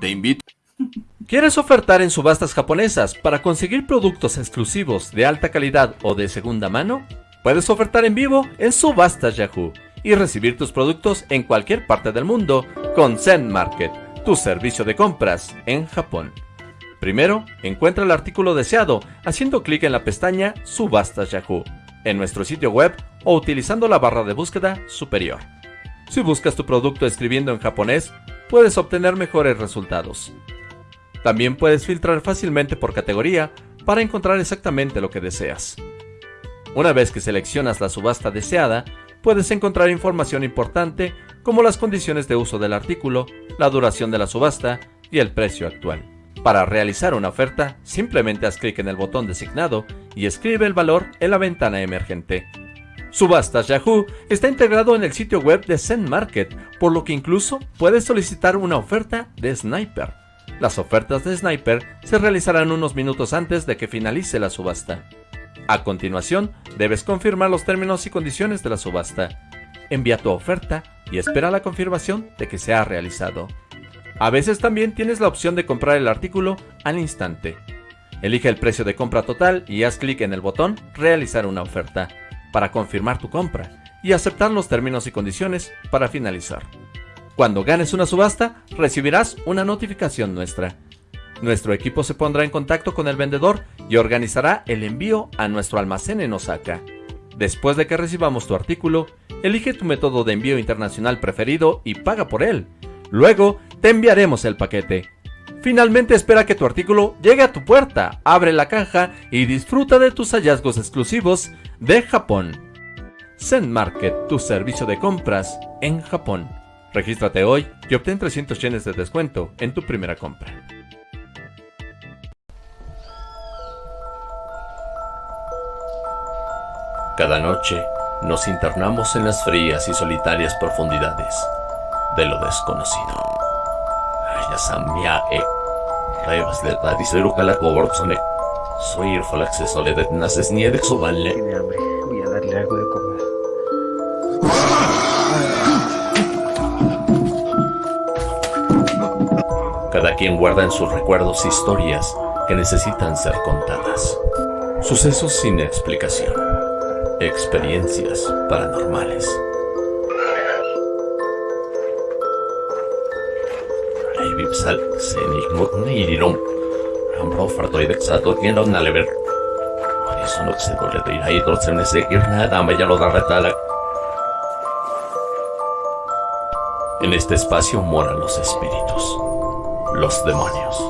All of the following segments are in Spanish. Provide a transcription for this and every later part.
te invito. ¿Quieres ofertar en subastas japonesas para conseguir productos exclusivos de alta calidad o de segunda mano? Puedes ofertar en vivo en Subastas Yahoo y recibir tus productos en cualquier parte del mundo con Zen Market, tu servicio de compras en Japón. Primero, encuentra el artículo deseado haciendo clic en la pestaña Subastas Yahoo en nuestro sitio web o utilizando la barra de búsqueda superior. Si buscas tu producto escribiendo en japonés, puedes obtener mejores resultados. También puedes filtrar fácilmente por categoría para encontrar exactamente lo que deseas. Una vez que seleccionas la subasta deseada, puedes encontrar información importante como las condiciones de uso del artículo, la duración de la subasta y el precio actual. Para realizar una oferta, simplemente haz clic en el botón designado y escribe el valor en la ventana emergente. Subastas Yahoo está integrado en el sitio web de Zen Market, por lo que incluso puedes solicitar una oferta de Sniper. Las ofertas de Sniper se realizarán unos minutos antes de que finalice la subasta. A continuación, debes confirmar los términos y condiciones de la subasta. Envía tu oferta y espera la confirmación de que se ha realizado. A veces también tienes la opción de comprar el artículo al instante. Elige el precio de compra total y haz clic en el botón Realizar una oferta para confirmar tu compra y aceptar los términos y condiciones para finalizar. Cuando ganes una subasta, recibirás una notificación nuestra. Nuestro equipo se pondrá en contacto con el vendedor y organizará el envío a nuestro almacén en Osaka. Después de que recibamos tu artículo, elige tu método de envío internacional preferido y paga por él. Luego, te enviaremos el paquete. Finalmente espera que tu artículo llegue a tu puerta, abre la caja y disfruta de tus hallazgos exclusivos de Japón. Zen Market, tu servicio de compras en Japón. Regístrate hoy y obtén 300 yenes de descuento en tu primera compra. Cada noche nos internamos en las frías y solitarias profundidades de lo desconocido. Ayasamia e Revas de la diseruca la coborzone. Soy el falaxe soledad naces nieve exubanle. Tiene hambre. Voy a darle algo de comer. Cada quien guarda en sus recuerdos historias que necesitan ser contadas. Sucesos sin explicación. Experiencias paranormales. En este espacio moran los espíritus, los demonios,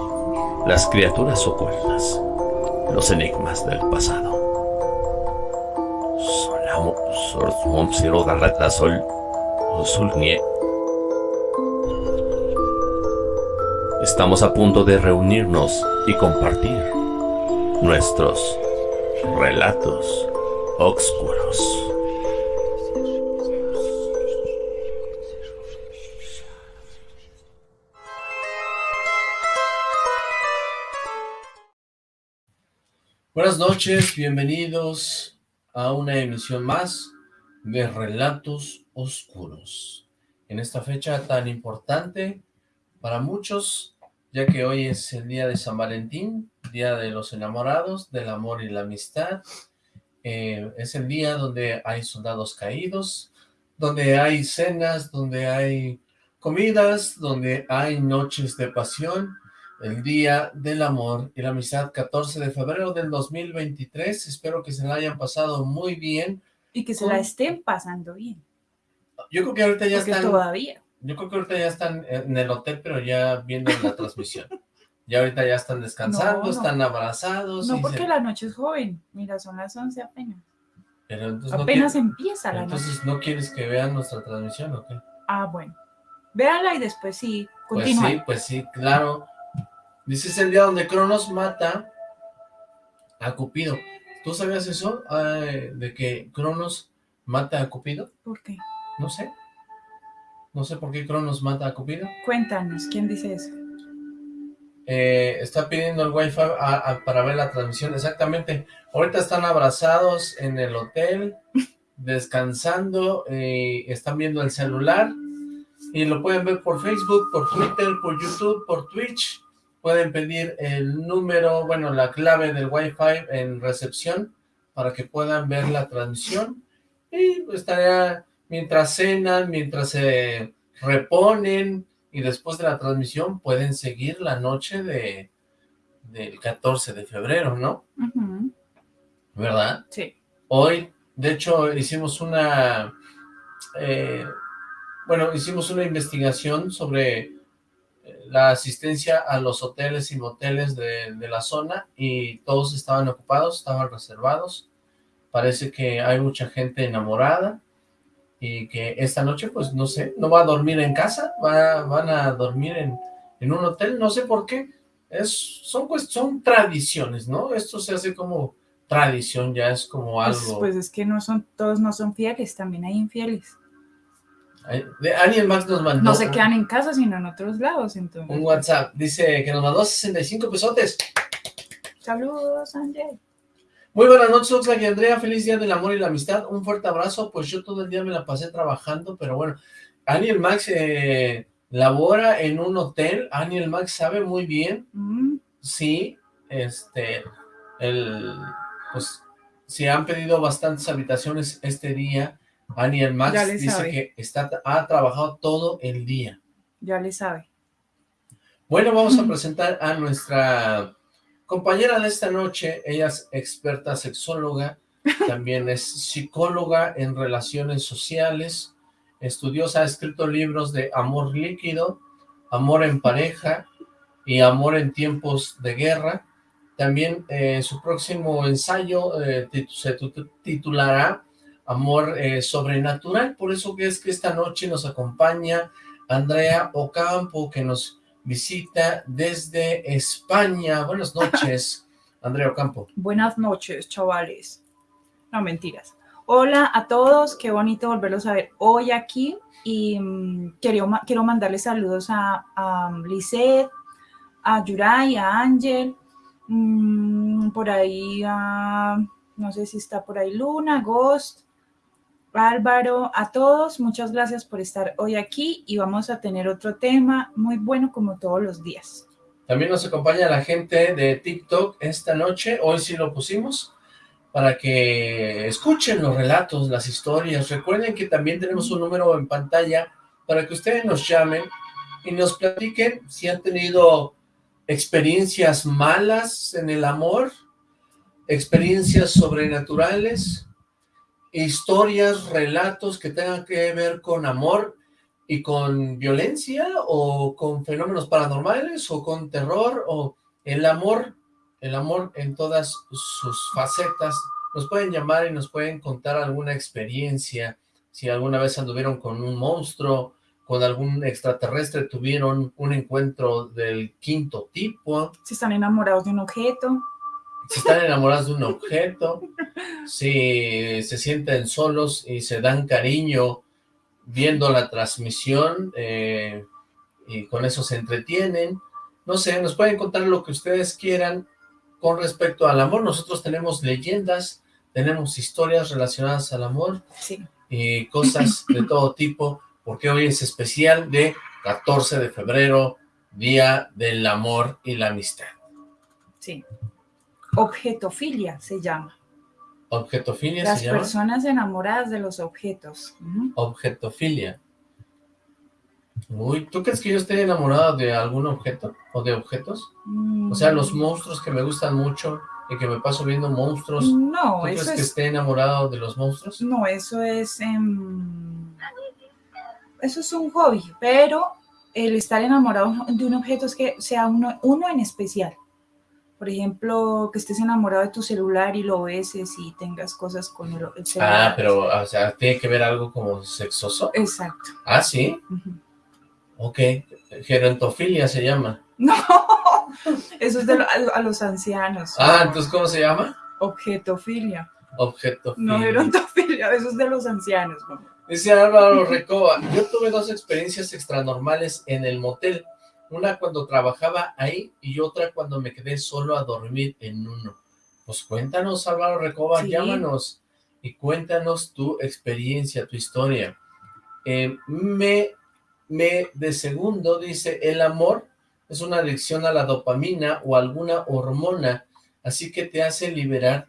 las criaturas ocultas, los enigmas del pasado. Solamo, Garrata, Sol, Estamos a punto de reunirnos y compartir nuestros relatos oscuros. Buenas noches, bienvenidos a una emisión más de Relatos Oscuros. En esta fecha tan importante para muchos, ya que hoy es el día de San Valentín, día de los enamorados, del amor y la amistad. Eh, es el día donde hay soldados caídos, donde hay cenas, donde hay comidas, donde hay noches de pasión, el Día del Amor y la Amistad, 14 de febrero del 2023. Espero que se la hayan pasado muy bien. Y que se la estén pasando bien. Yo creo que ahorita ya Porque están... todavía. Yo creo que ahorita ya están en el hotel, pero ya viendo la transmisión. Ya ahorita ya están descansando, No, no. están abrazados. No porque se- la noche es joven. Mira, son las 11 apenas. Pero entonces no Apenas quiere- empieza la noche. Entonces, ¿no quieres que vean nuestra transmisión o qué? Ah, bueno. Véanla y después sí, Pues continúa. sí, pues sí, claro. Dice, es el día donde Cronos mata a Cupido. ¿Tú sabías eso? Ah, de que Cronos mata a Cupido. ¿Por qué? No sé. No sé por qué Cronos mata a Cupido. Cuéntanos, ¿quién dice eso? Eh, está pidiendo el wifi a- a- para ver la transmisión. Exactamente. Ahorita están abrazados en el hotel, descansando, eh, están viendo el celular Y lo pueden ver por Facebook, por Twitter, por YouTube, por Twitch. Pueden pedir el número, bueno, la clave del Wi-Fi en recepción para que puedan ver la transmisión. Y estaría mientras cenan, mientras se reponen y después de la transmisión pueden seguir la noche de del 14 de febrero, ¿no? ¿Verdad? Sí. Hoy, de hecho, hicimos una, eh, bueno, hicimos una investigación sobre eh, la asistencia a los hoteles y moteles de, de la zona y todos estaban ocupados, estaban reservados. Parece que hay mucha gente enamorada y que esta noche, pues, no sé, no va a dormir en casa, va, van a dormir en, en un hotel, no sé por qué. Es, son, pues, son tradiciones, ¿no? Esto se hace como tradición, ya es como Pues, algo... pues es que no son, todos no son fieles, también hay infieles. De- Alguien más nos mandó No se quedan en casa, sino en otros lados, entonces. un WhatsApp. Dice que nos mandó 65 pesotes. Saludos, Ángel. Muy buenas noches, Oxlack y Andrea. Feliz día del amor y la amistad. Un fuerte abrazo. Pues yo todo el día me la pasé trabajando, pero bueno. Aniel Max eh, labora en un hotel. Aniel Max sabe muy bien. Mm, Sí, este, el, pues, si han pedido bastantes habitaciones este día, Aniel Max dice sabe. que está, ha trabajado todo el día. ya le sabe. Bueno, vamos a presentar a nuestra compañera de esta noche. Ella es experta sexóloga, también es psicóloga en relaciones sociales, estudiosa, ha escrito libros de amor líquido, amor en pareja y amor en tiempos de guerra. También eh, su próximo ensayo eh, tit- se tu- titulará Amor eh, Sobrenatural, por eso que es que esta noche nos acompaña Andrea Ocampo, que nos visita desde España. Buenas noches, Andrea Ocampo. Buenas noches, chavales. No, mentiras. Hola a todos, qué bonito volverlos a ver hoy aquí. Y mm, quiero, quiero mandarles saludos a, a Lisette, a Yuray, a Ángel, mm, por ahí a, no sé si está por ahí Luna, Ghost, Álvaro, a todos, muchas gracias por estar hoy aquí y vamos a tener otro tema muy bueno como todos los días. También nos acompaña la gente de TikTok esta noche, hoy sí lo pusimos, para que escuchen los relatos, las historias. Recuerden que también tenemos un número en pantalla para que ustedes nos llamen y nos platiquen si han tenido experiencias malas en el amor, experiencias sobrenaturales, historias, relatos que tengan que ver con amor y con violencia o con fenómenos paranormales o con terror o el amor, el amor en todas sus facetas. Nos pueden llamar y nos pueden contar alguna experiencia, si alguna vez anduvieron con un monstruo, con algún extraterrestre, tuvieron un encuentro del quinto tipo, Si están enamorados de un objeto, si están enamorados de un objeto, si se sienten solos y se dan cariño viendo la transmisión eh, y con eso se entretienen. No sé, nos pueden contar lo que ustedes quieran con respecto al amor. Nosotros tenemos leyendas, tenemos historias relacionadas al amor sí. y cosas de todo tipo, porque hoy es especial de 14 de febrero, Día del Amor y la Amistad. Sí. Objetofilia se llama. Objetofilia Las se llama. personas enamoradas de los objetos. Objetofilia. Uy, ¿tú crees que yo esté enamorado de algún objeto o de objetos? O sea, los Mm, monstruos que me gustan mucho y que me paso viendo monstruos. ¿Tú No, crees eso que es. esté enamorado de los monstruos? No, eso es. em, eso es un hobby, pero el estar enamorado de un objeto es que sea uno, uno en especial. Por ejemplo, que estés enamorado de tu celular y lo beses y tengas cosas con el, el celular. Ah, pero, o sea, tiene que ver algo como sexoso. Exacto. Ah, sí. Ujú. Ok. Gerontofilia se llama. No, eso es de lo- a, a los ancianos. Ah, entonces, ¿cómo se llama? Objetofilia. Objetofilia. No, gerontofilia, eso es de los ancianos. mamá. Dice Álvaro Recoba, yo tuve dos experiencias extranormales en el motel, una cuando trabajaba ahí y otra cuando me quedé solo a dormir en uno. Pues cuéntanos Álvaro Recoba, Sí. llámanos y cuéntanos tu experiencia, tu historia. Eh, me me de segundo dice, el amor es una adicción a la dopamina o alguna hormona, así que te hace liberar,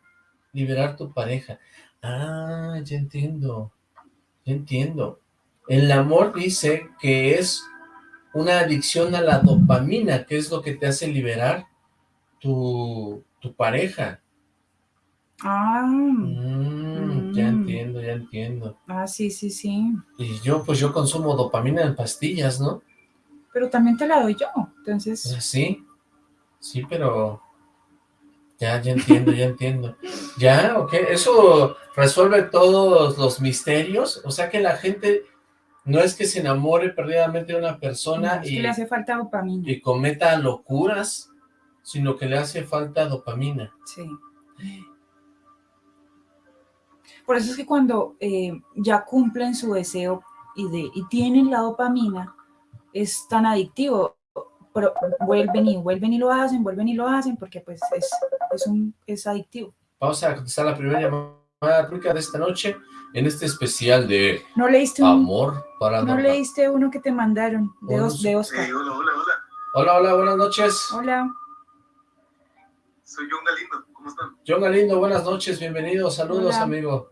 liberar tu pareja. Ah, ya entiendo, ya entiendo. El amor dice que es una adicción a la dopamina, que es lo que te hace liberar tu, tu pareja. Ah. Mm, ya Mm. entiendo, ya entiendo. Ah, sí, sí, sí. Y yo, pues yo consumo dopamina en pastillas, ¿no? Pero también te la doy yo. Entonces, Pues sí, sí, pero... Ya, ya entiendo, ya entiendo. Ya, ok, eso resuelve todos los misterios. O sea que la gente no es que se enamore perdidamente de una persona no, es y, que le hace falta dopamina. y cometa locuras, sino que le hace falta dopamina. Sí. Por eso es que cuando eh, ya cumplen su deseo y, de, y tienen la dopamina, es tan adictivo. Pero vuelven y vuelven y lo hacen, vuelven y lo hacen, porque pues es, es, un, es adictivo. Vamos a contestar la primera llamada de esta noche en este especial de ¿No leíste, un, amor para ¿no leíste uno que te mandaron de, Oh, Os- de Oscar? Hey, hola, hola, hola. Hola, hola, buenas noches. Hola. Soy John Galindo. ¿Cómo están? John Galindo, buenas noches, bienvenido, saludos Hola. amigo.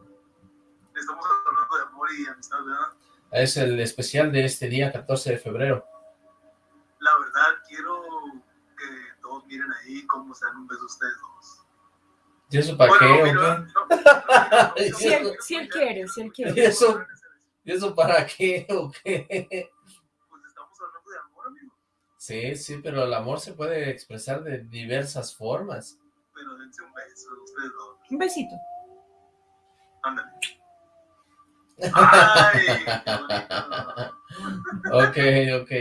Estamos hablando de amor y amistad, ¿verdad? Es el especial de este día, 14 de febrero. La verdad, quiero que todos miren ahí cómo se dan un beso ustedes dos. ¿Y eso para Bueno, qué? no, no, Si él, no, si él quiere, si él ¿Y quiere. eso, ¿Y eso para qué o qué? Pues estamos hablando de amor, amigo. Sí, sí, pero el amor se puede expresar de diversas formas. Pero dense un beso, ustedes dos. Un besito. Ándale. Ay. Ok, ok.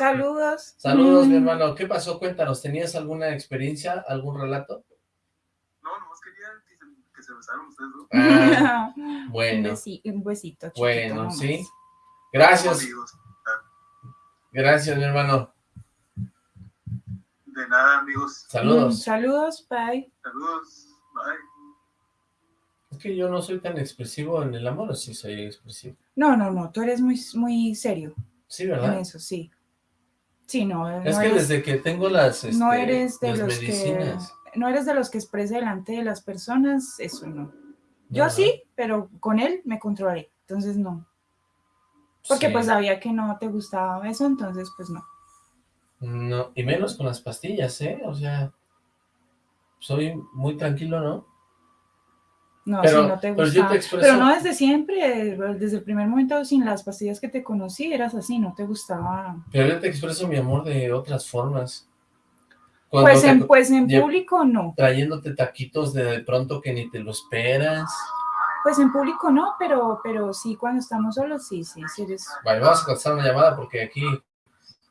Saludos. Saludos. Saludos. Saludos, mi Mm. hermano. ¿Qué pasó? Cuéntanos, ¿tenías alguna experiencia, algún relato? No, nomás quería que se, que se besaran ustedes dos. Ah, un, bueno, besi- un besito. chiquito bueno, nomás. sí. Gracias, gracias, mi hermano. De nada, amigos. Mm, Saludos. saludos, bye. Saludos. Bye. Es que yo no soy tan expresivo en el amor, ¿o sí soy expresivo. No, no, no, tú eres muy, muy serio Sí, en ¿verdad? eso, sí. Sí, no, Es no que eres, desde que tengo las, este, no eres de las los medicinas. que no eres de los que expresa delante de las personas, eso no. Yo sí, pero con él me controlaré, entonces no. Porque Sí. pues sabía que no te gustaba eso, entonces pues no. No, y menos con las pastillas, ¿eh? O sea, soy muy tranquilo, ¿no? No, Pero- si no te gustaba. expreso- Pero no desde siempre, desde el primer momento, sin las pastillas que te conocí, eras así, no te gustaba. Pero yo te expreso mi amor de otras formas. Cuando Pues te- en, pues en público no. Trayéndote taquitos de, de pronto que ni te lo esperas. Pues en público no, pero, pero sí, cuando estamos solos, sí, sí, sí eres. Vale, vamos a contestar una llamada porque aquí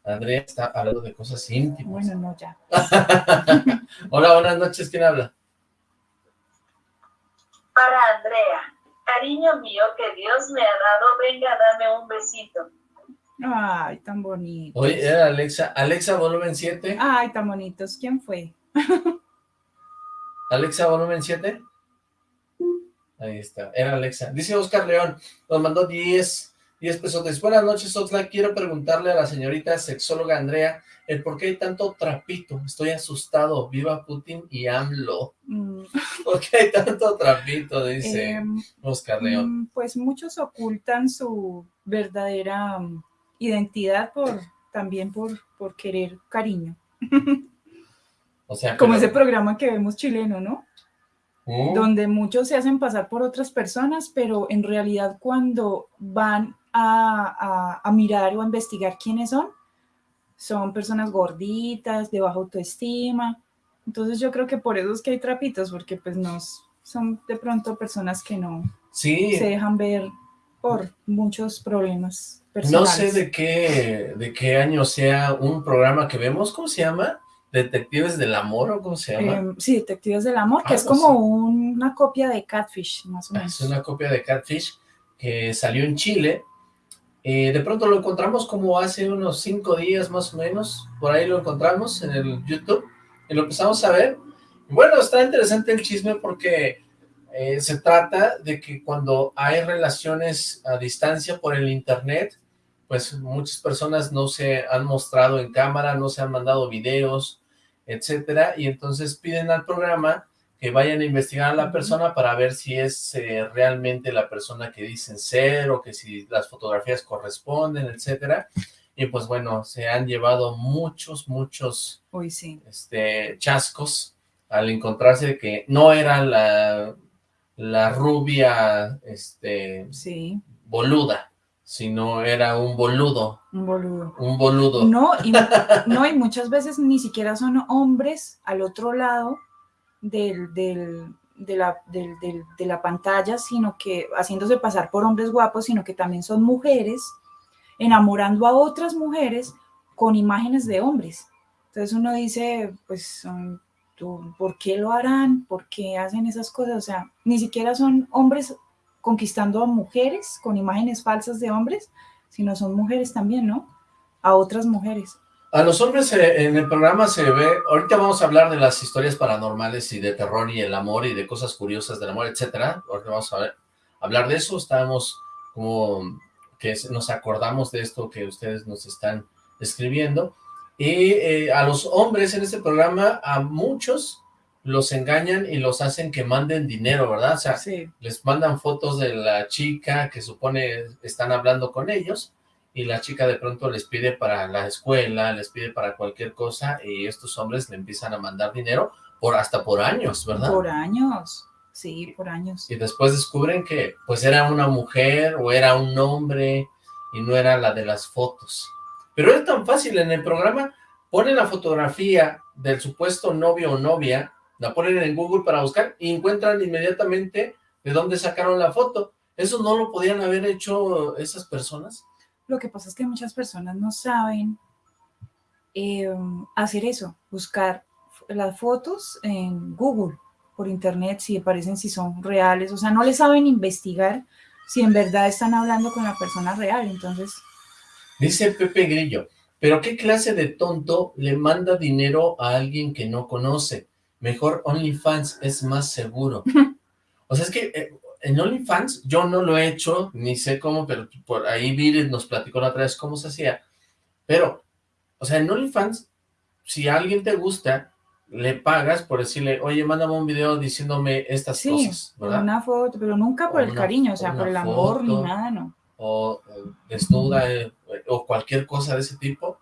Andrea está hablando de cosas íntimas. Bueno, no, ya. Hola, buenas noches, ¿quién habla? Para Andrea, cariño mío que Dios me ha dado, venga, dame un besito. Ay, tan bonitos. Oye, era Alexa. Alexa, volumen 7. Ay, tan bonitos. ¿Quién fue? Alexa, volumen 7. Ahí está, era Alexa. Dice Oscar León, nos mandó 10, 10 pesos. Buenas noches, Oxlack. Quiero preguntarle a la señorita sexóloga Andrea el por qué hay tanto trapito. Estoy asustado. Viva Putin y AMLO. Mm, ¿Por qué hay tanto trapito? Dice em, Oscar León. mm, pues muchos ocultan su verdadera mm, identidad por también por, por querer cariño. O sea, Como pero- ese programa que vemos chileno, ¿no? Uh, donde muchos se hacen pasar por otras personas, pero en realidad cuando van a, a- a mirar o a investigar quiénes son, son personas gorditas, de baja autoestima. Entonces yo creo que por eso es que hay trapitos, porque pues nos son de pronto personas que no sí, se dejan ver por muchos problemas no personales. sé de qué, de qué año sea un programa que vemos. ¿Cómo se llama? ¿Detectives del Amor o cómo se llama? Em, sí, Detectives del Amor, que es Algo como así. una copia de Catfish, más o Ah, menos. Es una copia de Catfish que salió en Chile. Eh, de pronto lo encontramos como hace unos cinco días más o menos. Por ahí lo encontramos en el YouTube. Y lo empezamos a ver. Bueno, está interesante el chisme porque Eh, se trata de que cuando hay relaciones a distancia por el internet, pues muchas personas no se han mostrado en cámara, no se han mandado videos, etcétera, y entonces piden al programa que vayan a investigar a la persona para ver si es eh, realmente la persona que dicen ser o que si las fotografías corresponden, etcétera. Y pues bueno, se han llevado muchos, muchos Uy, sí. este, chascos al encontrarse que no era la, la rubia este, Sí, boluda, sino era un boludo, un boludo. un boludo. No y, no, y muchas veces ni siquiera son hombres al otro lado del, de, la, de la pantalla, sino que haciéndose pasar por hombres guapos, sino que también son mujeres enamorando a otras mujeres con imágenes de hombres. Entonces uno dice, pues, ¿por qué lo harán? ¿Por qué hacen esas cosas? O sea, ni siquiera son hombres conquistando a mujeres con imágenes falsas de hombres, sino son mujeres también, ¿no? A otras mujeres. A los hombres eh, en el programa se ve, ahorita vamos a hablar de las historias paranormales y de terror y el amor y de cosas curiosas del amor, etcétera. Ahorita vamos a ver- hablar de eso, estábamos como que nos acordamos de esto que ustedes nos están escribiendo. Y eh, a los hombres en este programa, a muchos los engañan y los hacen que manden dinero, ¿verdad? O sea, Sí. les mandan fotos de la chica que supone están hablando con ellos y la chica de pronto les pide para la escuela, les pide para cualquier cosa y estos hombres le empiezan a mandar dinero por hasta por años, ¿verdad? Por años. Sí, por años. Y después descubren que pues era una mujer o era un hombre y no era la de las fotos. Pero es tan fácil, en el programa ponen la fotografía del supuesto novio o novia, la ponen en Google para buscar y encuentran inmediatamente de dónde sacaron la foto. ¿Eso no lo podían haber hecho esas personas? Lo que pasa es que muchas personas no saben eh, hacer eso, buscar las fotos en Google, por internet, si aparecen, si son reales, o sea, no le saben investigar si en verdad están hablando con la persona real, entonces, Dice Pepe Grillo, ¿pero qué clase de tonto le manda dinero a alguien que no conoce? Mejor OnlyFans es más seguro. O sea, es que eh, en OnlyFans yo no lo he hecho, ni sé cómo, pero por ahí Viri nos platicó la otra vez cómo se hacía. Pero, o sea, en OnlyFans, si a alguien te gusta, le pagas por decirle, oye, mándame un video diciéndome estas sí, cosas, ¿verdad? una foto, pero nunca por O el una- cariño, o sea, por el amor ni foto. nada, no. o desnuda eh, o cualquier cosa de ese tipo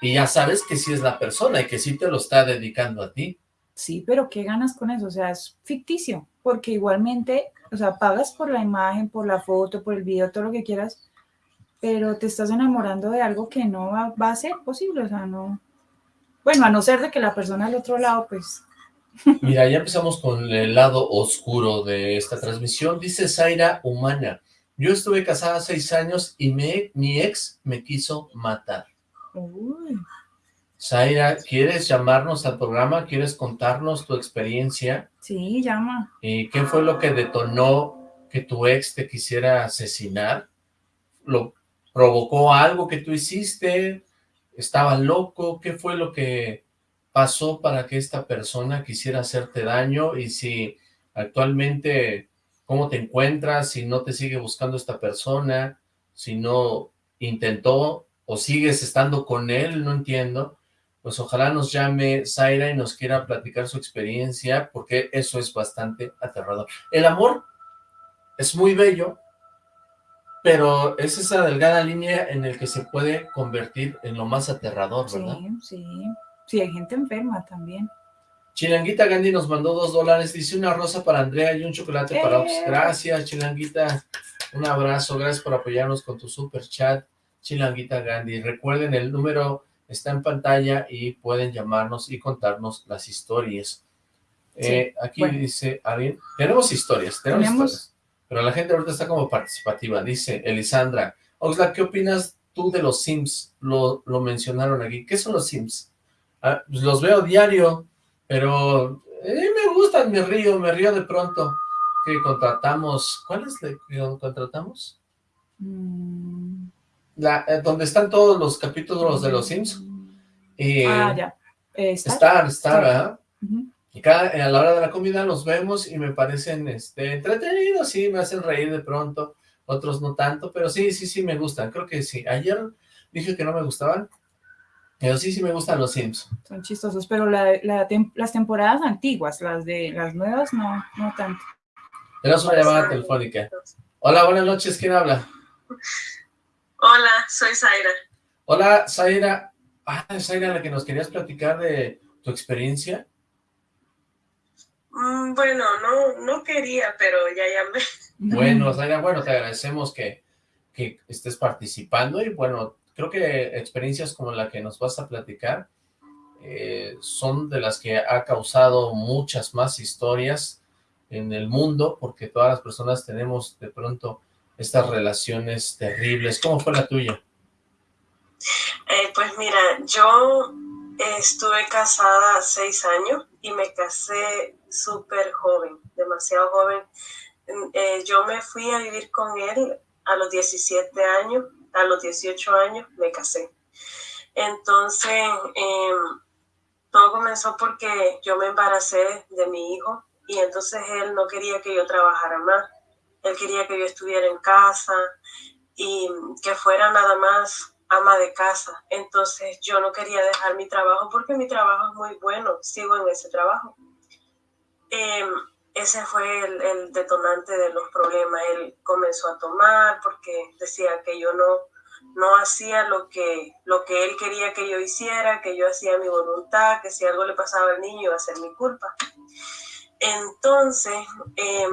y ya sabes que sí es la persona y que sí te lo está dedicando a ti. Sí, pero ¿qué ganas con eso? O sea, es ficticio, porque igualmente, o sea, pagas por la imagen, por la foto, por el video, todo lo que quieras, pero te estás enamorando de algo que no va, va a ser posible, o sea, no. Bueno, a no ser de que la persona al otro lado, pues, Mira, ya empezamos con el lado oscuro de esta transmisión. Dice Zaira Humana, yo estuve casada seis años y me, mi ex me quiso matar. uy, Zaira, ¿quieres llamarnos al programa? ¿Quieres contarnos tu experiencia? sí, llama. ¿Y qué fue lo que detonó que tu ex te quisiera asesinar? ¿Lo provocó algo que tú hiciste? ¿Estaba loco? ¿Qué fue lo que pasó para que esta persona quisiera hacerte daño? Y si actualmente, ¿cómo te encuentras? Si no te sigue buscando esta persona, si no intentó o sigues estando con él, no entiendo. Pues ojalá nos llame Zaira y nos quiera platicar su experiencia, porque eso es bastante aterrador. El amor es muy bello, pero es esa delgada línea en el que se puede convertir en lo más aterrador, Sí, ¿verdad? sí. Sí, hay gente enferma también. Chilanguita Gandhi nos mandó dos dólares, dice una rosa para Andrea y un chocolate para Ops. ¡Eh! Gracias, Chilanguita. Un abrazo, gracias por apoyarnos con tu super chat, Chilanguita Gandhi. Recuerden, el número está en pantalla y pueden llamarnos y contarnos las historias. Sí, Eh, aquí bueno. dice alguien, tenemos historias, tenemos, Tenemos- historias, pero la gente ahorita está como participativa. Dice Elisandra, Oxlack, ¿qué opinas tú de los Sims? Lo, lo mencionaron aquí. ¿Qué son los Sims? Ah, pues los veo diario, pero eh, me gustan, me río, me río de pronto. Que contratamos, ¿cuál es la que contratamos? Mm, La, eh, donde están todos los capítulos de los Sims. Y, Ah, ya. Eh, Star. Star. Y cada, a la hora de la comida los vemos y me parecen este, entretenidos, sí, me hacen reír de pronto, otros no tanto, pero sí, sí, sí me gustan, creo que sí. Ayer dije que no me gustaban, pero sí, sí me gustan los Sims. Son chistosos, pero la, la tem- las temporadas antiguas, las de las nuevas, no, no tanto. Tenemos una llamada telefónica. Hola, buenas noches, ¿quién habla? Hola, soy Zaira. Hola, Zaira. Ah, Zaira, la que nos querías platicar de tu experiencia. Mm, bueno, no, no quería, pero ya llamé. Bueno, Zaira, bueno, te agradecemos que, que estés participando y bueno, creo que experiencias como la que nos vas a platicar eh, son de las que ha causado muchas más historias en el mundo, porque todas las personas tenemos de pronto estas relaciones terribles. ¿Cómo fue la tuya? Eh, pues mira, yo estuve casada seis años y me casé súper joven, demasiado joven. Mm, eh, yo me fui a vivir con él a los 17 años, a los 18 años me casé. Entonces, eh, todo comenzó porque yo me embaracé de mi hijo y entonces él no quería que yo trabajara más. Él quería que yo estuviera en casa y que fuera nada más ama de casa. Entonces yo no quería dejar mi trabajo porque mi trabajo es muy bueno, sigo en ese trabajo. Eh, ese fue el, detonante de los problemas. Él comenzó a tomar porque decía que yo no, no hacía lo que, lo que él quería que yo hiciera, que yo hacía mi voluntad, que si algo le pasaba al niño iba a ser mi culpa. Entonces, eh,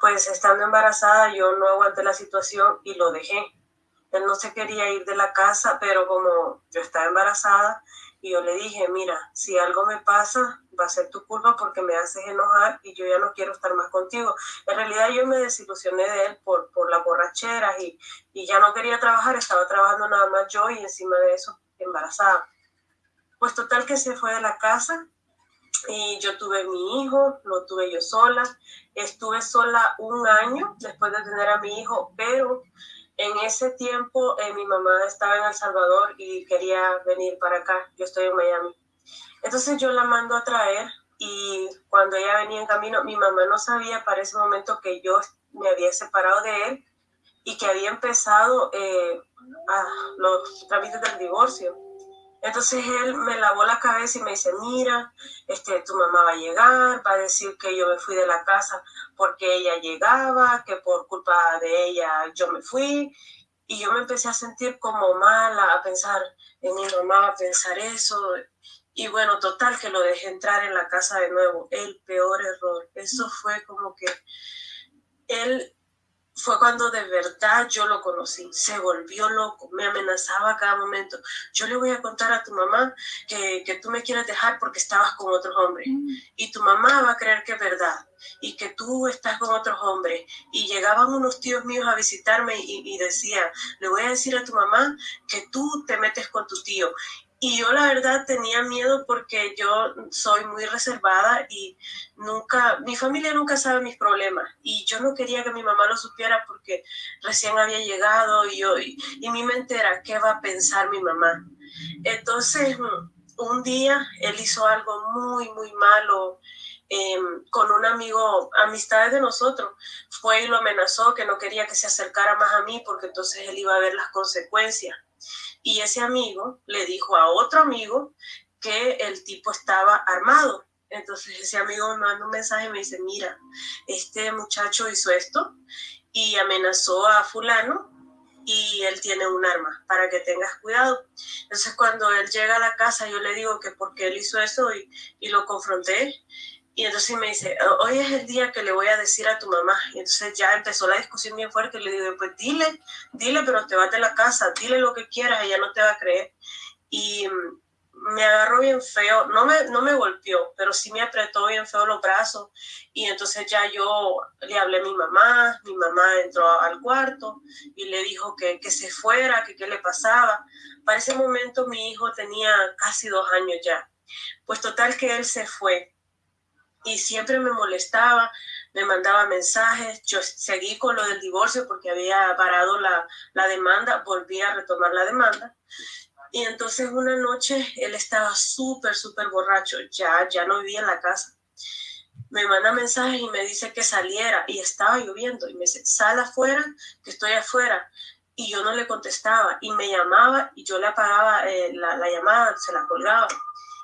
pues estando embarazada yo no aguanté la situación y lo dejé. Él no se quería ir de la casa, pero como yo estaba embarazada y yo le dije, mira, si algo me pasa, va a ser tu culpa porque me haces enojar y yo ya no quiero estar más contigo. En realidad yo me desilusioné de él por, por las borracheras y, y ya no quería trabajar, estaba trabajando nada más yo y encima de eso embarazada. Pues total que se fue de la casa y yo tuve mi hijo, lo tuve yo sola. Estuve sola un año después de tener a mi hijo, pero en ese tiempo eh, mi mamá estaba en El Salvador y quería venir para acá. Yo estoy en Miami. Entonces yo la mando a traer y cuando ella venía en camino, mi mamá no sabía para ese momento que yo me había separado de él y que había empezado eh, a los trámites del divorcio. Entonces él me lavó la cabeza y me dice, mira, este, tu mamá va a llegar, va a decir que yo me fui de la casa porque ella llegaba, que por culpa de ella yo me fui. Y yo me empecé a sentir como mala, a pensar en mi mamá, a pensar eso. Y bueno, total, que lo dejé entrar en la casa de nuevo. El peor error. Eso fue como que él fue cuando de verdad yo lo conocí. Se volvió loco, me amenazaba a cada momento. Yo le voy a contar a tu mamá que, que tú me quieres dejar porque estabas con otros hombres. Mm. Y tu mamá va a creer que es verdad. Y que tú estás con otros hombres. Y llegaban unos tíos míos a visitarme y, y decían, le voy a decir a tu mamá que tú te metes con tu tío. Y yo la verdad tenía miedo porque yo soy muy reservada y nunca, mi familia nunca sabe mis problemas. Y yo no quería que mi mamá lo supiera porque recién había llegado y, yo, y, y mi mente ¿qué va a pensar mi mamá? Entonces, un día él hizo algo muy, muy malo eh, con un amigo, amistades de nosotros. Fue y lo amenazó que no quería que se acercara más a mí porque entonces él iba a ver las consecuencias. Y ese amigo le dijo a otro amigo que el tipo estaba armado. Entonces ese amigo me manda un mensaje y me dice, mira, este muchacho hizo esto y amenazó a fulano y él tiene un arma para que tengas cuidado. Entonces cuando él llega a la casa yo le digo que porque él hizo eso y, y lo confronté y entonces me dice, hoy es el día que le voy a decir a tu mamá. Y entonces ya empezó la discusión bien fuerte. Y le digo, pues dile, dile, pero te vas de la casa, dile lo que quieras, ella no te va a creer. Y me agarró bien feo, no me, no me golpeó, pero sí me apretó bien feo los brazos. Y entonces ya yo le hablé a mi mamá, mi mamá entró al cuarto y le dijo que, que se fuera, que qué le pasaba. Para ese momento mi hijo tenía casi dos años ya. Pues total que él se fue y siempre me molestaba, me mandaba mensajes, yo seguí con lo del divorcio porque había parado la, la demanda, volví a retomar la demanda. Y entonces una noche él estaba súper, súper borracho, ya, ya no vivía en la casa. me manda mensajes y me dice que saliera y estaba lloviendo y me dice, sal afuera, que estoy afuera. Y yo no le contestaba y me llamaba y yo le apagaba eh, la, la, llamada, se la colgaba.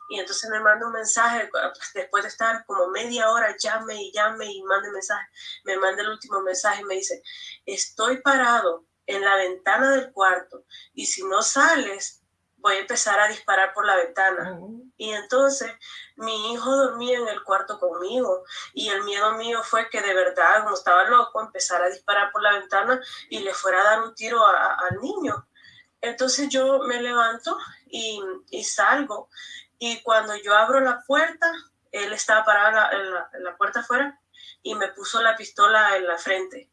Y entonces me manda un mensaje, pues, después de estar como media hora, llame y llame y mande mensaje, me manda el último mensaje y me dice, estoy parado en la ventana del cuarto y si no sales, voy a empezar a disparar por la ventana. Y entonces mi hijo dormía en el cuarto conmigo y el miedo mío fue que de verdad, como estaba loco, empezara a disparar por la ventana y le fuera a dar un tiro al niño. Entonces yo me levanto y, y, salgo y cuando yo abro la puerta, él estaba parado en la, en la, puerta afuera y me puso la pistola en la frente.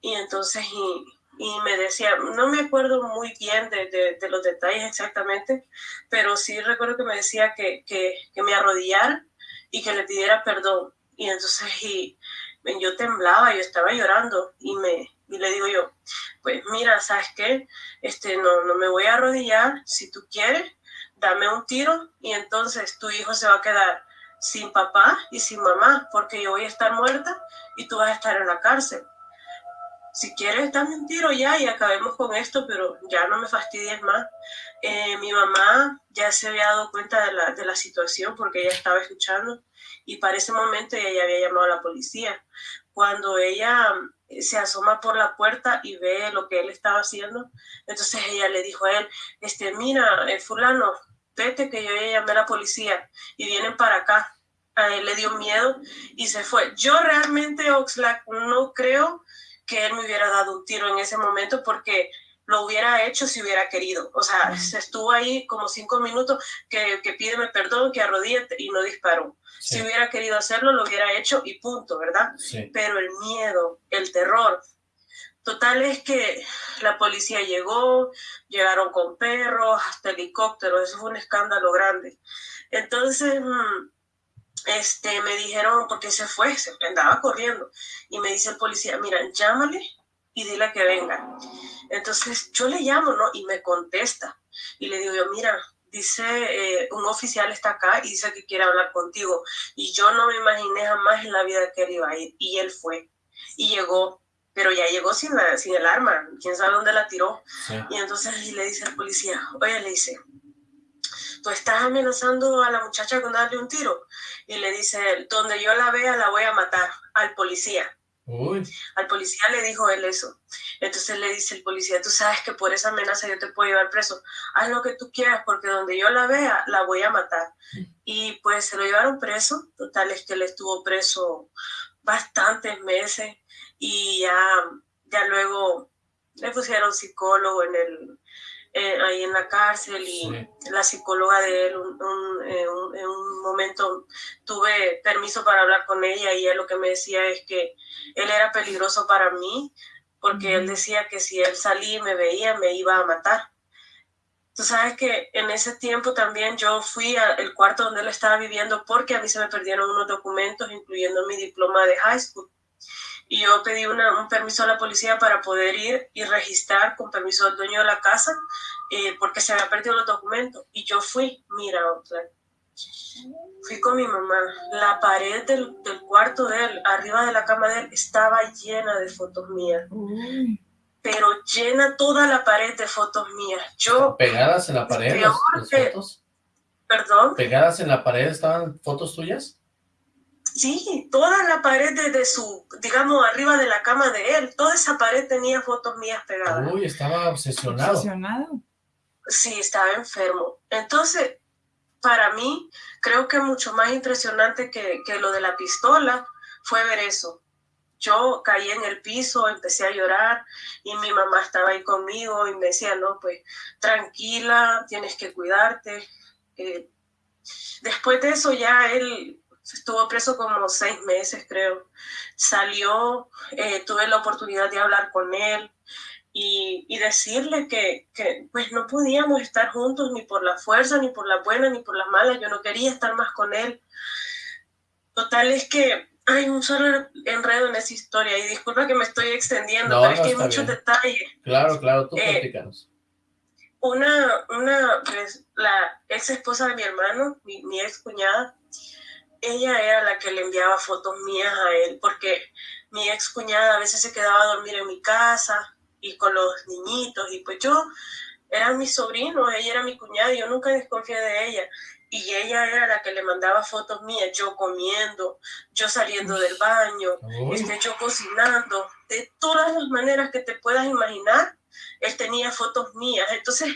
Y entonces y, y me decía, no me acuerdo muy bien de, de, los detalles exactamente, pero sí recuerdo que me decía que, que, que, me arrodillara y que le pidiera perdón. Y entonces y, yo temblaba, yo estaba llorando y, me, y le digo yo, pues mira, ¿sabes qué? Este, no, no me voy a arrodillar, si tú quieres, dame un tiro y entonces tu hijo se va a quedar sin papá y sin mamá, porque yo voy a estar muerta y tú vas a estar en la cárcel si quieres dame un tiro ya y acabemos con esto, pero ya no me fastidies más. Eh, mi mamá ya se había dado cuenta de la, de la, situación porque ella estaba escuchando y para ese momento ella ya había llamado a la policía. Cuando ella eh, se asoma por la puerta y ve lo que él estaba haciendo, entonces ella le dijo a él, este, mira, eh, fulano, vete que yo ya llamé a la policía y vienen para acá. A él le dio miedo y se fue. Yo realmente, Oxlack, no creo que él me hubiera dado un tiro en ese momento porque lo hubiera hecho si hubiera querido. O sea, se estuvo ahí como cinco minutos que, que pídeme perdón, que arrodíllate y no disparó. Si hubiera querido hacerlo, lo hubiera hecho y punto, ¿verdad? Pero el miedo, el terror. Total es que la policía llegó, llegaron con perros, hasta helicópteros, eso fue un escándalo grande. Entonces, mm, este, me dijeron, porque se fue, se andaba corriendo, y me dice el policía, mira, llámale y dile que venga. Entonces yo le llamo, ¿no? Y me contesta, y le digo yo, mira, dice, eh, un oficial está acá y dice que quiere hablar contigo, y yo no me imaginé jamás en la vida que él iba a ir, y él fue, y llegó, pero ya llegó sin, la, sin el arma, quién sabe dónde la tiró. Y entonces le dice al policía, oye, le dice, tú estás amenazando a la muchacha con darle un tiro. Y le dice, donde yo la vea, la voy a matar al policía. Al policía le dijo él eso. Entonces le dice el policía, tú sabes que por esa amenaza yo te puedo llevar preso. Haz lo que tú quieras porque donde yo la vea, la voy a matar. Y pues se lo llevaron preso. Total es que él estuvo preso bastantes meses y ya, ya luego le pusieron psicólogo en el, eh, ahí en la cárcel y la psicóloga de él, eh, en un momento tuve permiso para hablar con ella y él lo que me decía es que él era peligroso para mí porque él decía que si él salía y me veía me iba a matar. Tú sabes que en ese tiempo también yo fui al cuarto donde él estaba viviendo porque a mí se me perdieron unos documentos, incluyendo mi diploma de high school y yo pedí una, un permiso a la policía para poder ir y registrar con permiso del dueño de la casa eh, porque se había perdido los documentos. Y yo fui, mira, fui con mi mamá. La pared del, del, cuarto de él, arriba de la cama de él, estaba llena de fotos mías. Pero llena toda la pared de fotos mías. Yo, ¿Pegadas en la pared las fotos? ¿Perdón? ¿Pegadas en la pared estaban fotos tuyas? Sí, toda la pared de, su, digamos, arriba de la cama de él, toda esa pared tenía fotos mías pegadas. Uy, estaba obsesionado. Obsesionado. Sí, estaba enfermo. Entonces, para mí, creo que mucho más impresionante que, que lo de la pistola fue ver eso. Yo caí en el piso, empecé a llorar y mi mamá estaba ahí conmigo y me decía, no, pues tranquila, tienes que cuidarte. Eh, después de eso ya él estuvo preso como seis meses, creo. Salió, eh, tuve la oportunidad de hablar con él y, y decirle que, que, pues no podíamos estar juntos ni por la fuerza, ni por la buena, ni por las malas. Yo no quería estar más con él. Total es que hay un solo enredo en esa historia y disculpa que me estoy extendiendo, pero es que hay muchos detalles. Claro, claro, tú eh, Una, una, pues, la ex esposa de mi hermano, mi, mi ex cuñada, ella era la que le enviaba fotos mías a él, porque mi ex cuñada a veces se quedaba a dormir en mi casa y con los niñitos, y pues yo era mi sobrino, ella era mi cuñada, y yo nunca desconfié de ella. Y ella era la que le mandaba fotos mías, yo comiendo, yo saliendo del baño, este, yo cocinando, de todas las maneras que te puedas imaginar, él tenía fotos mías. Entonces,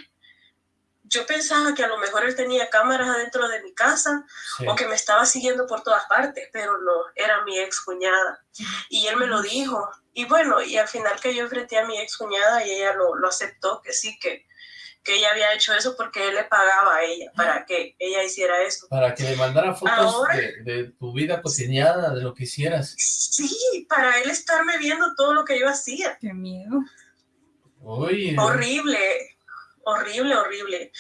yo pensaba que a lo mejor él tenía cámaras adentro de mi casa o que me estaba siguiendo por todas partes, pero no, era mi ex cuñada. Y él me lo dijo. Y bueno, y al final que yo enfrenté a mi ex cuñada y ella lo, lo aceptó, que sí, que, que ella había hecho eso porque él le pagaba a ella para que ella hiciera eso. Para que le mandara fotos de, de, tu vida cotidiana, de lo que hicieras. Sí, para él estarme viendo todo lo que yo hacía. Qué miedo. Horrible horrible, horrible.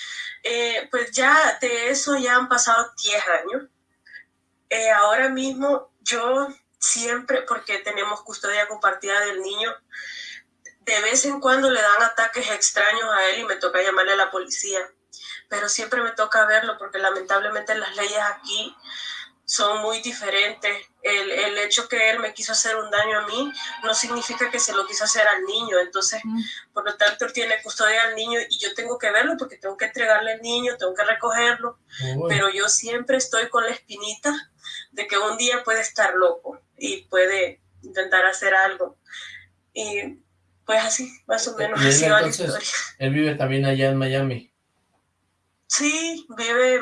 Eh, pues ya de eso ya han pasado 10 años. Eh, ahora mismo yo siempre, porque tenemos custodia compartida del niño, de vez en cuando le dan ataques extraños a él y me toca llamarle a la policía. Pero siempre me toca verlo porque lamentablemente las leyes aquí son muy diferentes. El, el, hecho que él me quiso hacer un daño a mí no significa que se lo quiso hacer al niño. Entonces, mm. por lo tanto, él tiene custodia al niño y yo tengo que verlo porque tengo que entregarle al niño, tengo que recogerlo. Pero yo siempre estoy con la espinita de que un día puede estar loco y puede intentar hacer algo. Y pues así, más o menos. así va la historia. Él vive también allá en Miami. Sí, vive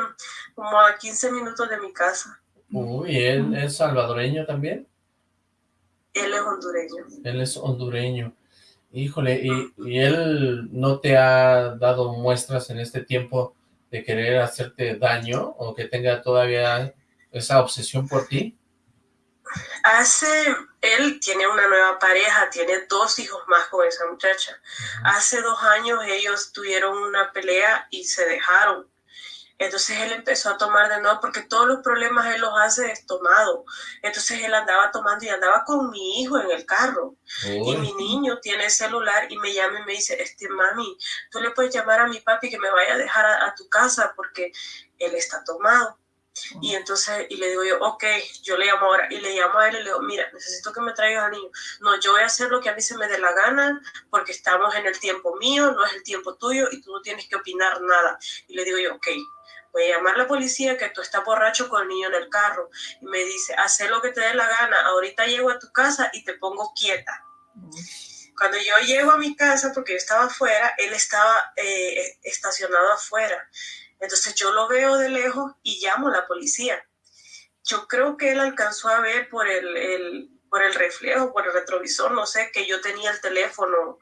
como a 15 minutos de mi casa. Uy, ¿él es salvadoreño también? Él es hondureño. Él es hondureño. Híjole, ¿y, ¿y, él no te ha dado muestras en este tiempo de querer hacerte daño o que tenga todavía esa obsesión por ti? Hace, él tiene una nueva pareja, tiene dos hijos más con esa muchacha. Hace dos años ellos tuvieron una pelea y se dejaron. Entonces él empezó a tomar de nuevo porque todos los problemas él los hace tomado. Entonces él andaba tomando y andaba con mi hijo en el carro. Y mi niño tiene celular y me llama y me dice, este mami, tú le puedes llamar a mi papi que me vaya a dejar a, tu casa porque él está tomado. Y entonces, y le digo yo, ok, yo le llamo ahora, y le llamo a él y le digo, mira, necesito que me traigas al niño. No, yo voy a hacer lo que a mí se me dé la gana, porque estamos en el tiempo mío, no es el tiempo tuyo, y tú no tienes que opinar nada. Y le digo yo, ok, voy a llamar a la policía que tú estás borracho con el niño en el carro. Y me dice, haz lo que te dé la gana, ahorita llego a tu casa y te pongo quieta. Cuando yo llego a mi casa, porque yo estaba afuera, él estaba eh, estacionado afuera. Entonces yo lo veo de lejos y llamo a la policía. Yo creo que él alcanzó a ver por el, por el reflejo, por el retrovisor, no sé, que yo tenía el teléfono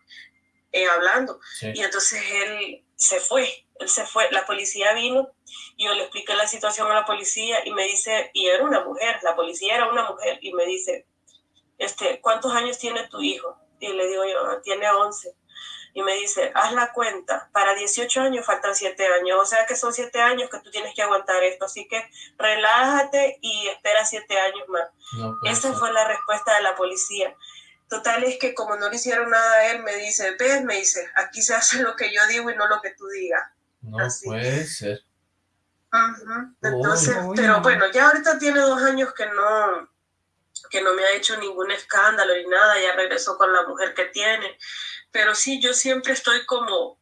eh, hablando. Y entonces él se fue, él se fue, la policía vino, y yo le expliqué la situación a la policía y me dice, y era una mujer, la policía era una mujer, y me dice, este, ¿cuántos años tiene tu hijo? Y le digo yo, tiene 11. Y me dice, haz la cuenta, para 18 años faltan 7 años, o sea que son 7 años que tú tienes que aguantar esto, así que relájate y espera 7 años más. Esa fue la respuesta de la policía. Total es que como no le hicieron nada a él, me dice, ves, me dice, aquí se hace lo que yo digo y no lo que tú digas. No puede ser. Entonces, pero bueno, ya ahorita tiene dos años que no, que no me ha hecho ningún escándalo ni nada, ya regresó con la mujer que tiene. Pero sí, yo siempre estoy como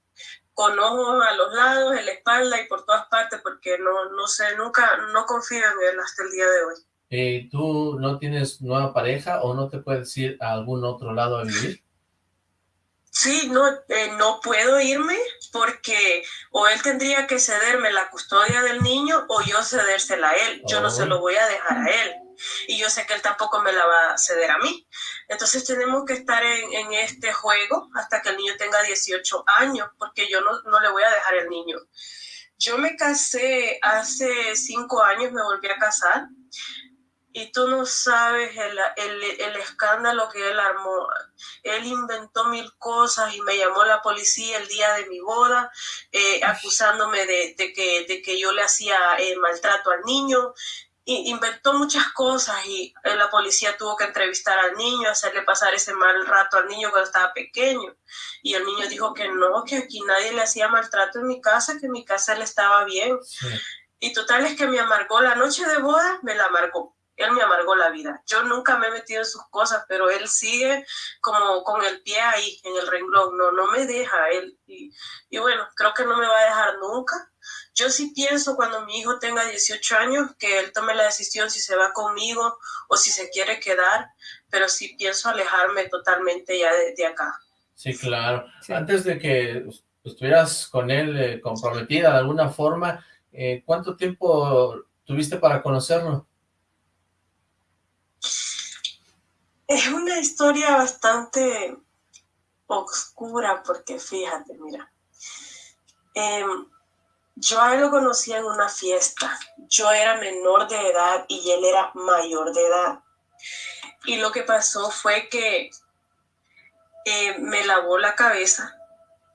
con ojos a los lados, en la espalda y por todas partes, porque no, no sé, nunca, no confío en él hasta el día de hoy. Eh, ¿Tú no tienes nueva pareja o no te puedes ir a algún otro lado a vivir? Sí, no, eh, no puedo irme porque o él tendría que cederme la custodia del niño o yo cedérsela a él. Yo no se lo oh. voy a dejar a él. Y yo sé que él tampoco me la va a ceder a mí. Entonces tenemos que estar en, en este juego hasta que el niño tenga 18 años, porque yo no, no le voy a dejar el niño. Yo me casé hace cinco años, me volví a casar y tú no sabes el, el, el, escándalo que él armó. Él inventó mil cosas y me llamó la policía el día de mi boda, eh, acusándome de, de, que, de que yo le hacía eh, maltrato al niño. Y inventó muchas cosas y eh, la policía tuvo que entrevistar al niño, hacerle pasar ese mal rato al niño cuando estaba pequeño. Y el niño dijo que no, que aquí nadie le hacía maltrato en mi casa, que en mi casa él estaba bien. Y total es que me amargó la noche de boda, me la amargó. Él me amargó la vida. Yo nunca me he metido en sus cosas, pero él sigue como con el pie ahí, en el renglón. No, no me deja él. Y, y bueno, creo que no me va a dejar nunca. Yo sí pienso cuando mi hijo tenga 18 años que él tome la decisión si se va conmigo o si se quiere quedar, pero sí pienso alejarme totalmente ya de, acá. Sí, claro. Antes de que estuvieras con él eh, comprometida de alguna forma, eh, ¿cuánto tiempo tuviste para conocerlo? Es una historia bastante oscura porque fíjate, mira, em, yo a él lo conocí en una fiesta, yo era menor de edad y él era mayor de edad. Y lo que pasó fue que eh, me lavó la cabeza.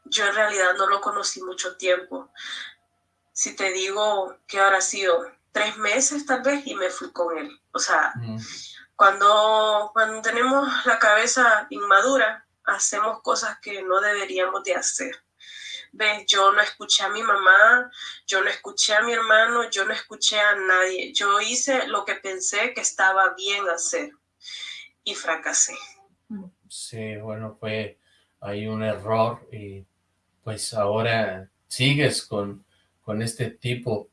Yo en realidad no lo conocí mucho tiempo. Si te digo que ahora ha sido tres meses tal vez y me fui con él. O sea, cuando, cuando tenemos la cabeza inmadura, hacemos cosas que no deberíamos de hacer. ¿Ves? Yo no escuché a mi mamá, yo no escuché a mi hermano, yo no escuché a nadie. Yo hice lo que pensé que estaba bien hacer y fracasé. Sí, bueno, fue ahí un error y pues ahora sigues con, con este tipo.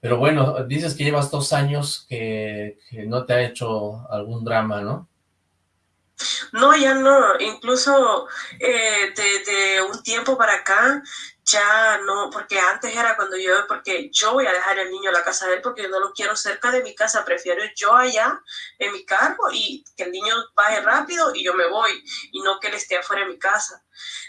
Pero bueno, dices que llevas dos años que, no te ha hecho algún drama, ¿no? No, ya no. Incluso eh, de, un tiempo para acá, ya no, porque antes era cuando yo, porque yo voy a dejar el niño en la casa de él porque yo no lo quiero cerca de mi casa, prefiero yo allá en mi carro y que el niño baje rápido y yo me voy y no que él esté afuera de mi casa.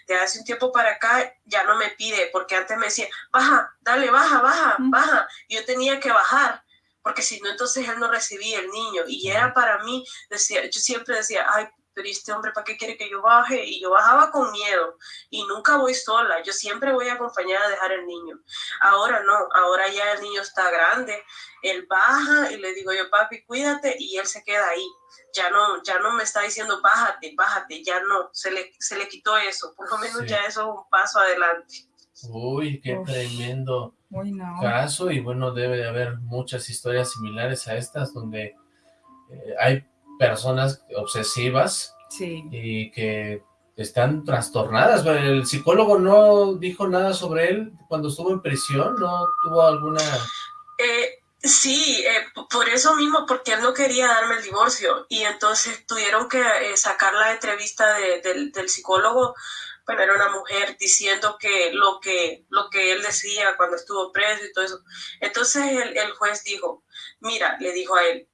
De hace un tiempo para acá ya no me pide, porque antes me decía, baja, dale, baja, baja, baja, y yo tenía que bajar porque si no, entonces él no recibía el niño. Y era para mí, decía, yo siempre decía, ay, pero este hombre para qué quiere que yo baje? Y yo bajaba con miedo y nunca voy sola, yo siempre voy acompañada a dejar el niño. Ahora no, ahora ya el niño está grande, él baja y le digo yo, papi, cuídate y él se queda ahí. Ya no, ya no me está diciendo, bájate, bájate, ya no, se le, se le quitó eso, por lo menos ya eso es un paso adelante. Uy, qué tremendo caso y bueno, debe de haber muchas historias similares a estas donde eh, hay personas obsesivas y que están trastornadas. El psicólogo no dijo nada sobre él cuando estuvo en prisión, no tuvo alguna... Eh, sí, eh, por eso mismo, porque él no quería darme el divorcio y entonces tuvieron que eh, sacar la entrevista del, psicólogo bueno, era una mujer diciendo que lo que lo que él decía cuando estuvo preso y todo eso. Entonces el, el juez dijo, mira, le dijo a él,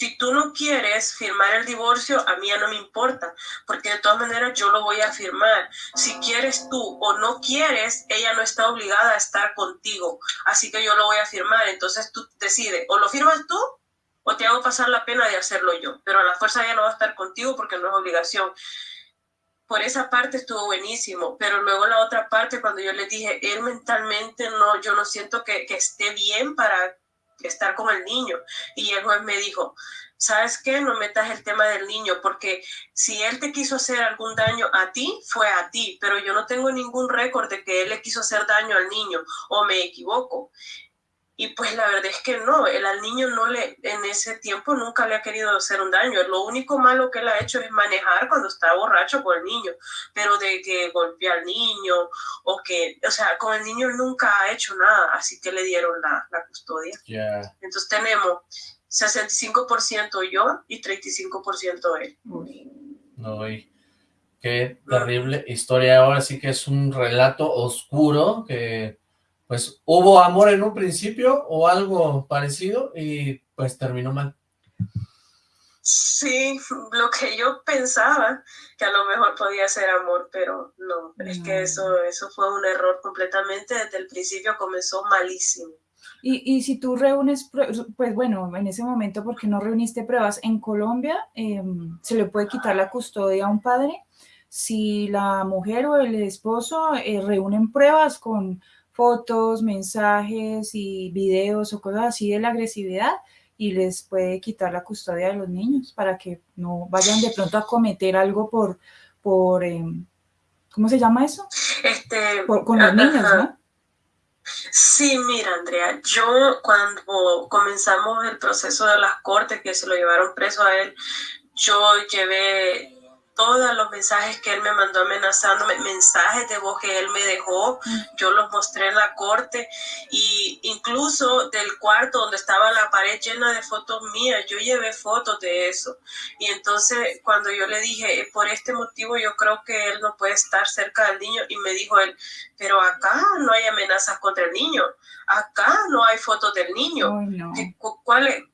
si tú no quieres firmar el divorcio, a mí ya no me importa, porque de todas maneras yo lo voy a firmar. Si quieres tú o no quieres, ella no está obligada a estar contigo, así que yo lo voy a firmar. Entonces tú decides, o lo firmas tú o te hago pasar la pena de hacerlo yo, pero a la fuerza ya no va a estar contigo porque no es obligación por esa parte estuvo buenísimo, pero luego la otra parte, cuando yo le dije, él mentalmente no, yo no siento que, que esté bien para estar con el niño. Y el juez me dijo, ¿sabes qué? No metas el tema del niño, porque si él te quiso hacer algún daño a ti, fue a ti, pero yo no tengo ningún récord de que él le quiso hacer daño al niño, o me equivoco. Y pues la verdad es que no, el al niño no le, en ese tiempo nunca le ha querido hacer un daño. Lo único malo que él ha hecho es manejar cuando está borracho con el niño, pero de que golpea al niño o que, o sea, con el niño nunca ha hecho nada, así que le dieron la, la custodia. Entonces tenemos 65% yo y 35% él. No, qué terrible historia. Ahora sí que es un relato oscuro que pues hubo amor en un principio o algo parecido y pues terminó mal. Sí, lo que yo pensaba que a lo mejor podía ser amor, pero no, es que eso, eso fue un error completamente, desde el principio comenzó malísimo. Y, y si tú reúnes, pues bueno, en ese momento, porque no reuniste pruebas? En Colombia em, se le puede quitar la custodia a un padre si la mujer o el esposo eh, reúnen pruebas con fotos, mensajes y videos o cosas así de la agresividad y les puede quitar la custodia de los niños para que no vayan de pronto a cometer algo por, por em, ¿cómo se llama eso? Este, con los niños, ¿no? Sí, mira, Andrea, yo cuando comenzamos el proceso de las cortes que se lo llevaron preso a él, yo llevé todos los mensajes que él me mandó amenazándome, mensajes de voz que él me dejó, yo los mostré en la corte y incluso del cuarto donde estaba la pared llena de fotos mías, yo llevé fotos de eso. Y entonces cuando yo le dije, por este motivo yo creo que él no puede estar cerca del niño y me dijo él, pero acá no hay amenazas contra el niño, acá no hay fotos del niño. ¿Cuál es,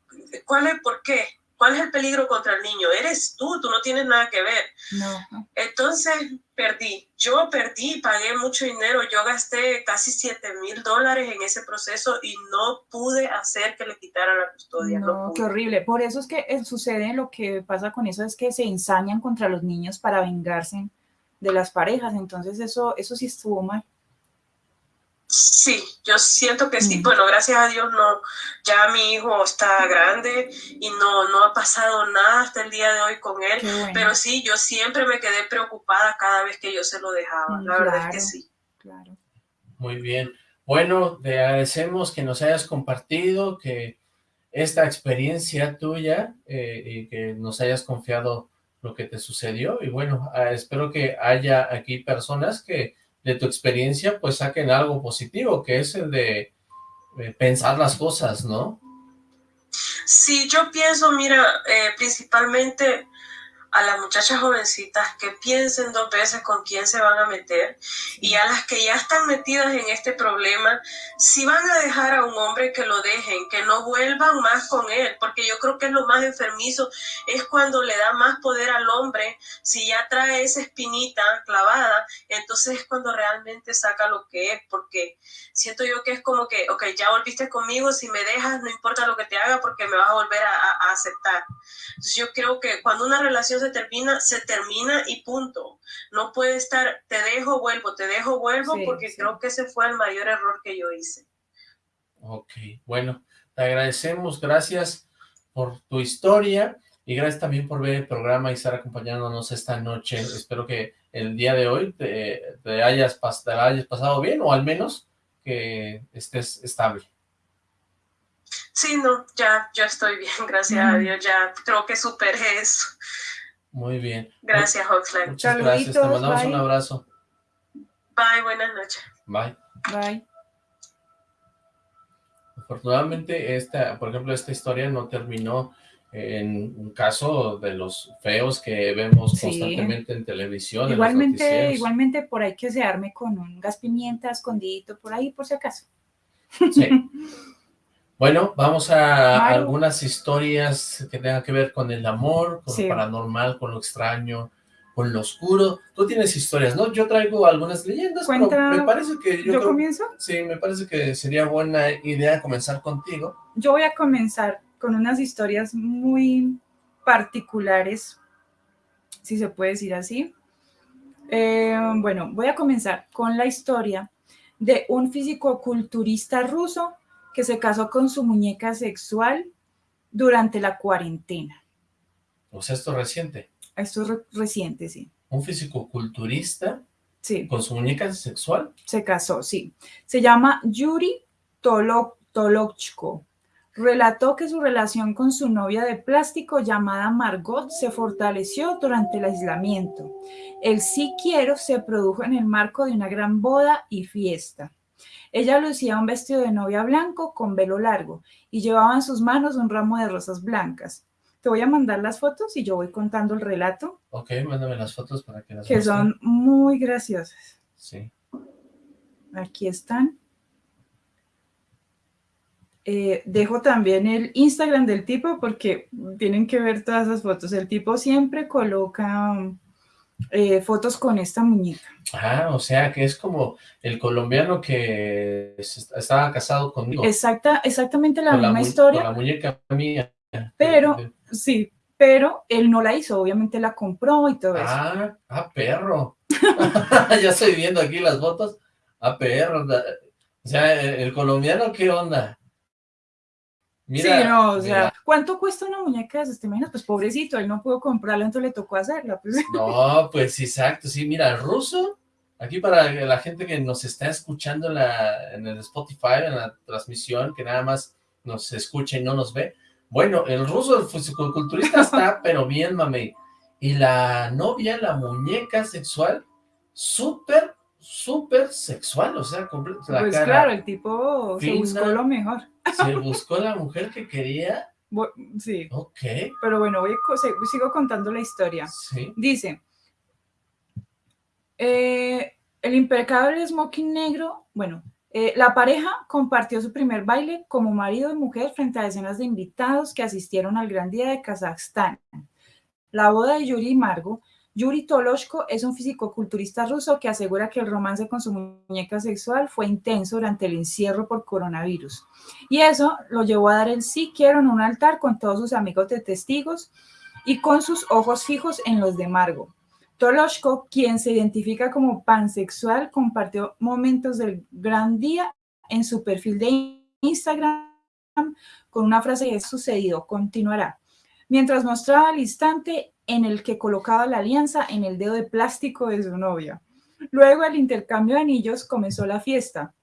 ¿Cuál es por qué? ¿Cuál es el peligro contra el niño? Eres tú, tú no tienes nada que ver. No. Entonces perdí, yo perdí, pagué mucho dinero, yo gasté casi 7 mil dólares en ese proceso y no pude hacer que le quitaran la custodia. No, qué horrible. Por eso es que eh, sucede lo que pasa con eso, es que se ensañan contra los niños para vengarse de las parejas, entonces eso, eso sí estuvo mal. Sí, yo siento que sí. Bueno, gracias a Dios no, ya mi hijo está grande y no, no ha pasado nada hasta el día de hoy con él, pero sí, yo siempre me quedé preocupada cada vez que yo se lo dejaba, la verdad es que sí. Claro. Muy bien. Bueno, te agradecemos que nos hayas compartido, que esta experiencia tuya eh, y que nos hayas confiado lo que te sucedió y bueno, ah, espero que haya aquí personas que de tu experiencia, pues saquen algo positivo, que es el de pensar las cosas, ¿no? Sí, yo pienso, mira, eh, principalmente a las muchachas jovencitas que piensen dos veces con quién se van a meter y a las que ya están metidas en este problema, si van a dejar a un hombre que lo dejen, que no vuelvan más con él, porque yo creo que es lo más enfermizo, es cuando le da más poder al hombre, si ya trae esa espinita clavada, entonces es cuando realmente saca lo que es, porque siento yo que es como que, ok, ya volviste conmigo, si me dejas, no importa lo que te haga, porque me vas a volver a, a aceptar. Entonces yo creo que cuando una relación se termina, se termina y punto. No puede estar, te dejo, vuelvo, te dejo, vuelvo, porque creo que ese fue el mayor error que yo hice. Ok, bueno, te agradecemos, gracias por tu historia y gracias también por ver el programa y estar acompañándonos esta noche. Espero que el día de hoy te, hayas, te hayas pasado bien o al menos que estés estable. Sí, no, ya, ya estoy bien, gracias a Dios, ya creo que superé eso. Muy bien. Gracias, Oxlack. Muchas gracias, te mandamos un abrazo. Bye, buenas noches. Bye. Bye. Afortunadamente, esta, por ejemplo, esta historia no terminó en un caso de los feos que vemos constantemente en televisión. Igualmente, igualmente por ahí que se arme con un gas pimienta escondidito por ahí, por si acaso. Sí. Bueno, vamos a algunas historias que tengan que ver con el amor, con lo paranormal, con lo extraño, con lo oscuro. Tú tienes historias, ¿no? Yo traigo algunas leyendas, pero me parece que... ¿Yo, comienzo? Sí, me parece que sería buena idea comenzar contigo. Yo voy a comenzar con unas historias muy particulares, si se puede decir así. Eh, bueno, voy a comenzar con la historia de un físico-culturista ruso que se casó con su muñeca sexual durante la cuarentena. O sea, esto es reciente. Esto es reciente, sí. ¿Un físico-culturista? Sí. ¿Con su muñeca sexual? Se casó, sí. Se llama Yuri Tolochko. Relató que su relación con su novia de plástico llamada Margot se fortaleció durante el aislamiento. El sí quiero se produjo en el marco de una gran boda y fiesta. Ella lucía un vestido de novia blanco con velo largo y llevaba en sus manos un ramo de rosas blancas. Te voy a mandar las fotos y yo voy contando el relato. Ok, mándame las fotos para que las Que son muy graciosas. Sí. Aquí están. Eh, dejo también el Instagram del tipo porque tienen que ver todas esas fotos. El tipo siempre coloca eh, fotos con esta muñeca. Ah, o sea que es como el colombiano que estaba casado conmigo. Exacta, exactamente la misma historia. Con la muñeca mía. Pero, sí, pero él no la hizo, obviamente la compró y todo eso. Ah, ah, perro. ya estoy viendo aquí las fotos. Ah, perro. O sea, el colombiano, ¿qué onda? Mira, sí, no, o sea, ¿cuánto cuesta una muñeca de? ¿Te Pues pobrecito, él no pudo comprarla, entonces le tocó hacerla. Pues. No, pues exacto, sí, mira, el ruso Aquí para la gente que nos está escuchando en, la, en el Spotify, en la transmisión, que nada más nos escucha y no nos ve. Bueno, el ruso, el fisicoculturista está, pero bien, mami. Y la novia, la muñeca sexual, súper, súper sexual, o sea, la Pues cara claro, el tipo se buscó lo mejor. Se buscó la mujer que quería. Sí, Ok, pero bueno, voy sigo contando la historia. sí. Dice, eh, el impecable smoking negro, bueno, eh, la pareja compartió su primer baile como marido y mujer frente a decenas de invitados que asistieron al Gran Día de Kazajstán. La boda de Yuri y Margo. Yuri Toloshko es un fisicoculturista ruso que asegura que el romance con su muñeca sexual fue intenso durante el encierro por coronavirus. Y eso lo llevó a dar el sí quiero en un altar con todos sus amigos de testigos y con sus ojos fijos en los de Margo. Toloshko, quien se identifica como pansexual, compartió momentos del gran día en su perfil de Instagram con una frase que es sucedido, continuará, mientras mostraba el instante en el que colocaba la alianza en el dedo de plástico de su novia. Luego el intercambio de anillos comenzó la fiesta.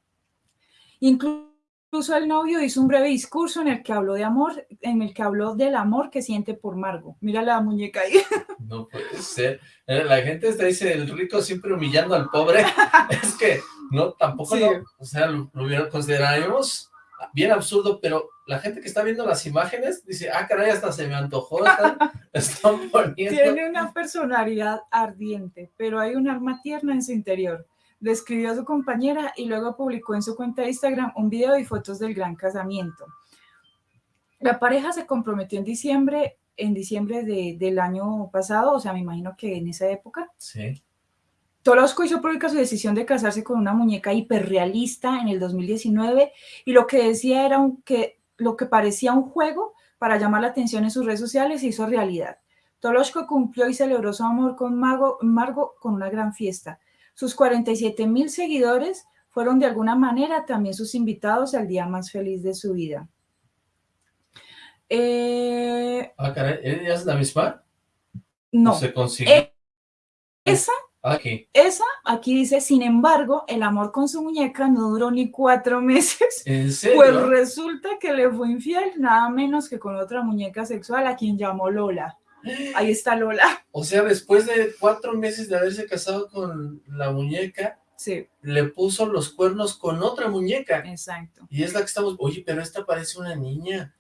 Incluso el novio hizo un breve discurso en el que habló de amor, en el que habló del amor que siente por Margo. Mira la muñeca ahí. No puede ser. Eh, La gente está dice, el rico siempre humillando al pobre. es que, no, tampoco Sí. lo, o sea, lo, lo hubiera- consideraríamos bien absurdo, pero la gente que está viendo las imágenes dice, ah, caray, hasta se me antojó, están, están poniendo. Tiene una personalidad ardiente, pero hay un alma tierna en su interior. Describió a su compañera y luego publicó en su cuenta de Instagram un video y fotos del gran casamiento. La pareja se comprometió en diciembre, en diciembre de- del año pasado, o sea, me imagino que en esa época. Sí, Tolosko hizo pública su decisión de casarse con una muñeca hiperrealista en el 2019 y lo que decía era un- que lo que parecía un juego para llamar la atención en sus redes sociales se hizo realidad. Toloshko cumplió y celebró su amor con Mago, Margo con una gran fiesta. Sus 47 mil seguidores fueron de alguna manera también sus invitados al día más feliz de su vida. Eh, ah, caray, ¿ella es la misma? no, ¿O se consiguió? Eh, esa Aquí, Esa, aquí dice, sin embargo, el amor con su muñeca no duró ni cuatro meses, ¿en serio? pues resulta que le fue infiel nada menos que con otra muñeca sexual a quien llamó Lola. Ahí está Lola. O sea, después de cuatro meses de haberse casado con la muñeca, Sí, le puso los cuernos con otra muñeca. exacto. Y es la que estamos, oye, pero esta parece una niña.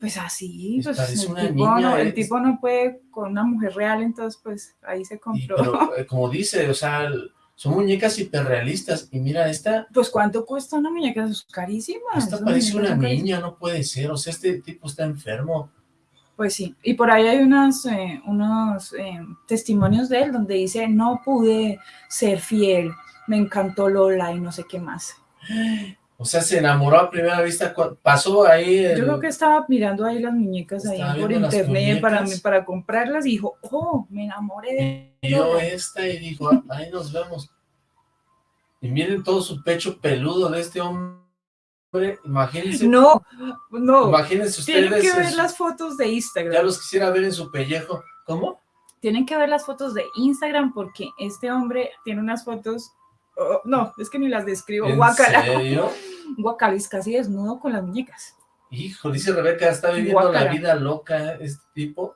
Pues así, Pues pues el, tipo no, el es- tipo no puede con una mujer real, entonces pues ahí se Y, compró. pero, eh, como dice, o sea, son muñecas hiperrealistas. Y mira, esta, Pues ¿cuánto cuesta una muñeca? Es carísima. esta parece una niña, no puede ser. O sea, este tipo está enfermo. Pues sí, y por ahí hay unas, eh, unos eh, testimonios de él donde dice, no pude ser fiel, me encantó Lola y no sé qué más. O sea, se enamoró a primera vista. Pasó ahí. el- Yo creo que estaba mirando ahí las muñecas ahí por internet para, para comprarlas y dijo, oh, me enamoré de vio esta y dijo, "Ah, ahí nos vemos. Y miren todo su pecho peludo de este hombre. Imagínense. No, no, Imagínense tienen ustedes. que ver las fotos de Ya Instagram. los quisiera ver en su pellejo. ¿Cómo? Tienen que ver las fotos de Instagram porque este hombre tiene unas fotos, oh, no, es que ni las describo, ¿En guacala. serio? Guacala, es casi desnudo con las muñecas. Hijo, dice Rebeca, está viviendo la vida loca este tipo.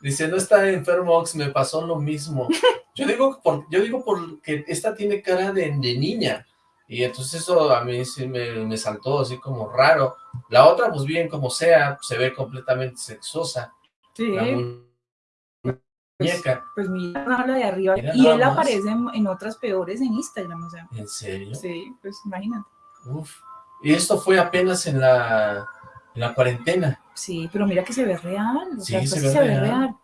Dice, no está enfermo, Ox, me pasó lo mismo. Yo digo, por, yo digo porque esta tiene cara de, de niña. Y entonces eso a mí sí me, me saltó así como raro. La otra, pues bien como sea, se ve completamente sexosa. Sí, La muñeca. pues mira la de arriba. Mira y él más. aparece en, en otras peores en Instagram, o sea. ¿En serio? Sí, pues imagínate. Uf. Y esto fue apenas en la, en la cuarentena. Sí, pero mira que se ve real. O Sí, sea, se ve se ve real. real.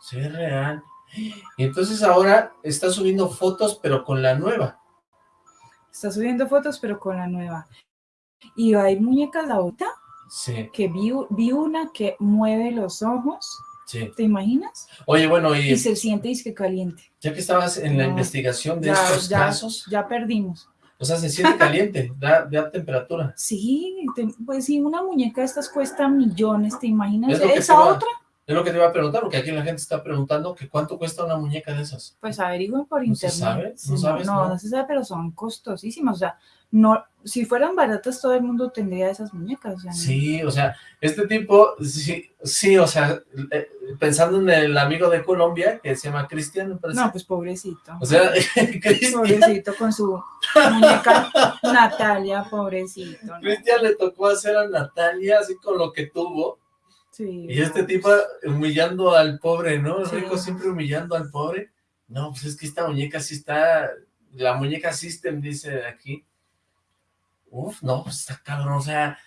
Sí, es real. Y entonces ahora está subiendo fotos, pero con la nueva. Está subiendo fotos, pero con la nueva. Y hay muñecas ahorita Sí, que vi, vi una que mueve los ojos, sí. ¿te imaginas? Oye, bueno, Y y se siente disque caliente. ya que estabas en la investigación de Ya, estos ya, casos, ya perdimos. O sea, se siente caliente, da, da temperatura. Sí, te- pues sí, una muñeca de estas cuesta millones, ¿te imaginas? Es Esa otra Es lo que te iba a preguntar, porque aquí la gente está preguntando que cuánto cuesta una muñeca de esas. Pues averigüen por ¿No se internet. sabe? Sí, ¿No sabes? No, No. no se sabe, pero son costosísimas. O sea, no, si fueran baratas, todo el mundo tendría esas muñecas. o sea, no- Sí, o sea, este tipo, sí, sí, o sea, eh, pensando en el amigo de Colombia, que se llama Cristian. No, pues pobrecito. O sea, Cristian, Pobrecito con su muñeca Natalia, pobrecito. ¿no? Cristian le tocó hacer a Natalia así con lo que tuvo, Sí, y este no, tipo pues, humillando al pobre, ¿no? El Sí. rico siempre humillando al pobre. No, pues es que esta muñeca sí está, la muñeca System dice aquí. Uf, no, pues está cabrón, o sea,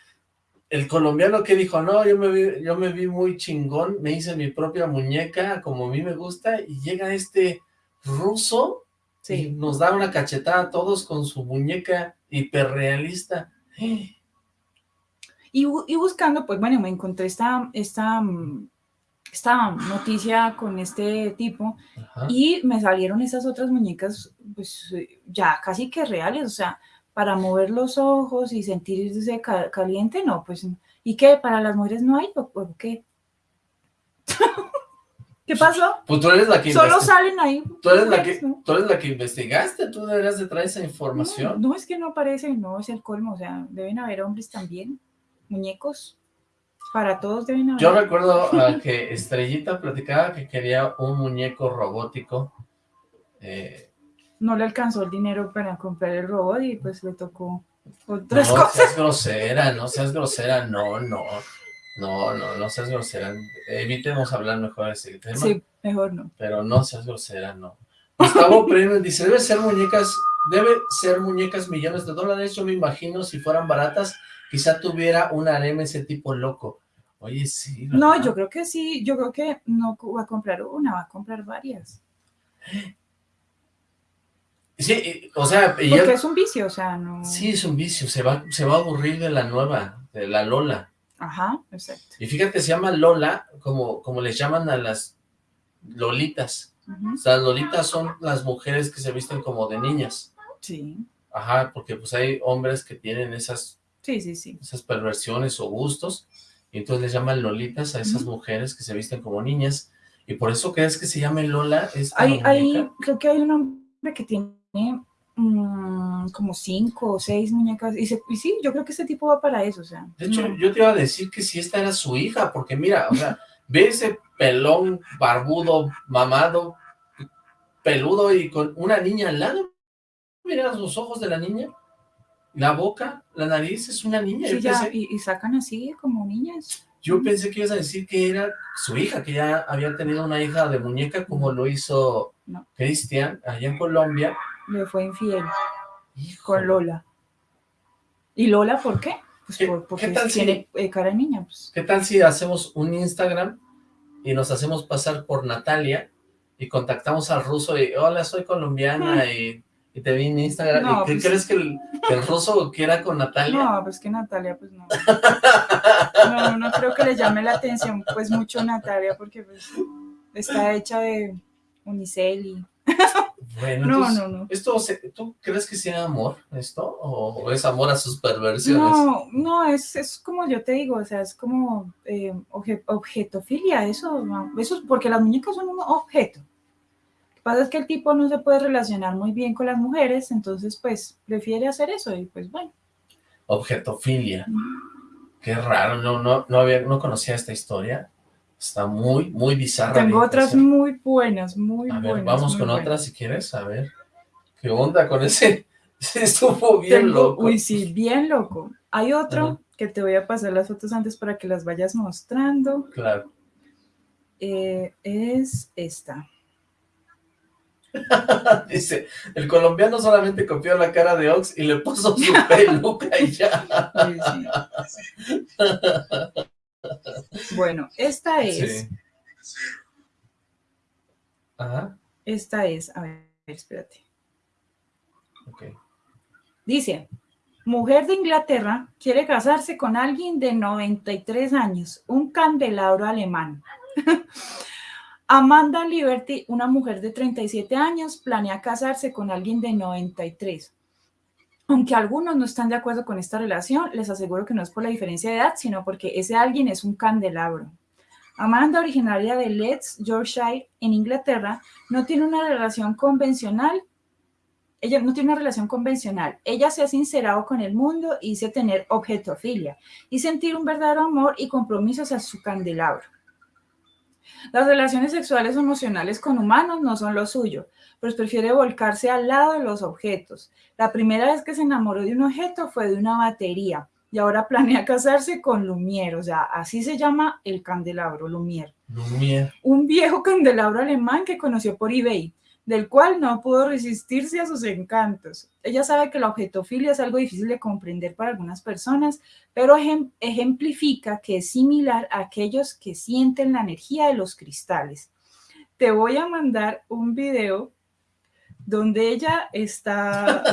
el colombiano que dijo, no, yo me vi, yo me vi muy chingón, me hice mi propia muñeca como a mí me gusta, y llega este ruso y nos da una cachetada a todos con su muñeca hiperrealista. Y, y buscando, pues bueno, me encontré esta, esta, mm, esta noticia con este tipo Ajá. y me salieron esas otras muñecas, pues ya casi que reales, o sea, para mover los ojos y sentirse ca- caliente, no, pues, ¿y qué? ¿Para las mujeres no hay o, o qué? ¿Qué pasó? Pues tú eres la que Solo salen ahí. tú eres la que, tú eres la que investigaste, tú deberías de traer esa información. no, es que no aparece, no es el colmo, o sea, deben haber hombres también, muñecos, para todos deben haber. Yo recuerdo ah, que Estrellita platicaba que quería un muñeco robótico. eh, no le alcanzó el dinero para comprar el robot y pues le tocó otras no cosas. seas grosera, no seas grosera, no, no, no, no, no seas grosera. Evitemos hablar mejor de ese tema, Sí, mejor no. pero no seas grosera, no. Gustavo Premio dice, debe ser muñecas, debe ser muñecas millones de dólares, yo me imagino si fueran baratas, quizá tuviera un harem ese tipo loco. Oye, sí, No, yo creo que sí, yo creo que no va a comprar una, va a comprar varias. Sí, o sea, Porque es un vicio, o sea, no. sí es un vicio, se va, se va a aburrir de la nueva, de la Lola. Ajá, exacto. Y fíjate, se llama Lola, como, como les llaman a las Lolitas. Ujú, O sea, las Lolitas son las mujeres que se visten como de niñas. Sí, Ajá, porque pues hay hombres que tienen esas, sí, sí, sí. esas perversiones o gustos, y entonces les llaman Lolitas a esas mujeres que se visten como niñas. Y por eso crees que se llame Lola Hay, hay, creo que hay un hombre que tiene mm, como cinco o seis muñecas. Y, se- y sí, yo creo que este tipo va para eso, o sea. De hecho, no. yo te iba a decir que si esta era su hija, porque mira, o sea, ve ese pelón, barbudo, mamado, peludo y con una niña al lado. Mira los ojos de la niña, la boca, la nariz, es una niña. Sí, yo, ya, pensé, y, y sacan así como niñas. yo pensé que ibas a decir que era su hija, que ya había tenido una hija de muñeca como lo hizo No. Cristian allá en Colombia. Le fue infiel Híjole. con Lola. ¿Y Lola por qué? Pues ¿Qué- por- porque qué tal si- tiene eh, cara de niña. Pues. ¿Qué tal si hacemos un Instagram y nos hacemos pasar por Natalia y contactamos al ruso y hola, soy colombiana y, y te vi en Instagram? No, ¿Y qué pues- crees que el, que el ruso quiera con Natalia? No, pues que Natalia, pues no. No, no creo que le llame la atención, pues mucho Natalia, porque pues está hecha de unicel y... Bueno, No, entonces, no, no. Esto, ¿Tú crees que sea amor esto? ¿O, es amor a sus perversiones? No, no, es, es como yo te digo, o sea, es como eh, obje- objetofilia, eso, eso, porque las muñecas son un objeto. Lo que pasa es que el tipo no se puede relacionar muy bien con las mujeres, entonces pues prefiere hacer eso y pues bueno. Objetofilia. Qué raro, no, no, no, había, no conocía esta historia. Está muy, muy bizarra. Tengo otras muy buenas, muy A buenas. ver, vamos con buenas. otras si quieres, a ver. ¿Qué onda con ese? Estuvo bien Tengo- loco. Uy, sí, bien loco. Hay otro que te voy a pasar las fotos antes para que las vayas mostrando. Claro. Eh, es esta. Dice, el colombiano solamente copió la cara de Ox y le puso su peluca y ya. Uy, sí. Bueno, esta es, Sí. Ajá, esta es, a ver, espérate. ok. Dice, mujer de Inglaterra quiere casarse con alguien de 93 años, un candelabro alemán. Amanda Liberty, una mujer de 37 años, planea casarse con alguien de 93. Aunque algunos no están de acuerdo con esta relación, les aseguro que no es por la diferencia de edad, sino porque ese alguien es un candelabro. Amanda, originaria de Leeds, Yorkshire, en Inglaterra, no tiene una relación convencional. Ella no tiene una relación convencional. Ella se ha sincerado con el mundo y dice tener objetofilia y sentir un verdadero amor y compromiso hacia su candelabro. Las relaciones sexuales o emocionales con humanos no son lo suyo, pues prefiere volcarse al lado de los objetos. La primera vez que se enamoró de un objeto fue de una batería y ahora planea casarse con Lumière, o sea, así se llama el candelabro, Lumière. Lumière. Un viejo candelabro alemán que conoció por eBay, del cual no pudo resistirse a sus encantos. Ella sabe que la objetofilia es algo difícil de comprender para algunas personas, pero ejemplifica que es similar a aquellos que sienten la energía de los cristales. Te voy a mandar un video donde ella está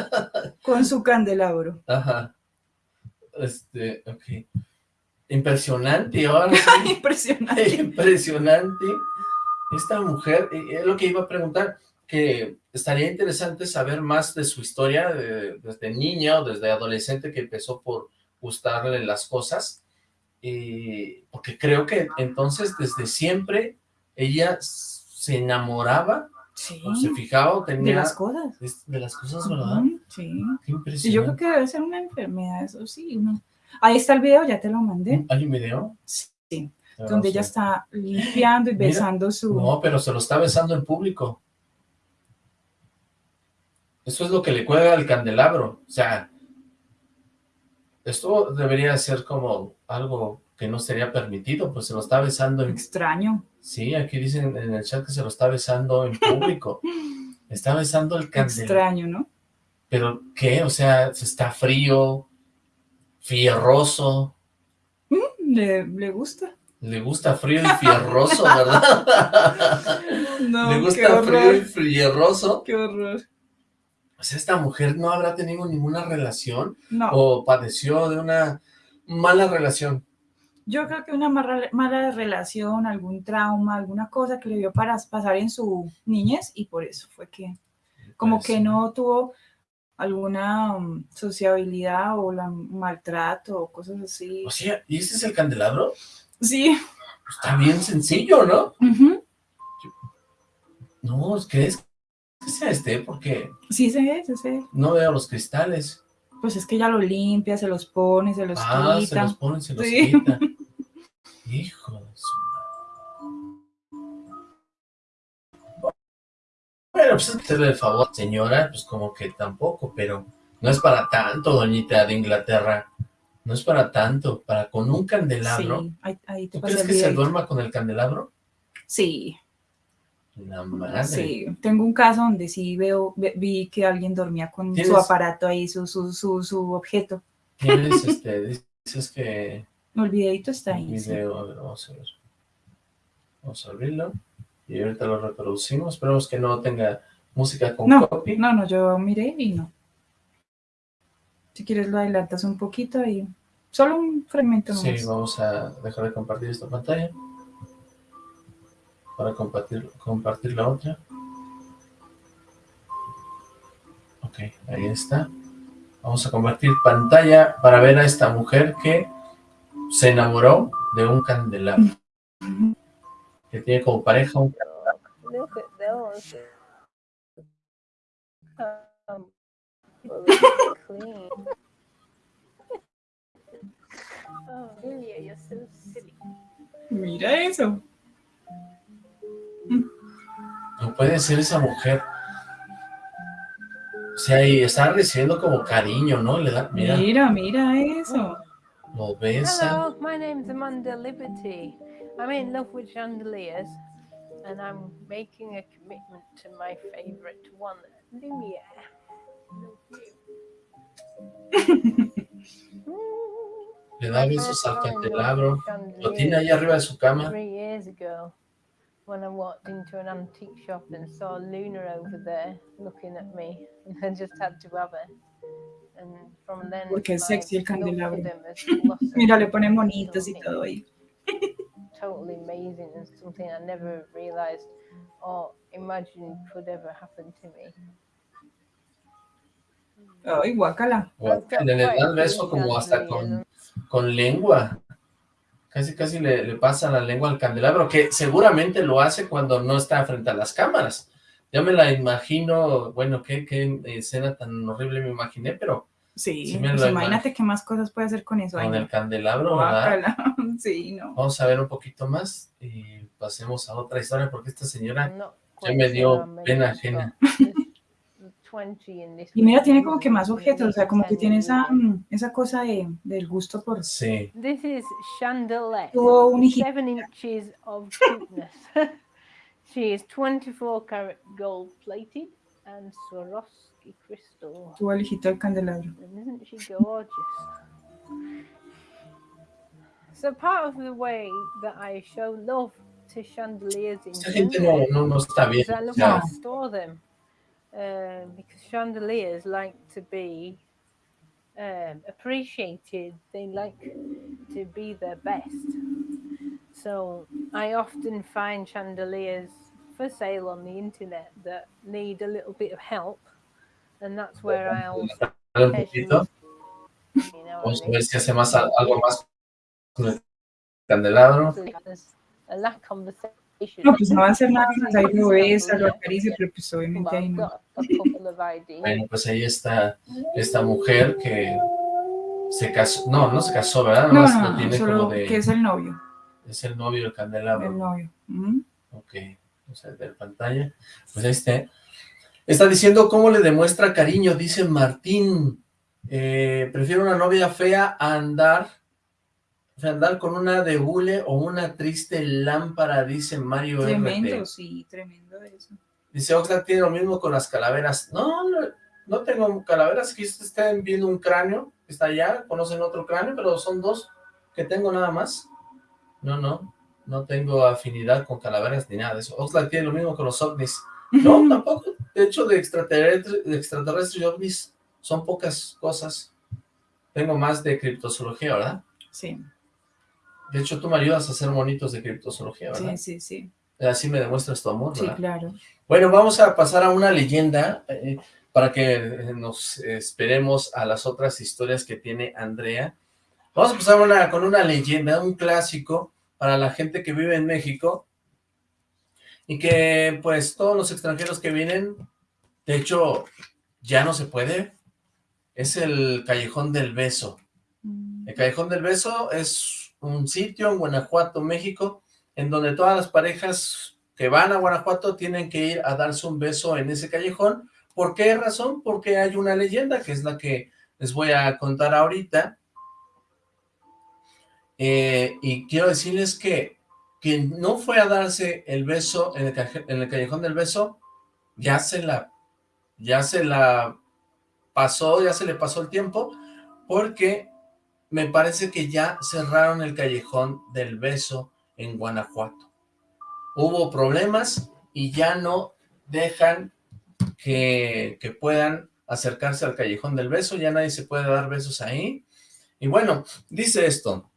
con su candelabro. Ajá. Este, ok. Impresionante, ahora sí. Impresionante. Impresionante. Esta mujer, es lo que iba a preguntar, que estaría interesante saber más de su historia, desde niña o desde adolescente que empezó por gustarle las cosas, y porque creo que entonces desde siempre ella se enamoraba, Sí, o se fijaba, o tenía... de las cosas. de las cosas, ¿verdad? Ujú, Sí. Qué impresionante. yo creo que debe ser una enfermedad, eso sí. uno- Ahí está el video, ya te lo mandé. ¿Hay un video? Sí, Ah, donde ella está limpiando y Mira, besando su... No, pero se lo está besando en público. Eso es lo que le cuelga al candelabro. O sea, esto debería ser como algo que no sería permitido, pues se lo está besando en... Extraño. Sí, aquí dicen en el chat que se lo está besando en público. Está besando el candelabro. Extraño, ¿no? ¿Pero qué? O sea, se está frío, fierroso. Le, le gusta. Le gusta frío y fierroso, ¿verdad? No, Le qué gusta frío y fierroso. Qué horror. O sea, esta mujer no habrá tenido ninguna relación No, o padeció de una mala relación. yo creo que una mala, mala relación, algún trauma, alguna cosa que le vio para pasar en su niñez y por eso fue que como que no tuvo alguna um, sociabilidad o la maltrato o cosas así. O sea, ¿y ese es el candelabro? Sí. Está bien sencillo, ¿no? ujú. No, ¿crees sea este? Porque Sí, ve, sí, no veo los cristales. Pues es que ella los limpia, se los pone, se los ah, se quita. los pone, se los Sí. quita. Hijo de su madre. Bueno, pues hacerle el favor, señora, pues como que tampoco, pero no es para tanto, doñita de Inglaterra. No es para tanto, para con un candelabro. Sí, ahí, ahí te ¿Tú crees que se duerma con el candelabro? Sí, La madre. sí. Tengo un caso donde sí veo, ve- vi que alguien dormía con su ¿Tienes- aparato ahí, su, su, su, su objeto. Tienes, este, dices que El videito está ahí. sí. video, a ver, vamos a ver. Vamos a abrirlo. Y ahorita lo reproducimos. Esperemos que no tenga música con No, copy. no, no, yo miré y no. Si quieres lo adelantas un poquito y solo un fragmento Sí, nomás. vamos a dejar de compartir esta pantalla para compartir, compartir la otra. Ok, ahí está. Vamos a compartir pantalla para ver a esta mujer que se enamoró de un candelabro. Que tiene como pareja un Look at those. No puede ser esa mujer. O sea, y está recibiendo como cariño, ¿no? Le da, mira, Mira, mira eso. lo besa. Hello, my name's Amanda Liberty. I'm in love with chandeliers, and I'm making a commitment to my favourite one, Lumiere. Le da besos al candelabro. Lo tiene ahí arriba de su cama. Three years ago, when I walked into an antique shop and saw Luna over there looking at me, and I just had to have her. And from then, Porque es sexy el love for candelabro. them has blossomed Mira, le pone monitos y todo ahí. Totally amazing and something I never realized or imagined could ever happen to me. Ay, guácala. O- Le da el beso como hasta con, con lengua. Casi, casi le, le pasa la lengua al candelabro, que seguramente lo hace cuando no está frente a las cámaras. Ya me la imagino, bueno, qué, qué escena tan horrible me imaginé, pero Sí, Sí me pues imagínate qué más cosas puede hacer con eso. Ay, con el candelabro, ¿verdad? Sí, no. Vamos a ver un poquito más y pasemos a otra historia, porque esta señora ya me dio pena ajena. got. There's 20 in this Y mira, tiene como que más objetos, o sea, como que 10 tiene esa, mm, esa cosa de, del gusto por... Sí, This is Chandelier. Tuvo un hijito. Seven inches of cuteness. she is 24 karat gold plated and Swarovski crystal. Tuvo el hijito del candelabro. And isn't she gorgeous? So part of the way that I show love to chandeliers in esta gente no, no, no está bien. is I love to store them um, because chandeliers like to be um, appreciated. They like to be their best. So I often find chandeliers for sale on the internet that need a little bit of help, and that's where I'll Dale un poquito, you know vamos what a I mean? ver si hace más, algo más con el candelabro. A lack conversation. No, pues no va a hacer nada más, ahí lo besa, lo acaricia, pero pues obviamente ahí no. Bueno, pues ahí está esta mujer que se casó, no, no se casó, ¿verdad? No, no, tiene solo como de, que es el novio, es el novio del el candelabro. novio. Ujú. Ok, vamos a ver pantalla. Pues ahí está. Está diciendo cómo le demuestra cariño, dice Martín. Eh, prefiero una novia fea a andar, andar con una de hule o una triste lámpara, dice Mario Tremendo, sí, tremendo eso. Dice Oxlack tiene lo mismo con las calaveras. No, no, no tengo calaveras, aquí están viendo un cráneo, que está allá, conocen otro cráneo, pero son dos que tengo nada más. No, no, no tengo afinidad con calaveras ni nada de eso. Oxlack tiene lo mismo con los ovnis. No, tampoco. De hecho, de extraterrestres, de extraterrestres y ovnis son pocas cosas. Tengo más de criptozoología, ¿verdad? Sí, De hecho, tú me ayudas a hacer monitos de criptozoología, ¿verdad? sí, sí, sí, Así me demuestras tu amor, sí, ¿verdad? claro. Bueno, vamos a pasar a una leyenda eh, para que eh, nos esperemos a las otras historias que tiene Andrea. Vamos a pasar una, con una leyenda, un clásico para la gente que vive en México y que pues todos los extranjeros que vienen, de hecho, ya no se puede. Es el Callejón del Beso. Mm, El Callejón del Beso es un sitio en Guanajuato, México, en donde todas las parejas que van a Guanajuato tienen que ir a darse un beso en ese callejón. ¿Por qué razón? Porque hay una leyenda, que es la que les voy a contar ahorita. Eh, y quiero decirles que quien no fue a darse el beso en el, en el Callejón del Beso, ya se la, ya se la pasó, ya se le pasó el tiempo, porque me parece que ya cerraron el Callejón del Beso en Guanajuato. Hubo problemas y ya no dejan que, que puedan acercarse al Callejón del Beso, ya nadie se puede dar besos ahí. Y bueno, dice esto.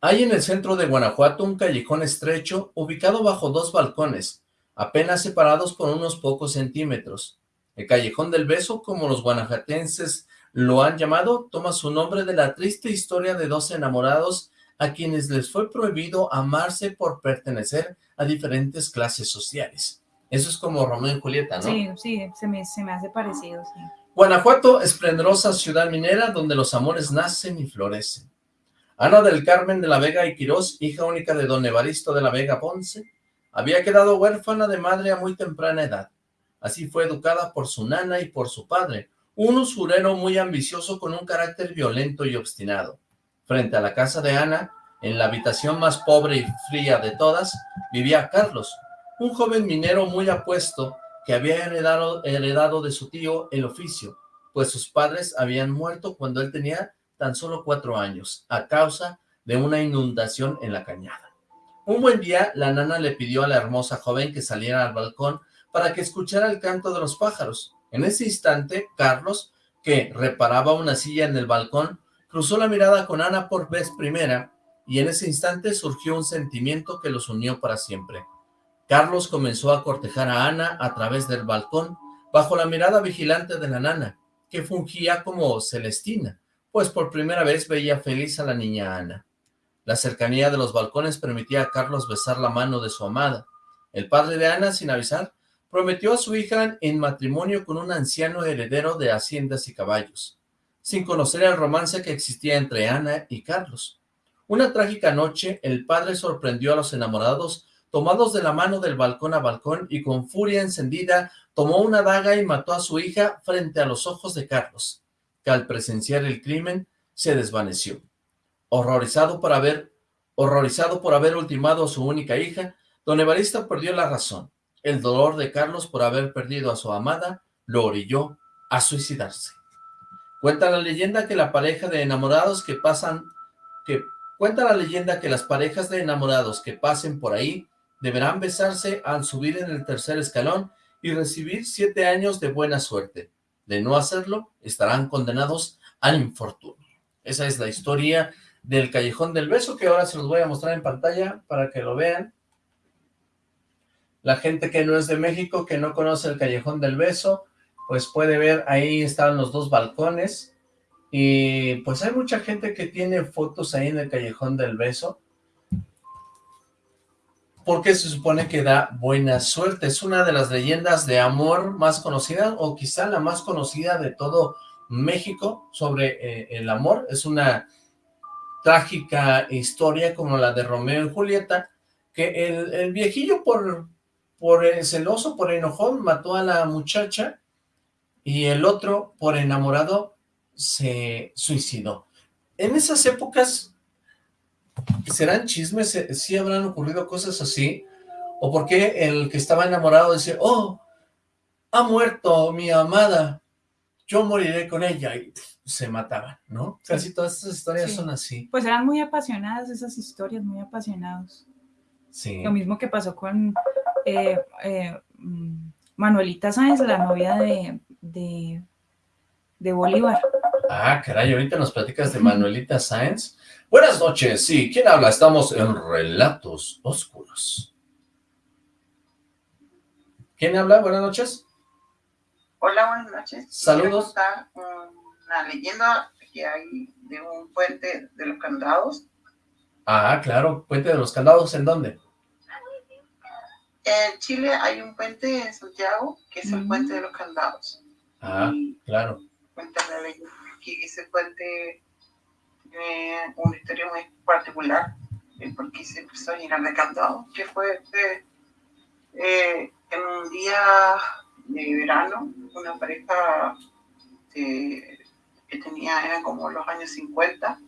Hay en el centro de Guanajuato un callejón estrecho ubicado bajo dos balcones, apenas separados por unos pocos centímetros. El Callejón del Beso, como los guanajuatenses lo han llamado, toma su nombre de la triste historia de dos enamorados a quienes les fue prohibido amarse por pertenecer a diferentes clases sociales. Eso es como Romeo y Julieta, ¿no? Sí, sí, se me, se me hace parecido, sí. Guanajuato, esplendorosa ciudad minera donde los amores nacen y florecen. Ana del Carmen de la Vega y Quirós, hija única de don Evaristo de la Vega Ponce, había quedado huérfana de madre a muy temprana edad. Así fue educada por su nana y por su padre, un usurero muy ambicioso con un carácter violento y obstinado. Frente a la casa de Ana, en la habitación más pobre y fría de todas, vivía Carlos, un joven minero muy apuesto que había heredado, de su tío el oficio, pues sus padres habían muerto cuando él tenía tan solo cuatro años, a causa de una inundación en la cañada. Un buen día, la nana le pidió a la hermosa joven que saliera al balcón para que escuchara el canto de los pájaros. En ese instante, Carlos, que reparaba una silla en el balcón, cruzó la mirada con Ana por vez primera, y en ese instante surgió un sentimiento que los unió para siempre. Carlos comenzó a cortejar a Ana a través del balcón, bajo la mirada vigilante de la nana, que fungía como Celestina, pues por primera vez veía feliz a la niña Ana. La cercanía de los balcones permitía a Carlos besar la mano de su amada. El padre de Ana, sin avisar, prometió a su hija en matrimonio con un anciano heredero de haciendas y caballos, sin conocer el romance que existía entre Ana y Carlos. Una trágica noche, el padre sorprendió a los enamorados tomados de la mano del balcón a balcón y con furia encendida tomó una daga y mató a su hija frente a los ojos de Carlos, que al presenciar el crimen se desvaneció. Horrorizado por haber, horrorizado por haber ultimado a su única hija, don Evaristo perdió la razón. El dolor de Carlos por haber perdido a su amada lo orilló a suicidarse. Cuenta la leyenda que la pareja de enamorados que pasan, que cuenta la leyenda que las parejas de enamorados que pasen por ahí deberán besarse al subir en el tercer escalón y recibir siete años de buena suerte. De no hacerlo, estarán condenados al infortunio. Esa es la historia del Callejón del Beso, que ahora se los voy a mostrar en pantalla para que lo vean. La gente que no es de México, que no conoce el Callejón del Beso, pues puede ver, ahí están los dos balcones, y pues hay mucha gente que tiene fotos ahí en el Callejón del Beso, porque se supone que da buena suerte. Es una de las leyendas de amor más conocidas, o quizá la más conocida de todo México sobre eh, el amor. Es una trágica historia como la de Romeo y Julieta, que el, viejillo por, por celoso, por enojón, mató a la muchacha y el otro, por enamorado, se suicidó. En esas épocas, ¿serán chismes? ¿Sí habrán ocurrido cosas así? ¿O por qué el que estaba enamorado dice, oh, ha muerto mi amada, yo moriré con ella? Y se mataban, ¿no? Casi todas estas historias son así. Pues eran muy apasionadas esas historias, muy apasionados. Sí. Lo mismo que pasó con eh, eh, Manuelita Sáenz, la novia de, de, de, Bolívar. Ah, caray, ahorita nos platicas de Manuelita Sáenz. Buenas noches, sí, ¿quién habla? Estamos en Relatos Oscuros. ¿Quién habla? Buenas noches. Hola, buenas noches. Saludos una leyenda que hay de un puente de los candados. Ah, claro, puente de los candados, ¿en dónde? En Chile hay un puente en Santiago que es el Mm. puente de los candados. Ah, Y claro. cuenta la que ese puente tiene una historia muy particular eh, porque se empezó a llenar de candados, que fue eh, eh, en un día de verano, una pareja de que tenía, eran como los años 50.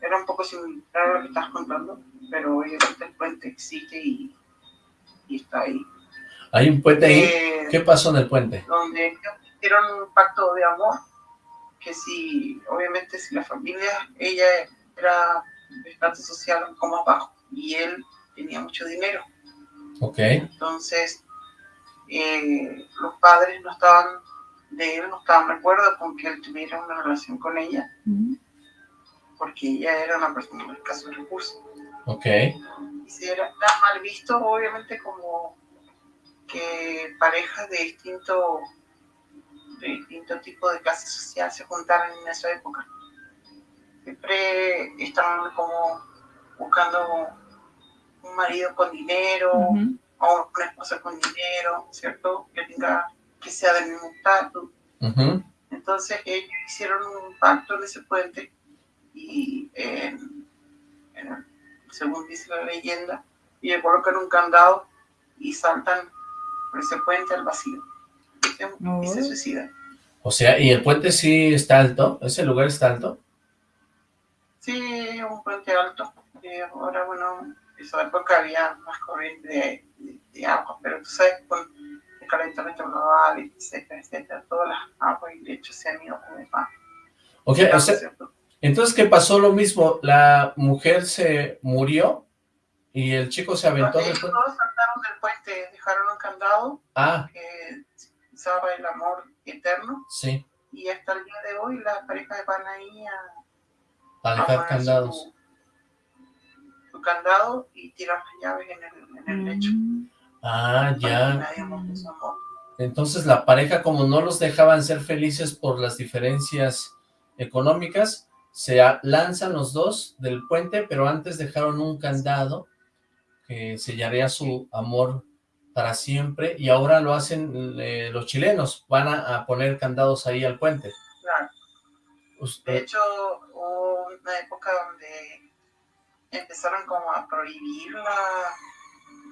Era un poco similar a lo que estás contando, pero obviamente el puente existe y, y está ahí. Hay un puente ahí. Eh, ¿Qué pasó en el puente? donde ellos hicieron un pacto de amor, que si, obviamente, si la familia, ella era de estatus social un poco más bajo y él tenía mucho dinero. Ok. Entonces, eh, los padres no estaban de él no estaban de acuerdo con que él tuviera una relación con ella, Mm. porque ella era una persona de escasos recursos. Ok. Y se era tan mal visto, obviamente, como que parejas de distinto, de distinto tipo de clase social se juntaran en esa época. Siempre estaban como buscando un marido con dinero, o una esposa con dinero, ¿cierto? Que tenga, que sea del mismo estatus. Entonces ellos hicieron un pacto en ese puente y eh, según dice la leyenda, y le colocan un candado y saltan por ese puente al vacío y se, y se suicidan. O sea, ¿y el puente sí está alto? ¿Ese lugar está alto? Sí, es un puente alto. eh, ahora, bueno, en esa época había más corriente de, de- de agua, pero tú sabes, con el calentamiento global, etcétera, etcétera, todas las aguas y lechos se han ido como más. Ok, o sea, entonces, ¿qué pasó lo mismo? La mujer se murió y el chico se aventó del Ellos puente. todos saltaron del puente, dejaron un candado Ah, que simbolizaba el amor eterno sí, y hasta el día de hoy las parejas van ahí a, a dejar candados. Su, su candado y tirar las llaves en el, en el lecho. Ah, ya. Entonces la pareja, como no los dejaban ser felices por las diferencias económicas, se lanzan los dos del puente, pero antes dejaron un candado que sellaría su amor para siempre, y ahora lo hacen eh, los chilenos, van a, a poner candados ahí al puente. Claro. De hecho, hubo una época donde empezaron como a prohibir la,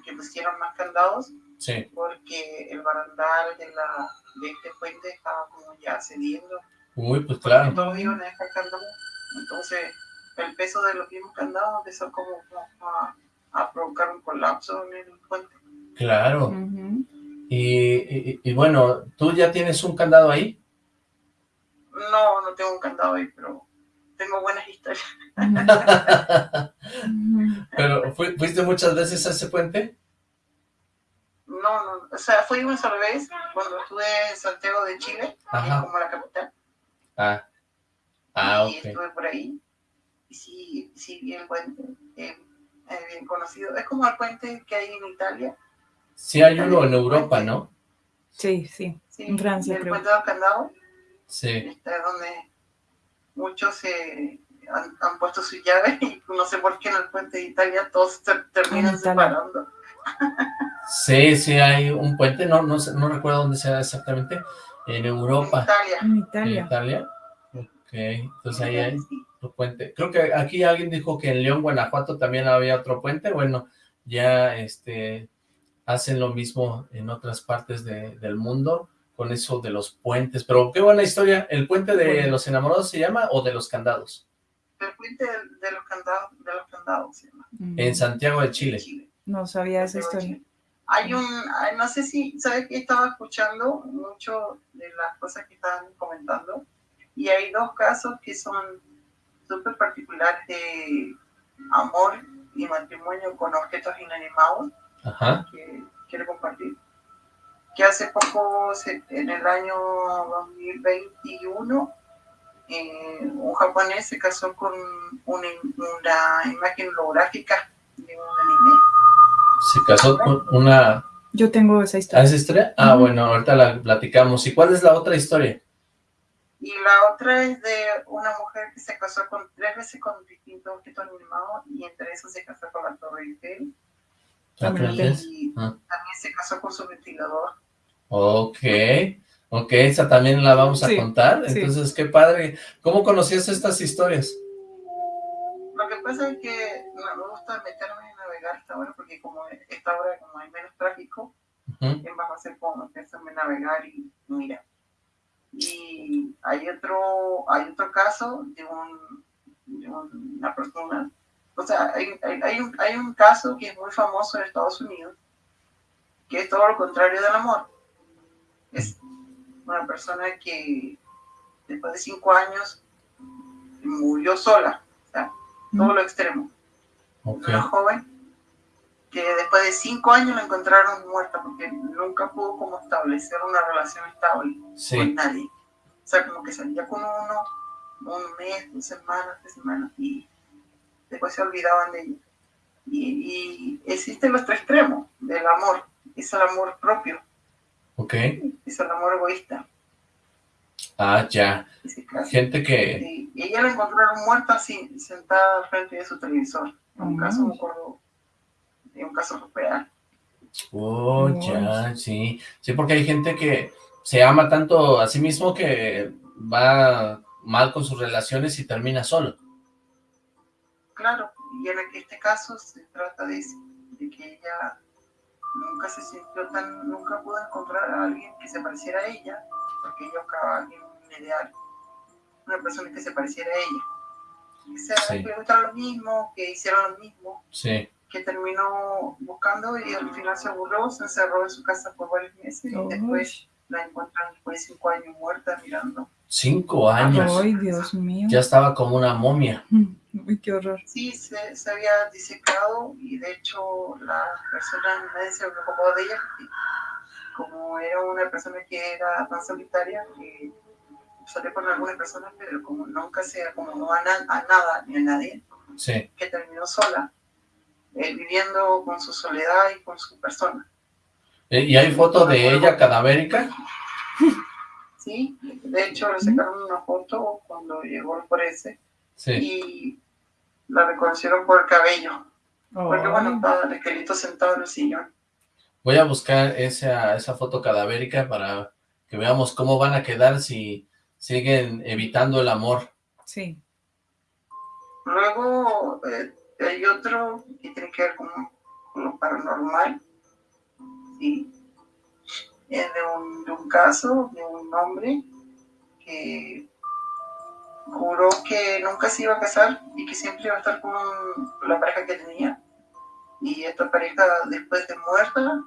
que pusieron más candados sí, porque el barandal de, la, de este puente estaba como ya cediendo. uy, pues claro, Todos iban a dejar candados. Entonces, el peso de los mismos candados empezó como, como a, a provocar un colapso en el puente. claro. Y, y- y bueno, ¿tú ya tienes un candado ahí? No, no tengo un candado ahí, pero tengo buenas historias. Pero, ¿fui- ¿fuiste muchas veces a ese puente? No, no, o sea, fui una sola vez cuando estuve en Santiago de Chile, que es Ajá. como la capital. Ah, ah, y estuve por ahí. Y sí, sí vi el puente, eh, eh, bien conocido. Es como el puente que hay en Italia. Sí hay uno en Europa, ¿no? Sí, sí. Sí, En Francia, el creo. puente de los candados. Sí. Este, es donde muchos se han, han puesto sus llaves y no sé por qué en el puente de Italia todos se terminan En Italia. separando. Sí, sí hay un puente, no, no, sé- no recuerdo dónde sea exactamente, en En Europa, Italia. En en Italia. Entonces ahí hay otro puente. Creo que aquí alguien dijo que en León, Guanajuato también había otro puente. Bueno, ya este hacen lo mismo en otras partes de- del mundo con eso de los puentes. Pero qué buena historia. ¿El puente de Bueno. los enamorados se llama o de los candados? El puente de, de los candados, de los candados se llama. Ujú. En Santiago de Chile. Chile. No sabía esa historia. Hay un, ay, no sé si, ¿sabes que Estaba escuchando mucho de las cosas que estaban comentando y hay dos casos que son súper particulares de amor y matrimonio con objetos inanimados Ajá. que quiero compartir. Que hace poco, en el año 2021, eh, un japonés se casó con una, una imagen holográfica de un anime. Se casó con una... Yo tengo esa ¿Ah, historia. esa historia? Ah, bueno, ahorita la platicamos. ¿Y cuál es la otra historia? Y la otra es de una mujer que se casó con tres veces con distintos objetos animados y entre esos se casó con la Torre Eiffel También ¿Otra lo vez? y Ah. también se casó con su ventilador. Ok, ok, esa también la vamos a Sí, contar. sí. Entonces, qué padre. ¿Cómo conocías estas historias? Lo que pasa es que no me gusta meterme en navegar esta hora porque como esta hora como hay menos tráfico, Ujú, es más fácil como empezarme a navegar y mira. Y hay otro, hay otro caso de, un, de una persona, o sea, hay, hay, hay un, hay un caso que es muy famoso en Estados Unidos, que es todo lo contrario del amor. Es una persona que después de cinco años murió sola, o sea, todo lo extremo. Ok, una joven que después de cinco años la encontraron muerta porque nunca pudo como establecer una relación estable con nadie. O sea, como que salía con uno un mes, dos semanas, tres semanas y después se olvidaban de ella. Y, y existen los tres extremos del amor. Es el amor propio, ok. es el amor egoísta. Ah, ya. Gente que... Sí, y ella la encontraron muerta así, sentada al frente de su televisor. Un caso, me acuerdo, de un caso real. Oh, ya, sí. Sí, porque hay gente que se ama tanto a sí mismo que va mal con sus relaciones y termina solo. Claro, y en este caso se trata de, eso, de que ella nunca se sintió tan, nunca pudo encontrar a alguien que se pareciera a ella, porque ella buscaba a alguien ideal, una persona que se pareciera a ella, que, sea, Sí. le lo mismo, que hiciera lo mismo, Sí. Que terminó buscando y al final se aburrió, se encerró en su casa por varios meses y después la encuentran después de cinco años muerta mirando. Cinco años. Ay, Dios mío. Ya estaba como una momia. Uy, qué horror. Sí, se, se había disecado y de hecho la persona, nadie se preocupó de ella como era una persona que era tan solitaria que salió con algunas personas pero como nunca se acomodó a, na- a nada ni a nadie, Sí. que terminó sola, eh, viviendo con su soledad y con su persona. Eh, ¿Y hay foto de ella cadavérica? Sí, de hecho le sacaron una foto cuando llegó el forense Sí. y la reconocieron por el cabello. Porque bueno, estaba el esqueleto sentado en el sillón. Voy a buscar esa, esa foto cadavérica para que veamos cómo van a quedar si siguen evitando el amor. Sí. Luego eh, hay otro que tiene que ver con, con lo paranormal. Sí. Es de un, de un caso de un hombre que juró que nunca se iba a casar y que siempre iba a estar con la pareja que tenía. Y esta pareja, después de muerta,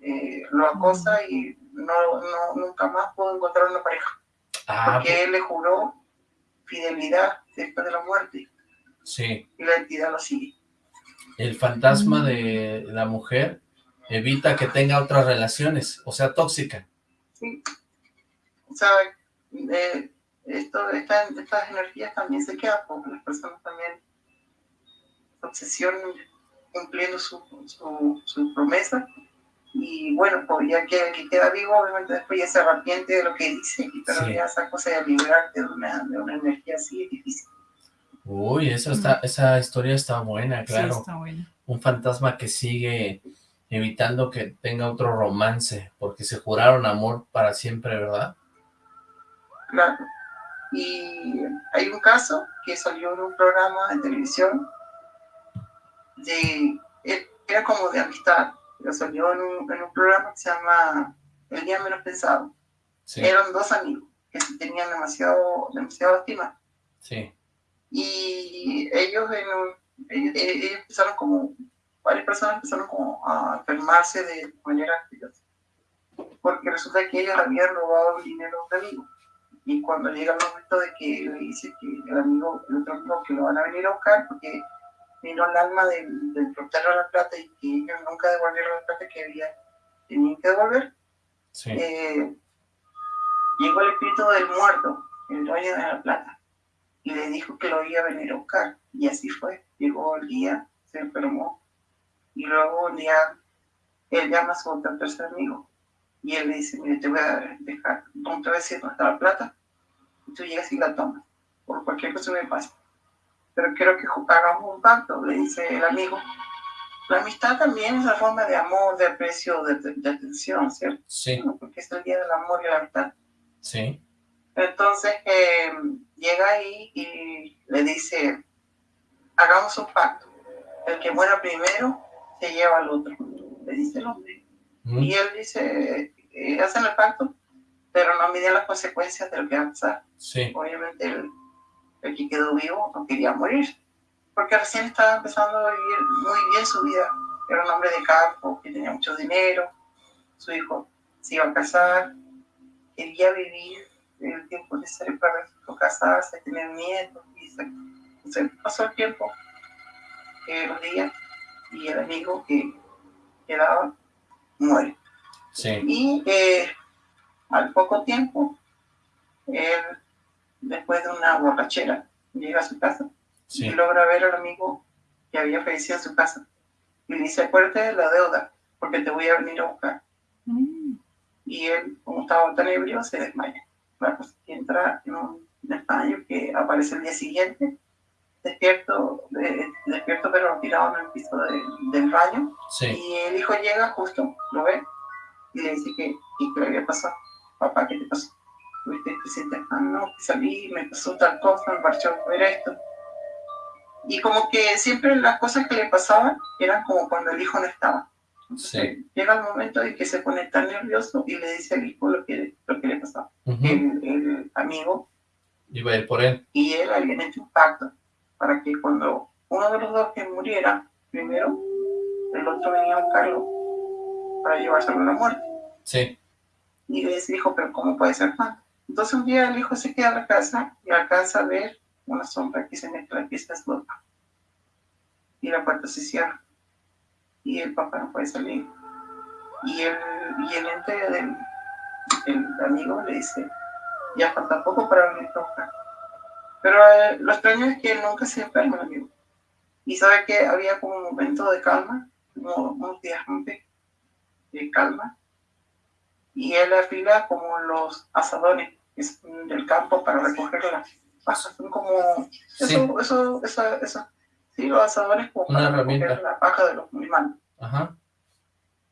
eh, lo acosa y no, no, nunca más pudo encontrar una pareja. Ah, Porque él le juró fidelidad después de la muerte sí. y la entidad lo sigue. El fantasma de la mujer evita que tenga otras relaciones, o sea, tóxica. Sí. O sea, eh, esto, esta- estas energías también se quedan porque las personas también se obsesionan cumpliendo su, su, su promesa y bueno, pues ya que que queda vivo, obviamente después ya se arrepiente de lo que dice, y pero Sí. ya esa cosa de liberarte de una, de una energía así es difícil. Uy, esa, está, esa historia está buena, claro. Sí, está bueno. Un fantasma que sigue evitando que tenga otro romance, porque se juraron amor para siempre, ¿verdad? Claro. Y hay un caso que salió en un programa de televisión de, era como de amistad, pero salió en un, en un programa que se llama El Día Menos Pensado. Sí, Eran dos amigos que se tenían demasiado, demasiado estima. sí, Y ellos, un- ellos, ellos empezaron como, varias personas empezaron como a enfermarse de manera. Porque resulta que ellos habían robado el dinero de un amigo. Y cuando llega el momento de que le dice que el amigo, el otro amigo, que lo van a venir a buscar porque vino el alma del, del de la plata y que ellos nunca devolvieron la plata que había, tenían que devolver, sí. eh, llegó el espíritu del muerto, el dueño de la plata, y le dijo que lo iba a venir a buscar. Y así fue. Llegó el día, se enfermó, y luego un día él llama a su tercer amigo, y él le dice, mire, te voy a dejar, no te voy a decir dónde está la plata, y tú llegas y la tomas, por cualquier cosa me pase. Pero quiero que hagamos un pacto, le dice el amigo. La amistad también es una forma de amor, de aprecio, de, de- de atención, ¿cierto? Sí, Porque es el día del amor y la amistad. sí, Entonces eh, llega ahí y le dice, hagamos un pacto. El que muera primero se lleva al otro, le dice el hombre. mm, Y él dice, eh, hacen el pacto, pero no miden las consecuencias de lo que va a pasar. sí, Obviamente el, el que quedó vivo no quería morir, porque recién estaba empezando a vivir muy bien su vida. Era un hombre de campo, que tenía mucho dinero, su hijo se iba a casar, quería vivir el tiempo necesario para casarse, tener nietos, y se, se pasó el tiempo, eh, los días, y el amigo que quedaba muere. sí, Y eh, al poco tiempo, él, después de una borrachera, llega a su casa y logra ver al amigo que había fallecido en su casa. Y le dice, acuérdate de la deuda, porque te voy a venir a buscar. Mm, Y él, como estaba tan ebrio, se desmaya. La cosa es que entra en un desmayo que aparece el día siguiente, despierto, eh, despierto pero tirado en el piso de- del baño, sí, y el hijo llega justo, lo ve, y le dice que, qué le había pasado. Papá, ¿qué te pasó? Tuviste te sientes, ah, no, salí, me pasó tal cosa, me pareció ver esto. Y como que siempre las cosas que le pasaban eran como cuando el hijo no estaba. Sí, Llega el momento en que se pone tan nervioso y le dice al hijo lo que, lo que le ujú, El, el amigo iba a ir por él, y él habían hecho un pacto para que cuando uno de los dos que muriera primero, el otro venía a buscarlo para llevárselo a la muerte. sí, Y le dice, hijo, pero ¿cómo puede ser tan? Entonces un día el hijo se queda en la casa y alcanza a ver una sombra que se mete en la pieza de su. Y la puerta se cierra. Y el papá no puede salir. Y el, y el ente del el amigo le dice, ya falta poco para venir a buscar. Pero eh, lo extraño es que él nunca se enferma, el amigo. Y sabe que había como un momento de calma, como unos días antes de calma, y él afila como los asadones del campo para recoger las paja, son como, eso, Sí. eso, eso, eso, sí, los asadores como Una para herramienta. recoger la paja de los animales. Ajá.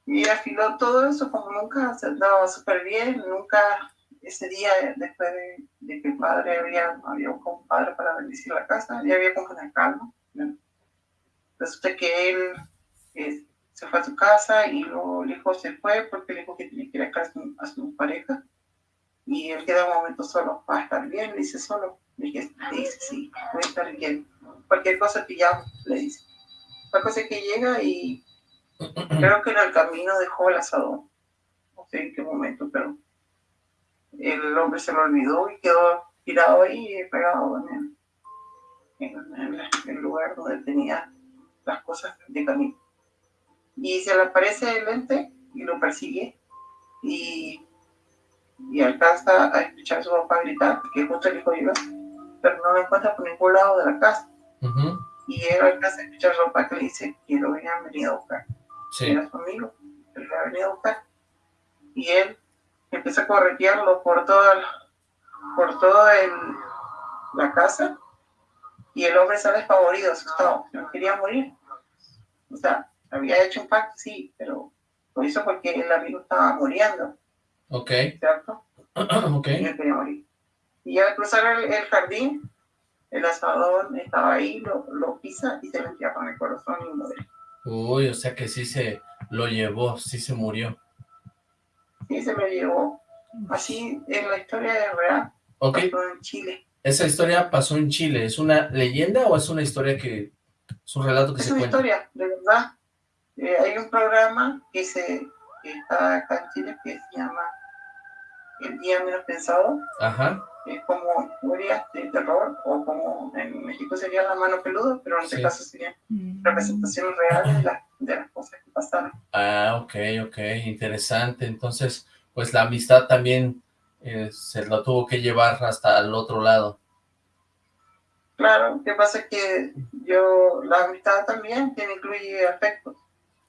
Y afiló todo eso como nunca, se andaba súper bien, nunca ese día después de, de que el padre había, había buscado un padre para bendecir la casa, ya había como una calma. ¿no? Resulta que él eh, se fue a su casa y luego el hijo se fue porque le dijo que tenía que ir a casa a su pareja y él queda un momento solo, va a estar bien, le dice solo, le dice sí, voy a estar bien, cualquier cosa que llamo, le dice. La cosa es que llega y creo que en el camino dejó el asador, no sé en qué momento, pero el hombre se lo olvidó y quedó tirado ahí, pegado en el, en, el lugar donde tenía las cosas de camino. Y se le aparece el ente y lo persigue y, y alcanza a escuchar a su papá gritar, que justo el hijo llega, pero no lo encuentra por ningún lado de la casa. Y él alcanza a escuchar a su papá que le dice que lo habían venido a buscar Sí. era su amigo, que lo había venido a buscar. Y él empieza a corretearlo por toda la- por toda el- la casa y el hombre sale espavorido, asustado, no quería morir. O sea, había hecho un pacto, sí, pero lo hizo porque el amigo estaba muriendo, Ok. ¿cierto? ok. Y morir. Al cruzar el, el jardín, el asador estaba ahí, lo, lo pisa y se le entierra en el corazón y muere. Uy, o sea que sí se lo llevó, sí se murió. Sí, se lo llevó. Así en la historia de real, Ok. pasó en Chile. Esa historia pasó en Chile. ¿Es una leyenda o es una historia que... es un relato que Es se una cuenta? historia, de verdad. Eh, hay un programa que, se, que está acá en Chile que se llama El Día Menos Pensado. Ajá. Es como historias de terror, o como en México sería La Mano Peluda, pero en este Sí. caso serían Mm. representaciones reales de, la- de las cosas que pasaron. Ah, ok, ok, interesante. Entonces, pues la amistad también eh, se lo tuvo que llevar hasta el otro lado. Claro, que pasa es que yo, la amistad también tiene, incluye afectos.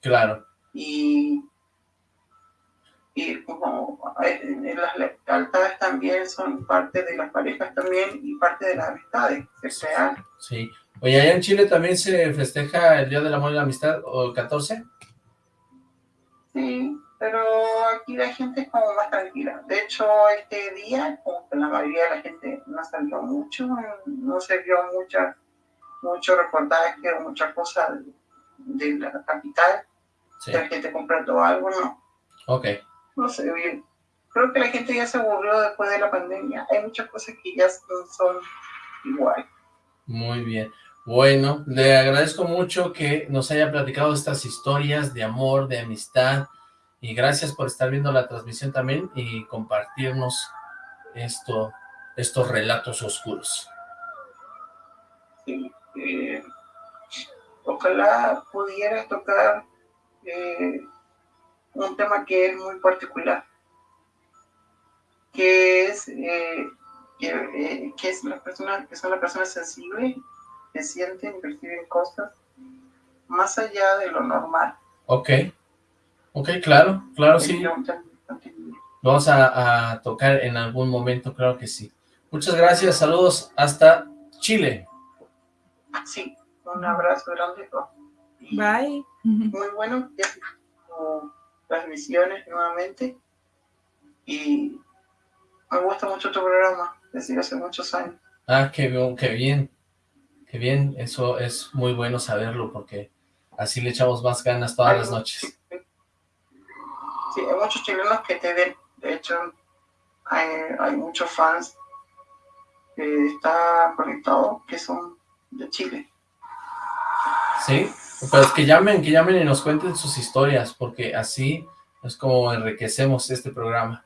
Claro, y, y como eh, eh, las lealtades también son parte de las parejas también y parte de las amistades que se crean. sí. Oye, allá en Chile también se festeja el Día del Amor y la Amistad, o el 14. Sí, pero aquí la gente es como más tranquila. De hecho, este día, como que la mayoría de la gente no salió mucho, no se vio mucha, mucho reportaje o mucha cosa de, de la capital, Sí, de la gente comprando algo, no. ok. No sé bien. Creo que la gente ya se aburrió después de la pandemia. Hay muchas cosas que ya son igual. Muy bien. Bueno, le agradezco mucho que nos haya platicado estas historias de amor, de amistad, y gracias por estar viendo la transmisión también y compartirnos esto, estos relatos oscuros. Sí, eh, ojalá pudieras tocar eh, un tema que es muy particular, que es eh, que, eh, que es las personas que son las personas sensibles que sienten y perciben cosas más allá de lo normal. Ok, ok, claro, claro, sí. Vamos a, a tocar en algún momento, claro que sí. Muchas gracias, saludos hasta Chile. Sí, un abrazo grande. Bye. Muy bueno que tu transmisiones nuevamente y me gusta mucho tu programa desde hace muchos años. Ah, qué, bien, qué bien, qué bien, eso es muy bueno saberlo porque así le echamos más ganas todas las noches. Sí, hay muchos chilenos que te ven, de hecho hay, hay muchos fans que están conectados que son de Chile. Sí, pues que llamen, que llamen y nos cuenten sus historias porque así es como enriquecemos este programa.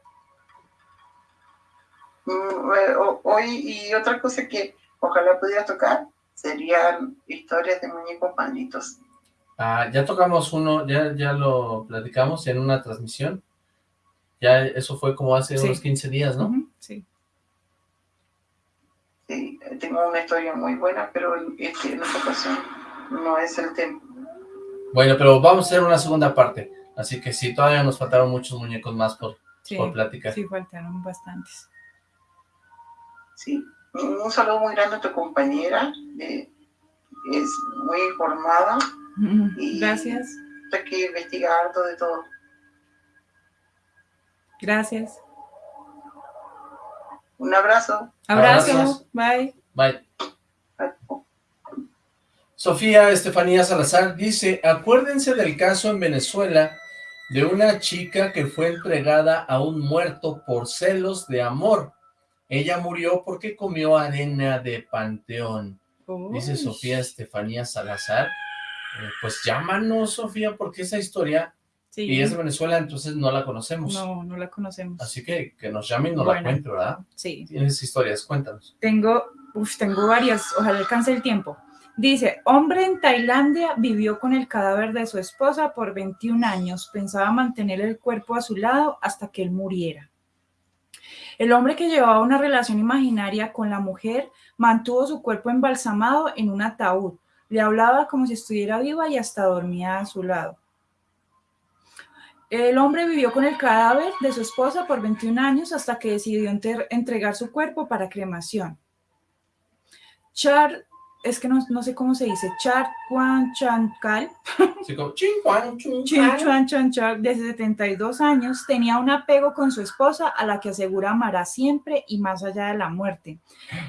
Mm, Hoy y otra cosa que ojalá pudieras tocar serían historias de muñecos malditos. Ah, ya tocamos uno, ya, ya lo platicamos en una transmisión. Ya eso fue como hace Sí. unos 15 días, ¿no? Sí. Sí, tengo una historia muy buena, pero este, en esta ocasión no es el tema. Bueno, pero vamos a hacer una segunda parte. Así que sí, todavía nos faltaron muchos muñecos más por, Sí, por platicar. sí, faltaron bastantes. Sí, Un saludo muy grande a tu compañera. eh, es muy informada. Y Gracias, Hay que investigar todo de todo. gracias. Un abrazo. Abrazo, Abrazos. bye. Bye. Sofía Estefanía Salazar dice, acuérdense del caso en Venezuela de una chica que fue entregada a un muerto por celos de amor. Ella murió porque comió arena de panteón. Dice. Sofía Estefanía Salazar. Eh, pues llámanos, Sofía, porque esa historia, Sí. y es de Venezuela, entonces no la conocemos. No, no la conocemos. Así que que nos llamen y nos la cuente, ¿verdad? Sí. Tienes historias, cuéntanos. Tengo, uf, tengo varias, ojalá alcance el tiempo. Dice, hombre en Tailandia vivió con el cadáver de su esposa por 21 años. Pensaba mantener el cuerpo a su lado hasta que él muriera. El hombre que llevaba una relación imaginaria con la mujer mantuvo su cuerpo embalsamado en un ataúd. Le hablaba como si estuviera viva y hasta dormía a su lado. El hombre vivió con el cadáver de su esposa por 21 años hasta que decidió entregar su cuerpo para cremación. Char, es que no, no sé cómo se dice, Char Kwan Chankal, Así como, chin, cuan, chun, Chin cuan. Chuan Chuan Char, de 72 años, tenía un apego con su esposa a la que asegura amará siempre y más allá de la muerte.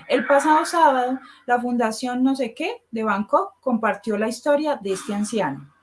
El pasado sábado, la Fundación No sé qué de Bangkok compartió la historia de este anciano.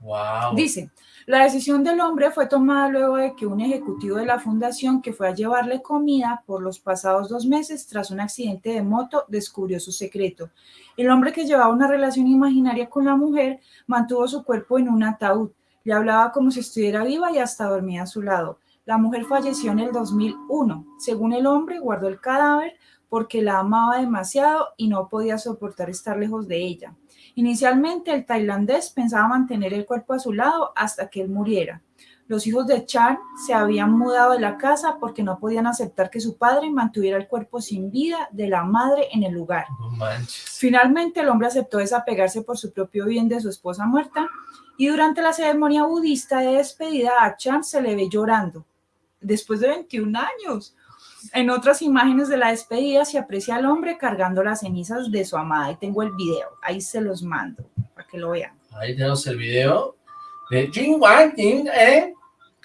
Wow. Dice, la decisión del hombre fue tomada luego de que un ejecutivo de la fundación que fue a llevarle comida por los pasados dos meses tras un accidente de moto descubrió su secreto. El hombre que llevaba una relación imaginaria con la mujer mantuvo su cuerpo en un ataúd, le hablaba como si estuviera viva y hasta dormía a su lado. La mujer falleció en el 2001. Según el hombre, guardó el cadáver porque la amaba demasiado y no podía soportar estar lejos de ella. Inicialmente, el tailandés pensaba mantener el cuerpo a su lado hasta que él muriera. Los hijos de Chan se habían mudado de la casa porque no podían aceptar que su padre mantuviera el cuerpo sin vida de la madre en el lugar. No manches. Finalmente, el hombre aceptó desapegarse por su propio bien de su esposa muerta y durante la ceremonia budista de despedida a Chan se le ve llorando. Después de 21 años. En otras imágenes de la despedida se aprecia al hombre cargando las cenizas de su amada. Y tengo el video, ahí se los mando para que lo vean. Ahí tenemos el video de Jin Wan Jin, ¿eh? De,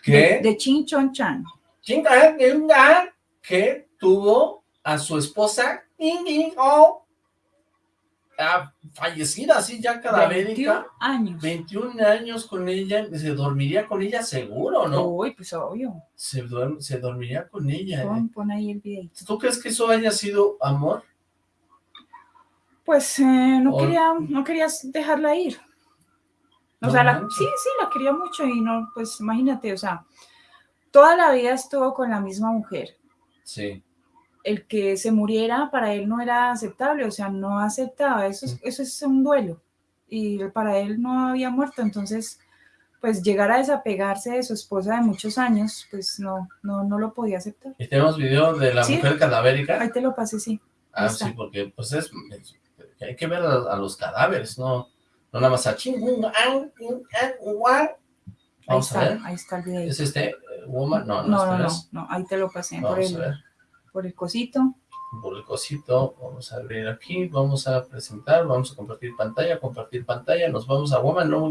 Que, de Chin Chon Chan. Jin Wan ah, que tuvo a su esposa Jin Jin Oh, ah, fallecida, así ya 21 cadavérica. años. 21 años con ella, se dormiría con ella seguro, ¿no? Uy, pues obvio. Se, se dormiría con ella. ¿eh? Pon, pon ahí el video. ¿Tú crees que eso haya sido amor? Pues eh, no, O- quería, no querías dejarla ir. O No sea, la- sí, sí, la quería mucho y no, pues imagínate, o sea, toda la vida estuvo con la misma mujer. Sí. El que se muriera para él no era aceptable, o sea, no aceptaba, eso es, eso es un duelo. Y para él no había muerto, entonces, pues llegar a desapegarse de su esposa de muchos años, pues no, no, no lo podía aceptar. Y tenemos video de la Sí. mujer cadavérica. Ahí te lo pasé, sí. Ah, está. sí, porque pues es, es- hay que ver a, a los cadáveres, no, no nada más a an. Ahí Vamos a está, ver. ahí está el video. ¿Es este eh, woman? No, no, No, no, ahí te lo pasé por Vamos a ver. Por el cosito. Por el cosito, vamos a abrir aquí, vamos a presentar, vamos a compartir pantalla, compartir pantalla, nos vamos a Woman, no,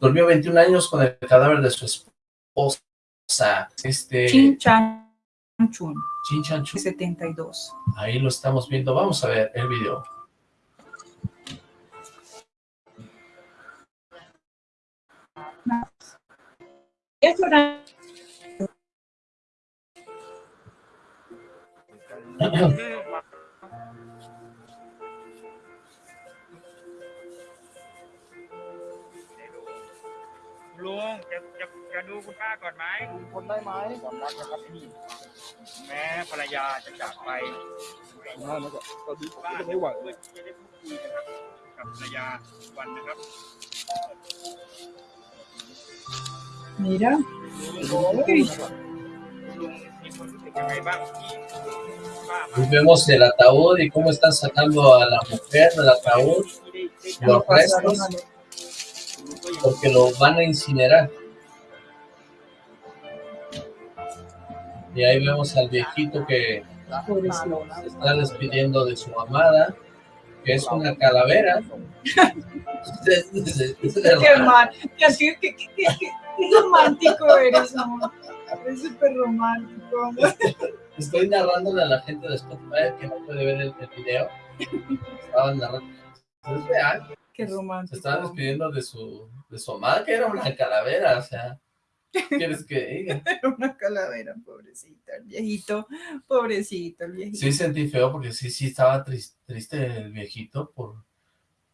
durmió 21 años con el cadáver de su esposa, este, Chin Chan Chun, Chin Chan Chu. 72. ahí lo estamos viendo, vamos a ver el video. Es ลุงจะจะจะดูคุณป้าก่อนไหมคนได้ไหมก่อนรักนะครับพี่แม้ภรรยาจะจากไปป้าก็ไม่ไหวเพื่อที่จะได้พูดคุยนะครับกับภรรยาวันนะครับ Mira. ลุงมีความรู้สึกยังไงบ้างที่ป้ามา Pues vemos el ataúd y cómo están sacando a la mujer del ataúd, los restos, porque lo van a incinerar. Y ahí vemos al viejito que se está despidiendo de su amada, que es una calavera. qué, romántico eres, amor. Súper romántico. Estoy narrándole a la gente de Spotify que no puede ver el, el video. Estaba narrando. Es real. Qué Se romántico. estaba despidiendo de su, de su amada, que era una calavera. O sea, ¿qué quieres que diga? Era una calavera, pobrecita, el viejito, pobrecito, el viejito. Sí sentí feo porque sí, sí estaba tris- triste el viejito por,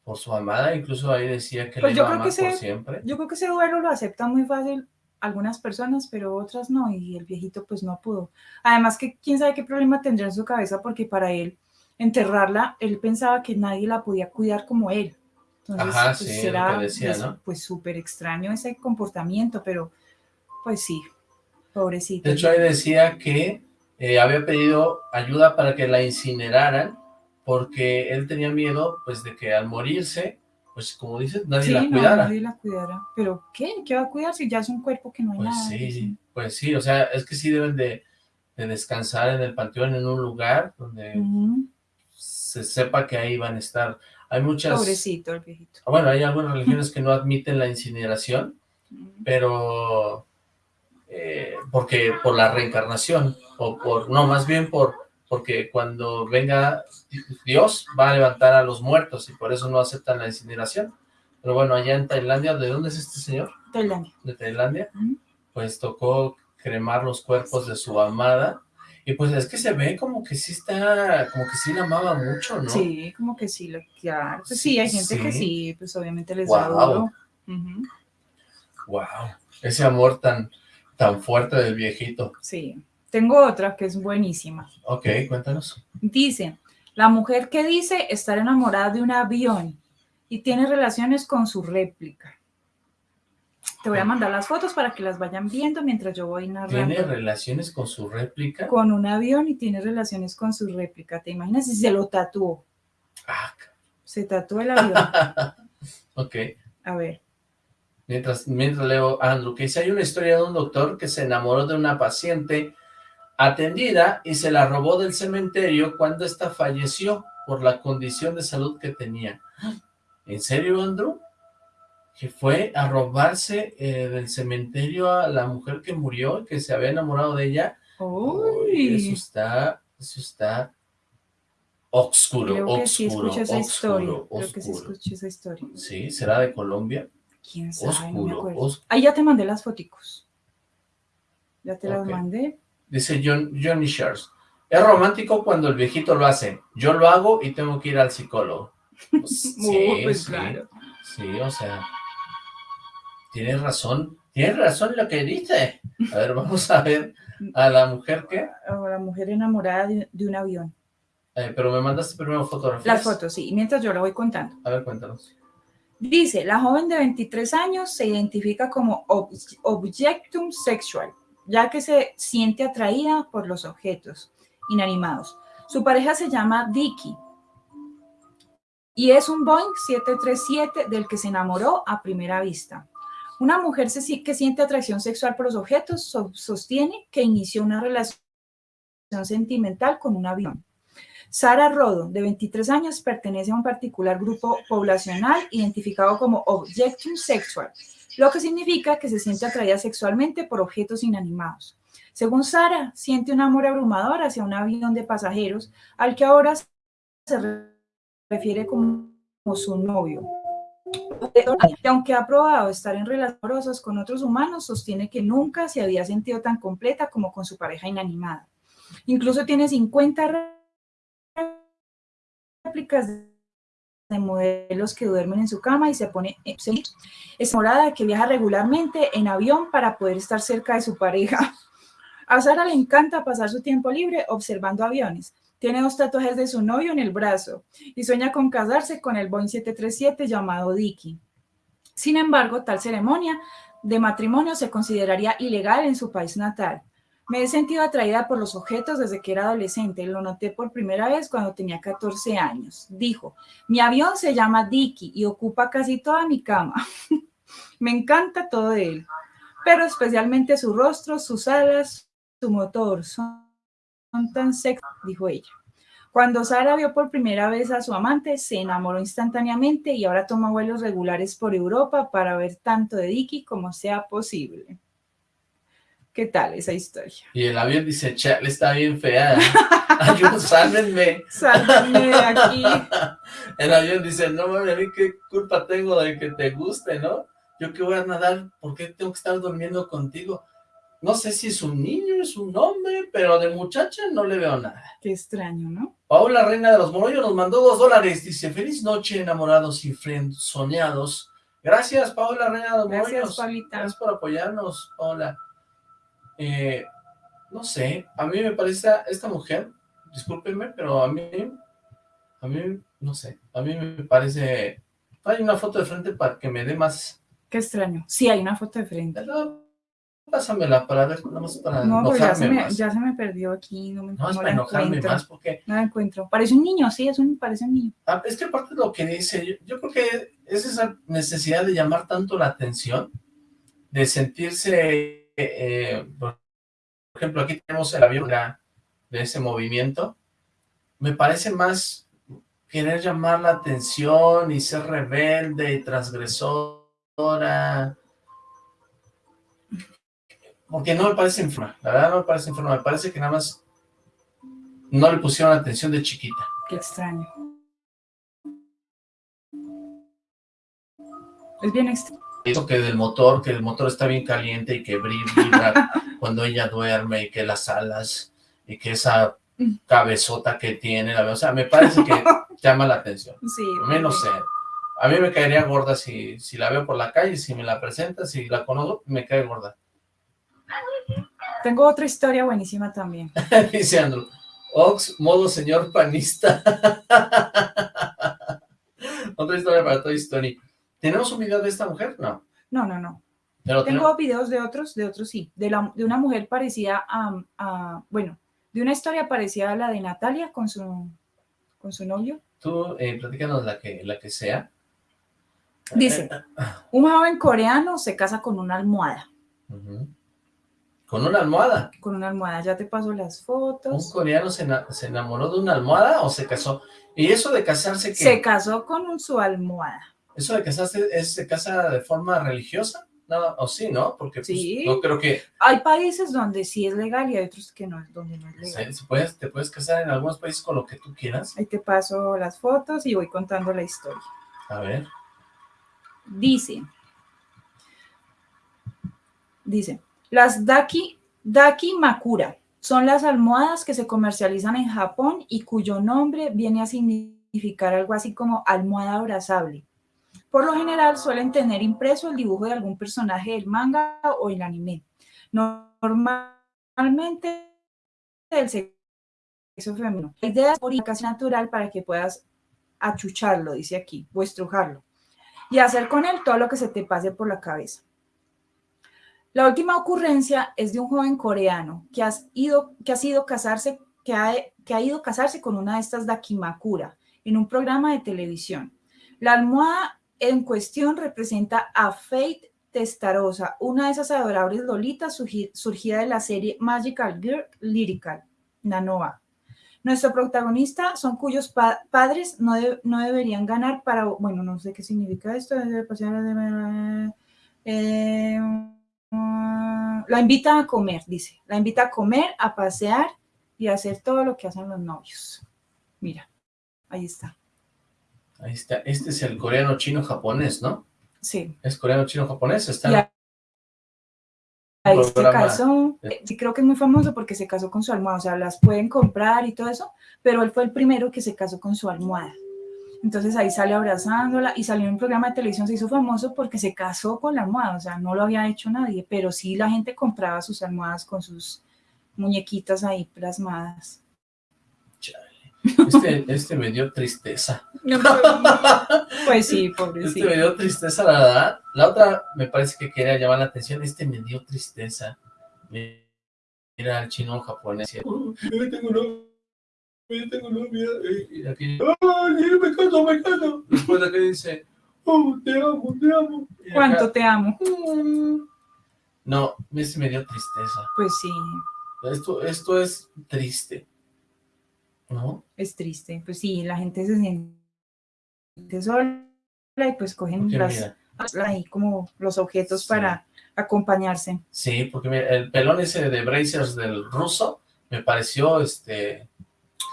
por su amada. Incluso ahí decía que Pues le iba a amar por siempre. Yo creo que ese duelo lo aceptan muy fácil algunas personas, pero otras no, y el viejito pues no pudo. Además que quién sabe qué problema tendría en su cabeza, porque para él enterrarla, él pensaba que nadie la podía cuidar como él. Entonces, Ajá, pues, sí, era, que decía, ¿no? Pues súper extraño ese comportamiento, pero pues sí, pobrecito. De hecho, ahí decía que eh, había pedido ayuda para que la incineraran porque él tenía miedo, pues, de que al morirse, pues, como dices, nadie Sí, la no, cuidara. nadie la cuidara. ¿Pero qué? ¿Qué va a cuidar si ya es un cuerpo que no hay Pues nada? sí, pues sí, o sea, es que sí deben de, de descansar en el panteón, en un lugar donde se sepa que ahí van a estar. Hay muchas... Pobrecito el viejito. Bueno, hay algunas religiones que no admiten la incineración, pero eh, porque por la reencarnación, o por, no, más bien por porque cuando venga Dios va a levantar a los muertos y por eso no aceptan la incineración. Pero bueno, allá en Tailandia, ¿de dónde es este señor? Tailandia. De Tailandia, pues tocó cremar los cuerpos de su amada y pues es que se ve como que sí está, como que sí la amaba mucho, ¿no? Sí, como que sí, lo, claro. Pues sí, hay gente que Sí. pues obviamente les da Guau. duro. Ujú, Wow, ese amor tan, tan fuerte del viejito. Sí. Tengo otra que es buenísima. Ok, cuéntanos. Dice, la mujer que dice estar enamorada de un avión y tiene relaciones con su réplica. Te voy a mandar las fotos para que las vayan viendo mientras yo voy narrando. ¿Tiene relaciones con su réplica? Con un avión y tiene relaciones con su réplica. ¿Te imaginas si se lo tatuó? Ah, Se tatuó el avión. ok. A ver. Mientras, mientras leo Andrew, que dice, hay una historia de un doctor que se enamoró de una paciente atendida y se la robó del cementerio cuando ésta falleció por la condición de salud que tenía. ¿En serio, Andrew? Que fue a robarse eh, del cementerio a la mujer que murió y que se había enamorado de ella. Uy, eso está, eso está oscuro, creo que sí oscuro, escuché esa historia. oscuro, Creo que sí escuché esa historia. Sí, ¿será de Colombia? ¿Quién sabe? no me Oscuro, acuerdo. oscuro. Ahí ya te mandé las foticos. Ya te las mandé. Dice John, Johnny Shares. Es romántico cuando el viejito lo hace. Yo lo hago y tengo que ir al psicólogo. Pues, sí, pues claro. sí, o sea, tienes razón, tienes razón lo que dice. A ver, vamos a ver a la mujer que, O la mujer enamorada de, de un avión. eh, pero me mandaste primero fotografías. Las fotos, sí. Mientras yo la voy contando. A ver, cuéntanos. Dice, la joven de 23 años se identifica como ob- objectum sexual, ya que se siente atraída por los objetos inanimados. Su pareja se llama Dicky y es un Boeing 737 del que se enamoró a primera vista. Una mujer que siente atracción sexual por los objetos so- sostiene que inició una relación sentimental con un avión. Sara Rodo, de 23 años, pertenece a un particular grupo poblacional identificado como Objectum Sexual, lo que significa que se siente atraída sexualmente por objetos inanimados. Según Sara, siente un amor abrumador hacia un avión de pasajeros al que ahora se re- refiere como, como su novio. Y aunque ha probado estar en relaciones amorosas con otros humanos, sostiene que nunca se había sentido tan completa como con su pareja inanimada. Incluso tiene 50 réplicas de modelos que duermen en su cama y se pone es morada que viaja regularmente en avión para poder estar cerca de su pareja. A Sara le encanta pasar su tiempo libre observando aviones. Tiene dos tatuajes de su novio en el brazo y sueña con casarse con el Boeing 737 llamado Dicky. Sin embargo, tal ceremonia de matrimonio se consideraría ilegal en su país natal. Me he sentido atraída por los objetos desde que era adolescente. Lo noté por primera vez cuando tenía 14 años. Dijo, mi avión se llama Dicky y ocupa casi toda mi cama. Me encanta todo de él, pero especialmente su rostro, sus alas, su motor. Son tan sexy, dijo ella. Cuando Sara vio por primera vez a su amante, se enamoró instantáneamente y ahora toma vuelos regulares por Europa para ver tanto de Dicky como sea posible. ¿Qué tal esa historia? Y el avión dice, chale, está bien fea. Ayúdenme, sálvenme. Sálvenme de aquí. El avión dice, no mames, a mí qué culpa tengo de que te guste, ¿no? Yo que voy a nadar, ¿por qué tengo que estar durmiendo contigo? No sé si es un niño, es un hombre, pero de muchacha no le veo nada. Qué extraño, ¿no? Paula, reina de los morollos, nos mandó dos dólares. Dice, feliz noche, enamorados y soñados. Gracias, Paula, reina de los Gracias, morollos. Paulita. Gracias por apoyarnos, Paula. Eh, no sé, a mí me parece esta mujer, discúlpenme, pero a mí, a mí, no sé, a mí me parece... Hay una foto de frente para que me dé más... Qué extraño. Sí, hay una foto de frente. No, pásamela para ver, nada más para No, pues ya enojarme se, me, más. ya se me perdió aquí. No, me, No, es para enojarme encuentro. más, porque No la encuentro. Parece un niño, sí, es un, parece un niño. Ah, es que aparte de lo que dice, yo, yo creo que es esa necesidad de llamar tanto la atención, de sentirse, eh, por ejemplo, aquí tenemos el avión de- ese movimiento, me parece más querer llamar la atención y ser rebelde y transgresora, porque no me parece enferma, la verdad no me parece enferma, me parece que nada más no le pusieron atención de chiquita. Qué extraño. Es bien extraño. Eso que del motor, que el motor está bien caliente y que vibra cuando ella duerme y que las alas y que esa cabezota que tiene, la- o sea, me parece que llama la atención. Sí. Menos sé. A mí me caería gorda si, si la veo por la calle, si me la presenta, si la conozco, me cae gorda. Tengo otra historia buenísima también. Dice Andrew, Ox, modo señor panista. Otra historia para Toy Story. ¿Tenemos un video de esta mujer? No. No, no, no. Pero Tengo videos de otros, de otros sí. De, la, de una mujer parecida a, a- bueno, de una historia parecida a la de Natalia con su, con su novio. tú, eh, platícanos la que, la que sea. Dice, un joven coreano se casa con una almohada. Con una almohada. Con una almohada, ya te paso las ¿Un fotos. coreano se, se enamoró de una almohada o se casó? ¿Y eso de casarse qué? Se casó con un- su almohada. ¿Eso de casarse es, se casa de forma religiosa? No, o sí, ¿no? Porque pues, Sí. no creo que Hay países donde sí es legal y hay otros que no, donde no es legal. puedes, te puedes casar en algunos países con lo que tú quieras. Ahí te paso las fotos y voy contando la historia. A ver. Dice, dice, las Daki, Daki Makura son las almohadas que se comercializan en Japón y cuyo nombre viene a significar algo así como almohada abrazable. Por lo general suelen tener impreso el dibujo de algún personaje del manga o el anime. Normalmente del sexo femenino. La idea es casi natural para que puedas achucharlo, dice aquí, o estrujarlo y hacer con él todo lo que se te pase por la cabeza. La última ocurrencia es de un joven coreano que, ido, que ha sido casarse, que ha, que ha ido casarse con una de estas dakimakura en un programa de televisión. La almohada en cuestión representa a Faith Testarosa, una de esas adorables lolitas surgi- surgida de la serie Magical Girl Lyrical, Nanoa. Nuestro protagonista son cuyos pa- padres no, de- no deberían ganar para, bueno, no sé qué significa esto. eh, la invita a comer, dice. La invita a comer, a pasear y a hacer todo lo que hacen los novios. Mira, ahí está. Ahí está. Este es el coreano chino japonés, ¿no? Sí. Es coreano chino japonés. Está en Ahí un se casó, eh, sí creo que es muy famoso porque se casó con su almohada, o sea, las pueden comprar y todo eso, pero él fue el primero que se casó con su almohada. Entonces ahí sale abrazándola y salió en un programa de televisión, se hizo famoso porque se casó con la almohada, o sea, no lo había hecho nadie, pero sí la gente compraba sus almohadas con sus muñequitas ahí plasmadas. Este, este me dio tristeza. Pues sí, Este pobrecito. me dio tristeza, la verdad. La otra me parece que quería llamar la atención. Este me dio tristeza. Mira al chino japonés. "Uh, yo tengo novia, yo tengo novia. Y aquí, ¡ay, me caso, me caso! Después de que dice, ¡oh, te amo, te amo! Y acá, ¿Cuánto te amo? No, ese me dio tristeza. Pues sí. Esto, esto es triste, ¿no? Es triste. Pues sí, la gente se siente sola y pues cogen Porque las, mira. ahí como los objetos Sí. para acompañarse. Sí, porque mira, el pelón ese de Brazers del ruso me pareció este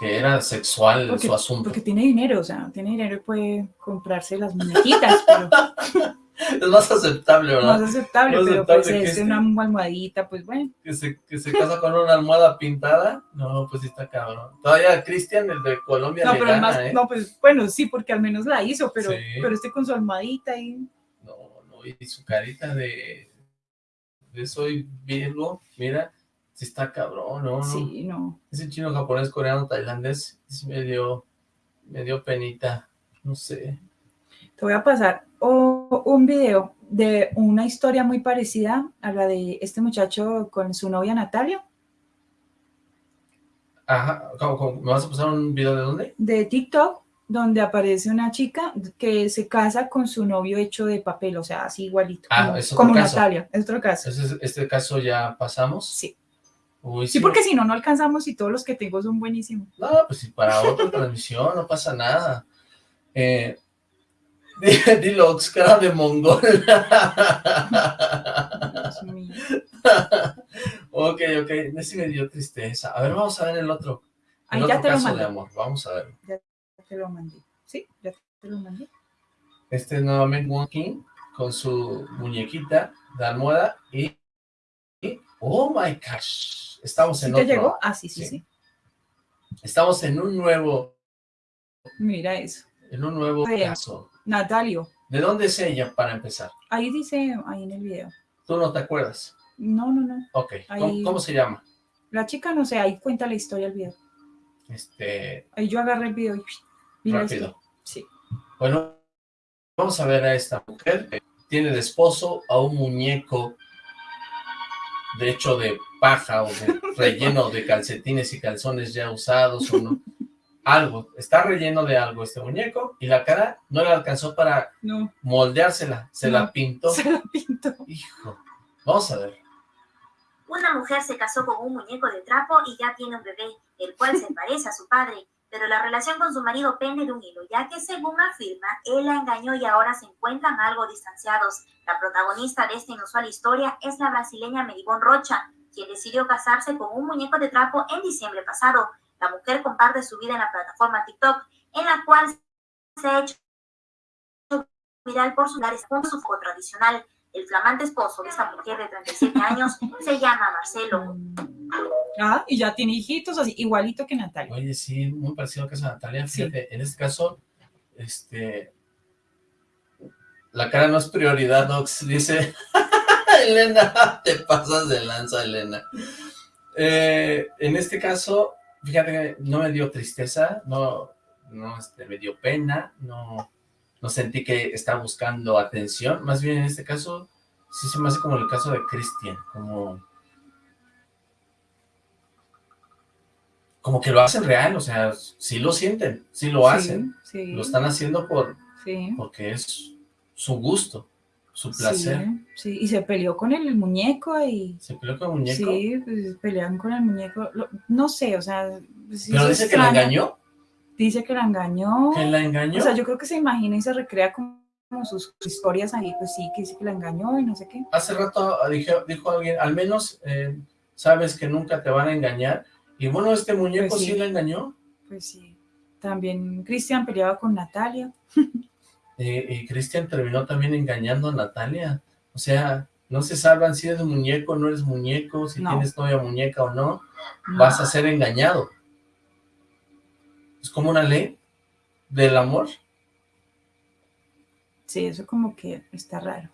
que era sexual Porque, su asunto. porque tiene dinero, o sea, tiene dinero y puede comprarse las muñequitas, pero Es más aceptable, ¿verdad? más aceptable, Más pero aceptable pues es este. una almohadita, pues bueno. Que se, que se casa con una almohada pintada. No, pues sí está cabrón. Todavía Cristian, el de Colombia, No, le pero gana, más, ¿eh? no, pues bueno, sí, porque al menos la hizo, pero, Sí. pero este con su almohadita y No, no, y su carita de, de soy Virgo, mira, sí está cabrón, ¿no? no. sí, no. Ese chino, japonés, coreano, tailandés, sí me dio, me dio penita, no sé. Te voy a pasar o- un video de una historia muy parecida a la de este muchacho con su novia Natalia, Ajá, ¿cómo, cómo? ¿me vas a pasar un video de dónde? de TikTok, donde aparece una chica que se casa con su novio hecho de papel, o sea, así igualito, Ah, como, es como. Natalia, es otro caso. Entonces, este caso ya pasamos. Sí. Uy, Sí, porque si no, no alcanzamos y todos los que tengo son buenísimos. No, pues si para otra transmisión no pasa nada. Eh, di- dilo, cara de mongol. Dios mío. ok, ok, ese me dio tristeza. A ver, vamos a ver el otro. El ya otro te lo caso mandé. de amor, vamos a ver. Ya te lo mandé. Sí, ya te lo mandé. Este es nuevamente Wonkin con su muñequita de almohada y, y- oh my gosh, estamos ¿Sí en te otro. llegó? Ah, sí, sí, Sí. sí. Estamos en un nuevo, Mira eso. en un nuevo caso. Natalio. ¿De dónde es ella para empezar? Ahí dice, ahí en el video. Tú no te acuerdas. No, no, no. Ok, ¿cómo, Ahí- cómo se llama? La chica, no sé, ahí cuenta la historia del video. Este, Ahí yo agarré el video y mira rápido. esto. Sí. Bueno, vamos a ver a esta mujer. Tiene de esposo a un muñeco de hecho de paja o de relleno de calcetines y calzones ya usados o no. Algo, está relleno de algo este muñeco y la cara no le alcanzó para No, moldeársela, se la pintó. se la pintó. Hijo, vamos a ver. Una mujer se casó con un muñeco de trapo y ya tiene un bebé, el cual se parece a su padre, pero la relación con su marido pende de un hilo, ya que según afirma, él la engañó y ahora se encuentran algo distanciados. La protagonista de esta inusual historia es la brasileña Meribón Rocha, quien decidió casarse con un muñeco de trapo en diciembre pasado. La mujer comparte su vida en la plataforma TikTok, en la cual se ha hecho viral por su con su foto tradicional. El flamante esposo de esta mujer de 37 años se llama Marcelo. Ah, y ya tiene hijitos así, igualito que Natalia. Oye, sí, muy parecido caso de Natalia. Sí. Fíjate, en este caso, este, la cara no es prioridad, Nox, dice, Elena, te pasas de lanza, Elena. Eh, en este caso, fíjate que no me dio tristeza, no, no este, me dio pena, no, no sentí que estaba buscando atención, más bien en este caso, sí se me hace como el caso de Cristian, como... Como que lo hacen real, o sea, sí lo sienten, sí lo hacen, Sí, lo están haciendo por sí, porque es su gusto, su placer. sí, sí. Y se peleó con el muñeco y... Se peleó con el muñeco, Sí, pues pelearon con el muñeco. Lo- no sé, o sea... pero dice que la engañó, Dice que la engañó. que la engañó. O sea, yo creo que se imagina y se recrea como, como sus historias ahí, pues sí, que dice que la engañó y no sé qué. Hace rato dijo, dijo alguien, al menos eh, sabes que nunca te van a engañar. Y bueno, este muñeco Pues sí. sí. la engañó. Pues sí. También Cristian peleaba con Natalia. Y, y Cristian terminó también engañando a Natalia. O sea, no se salvan si eres muñeco o no eres muñeco, si No. tienes novia muñeca o no. No. Vas a ser engañado. Es como una ley del amor. Sí, eso como que está raro.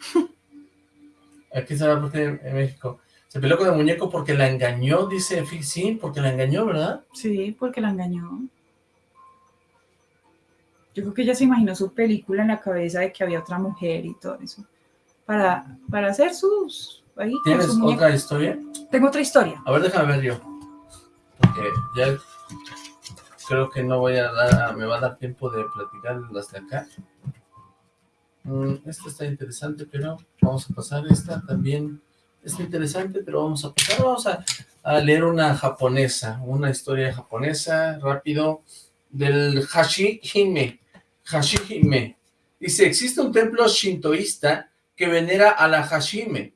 Aquí se va porque en México. Se peleó con el muñeco porque la engañó, dice Sí, porque la engañó, ¿verdad? Sí, porque la engañó. Yo creo que ella se imaginó su película en la cabeza de que había otra mujer y todo eso. Para, para hacer sus... Ahí, ¿Tienes su otra historia? Tengo otra historia. A ver, déjame ver yo. Porque ya creo que no voy a dar, me va a dar tiempo de platicar las de acá. Mm, esta está interesante, pero vamos a pasar esta también. es interesante, pero vamos a pasar, vamos a, a leer una japonesa, una historia japonesa, rápido, del Hashihime, Hashihime. Dice, existe un templo shintoísta que venera a la Hashime,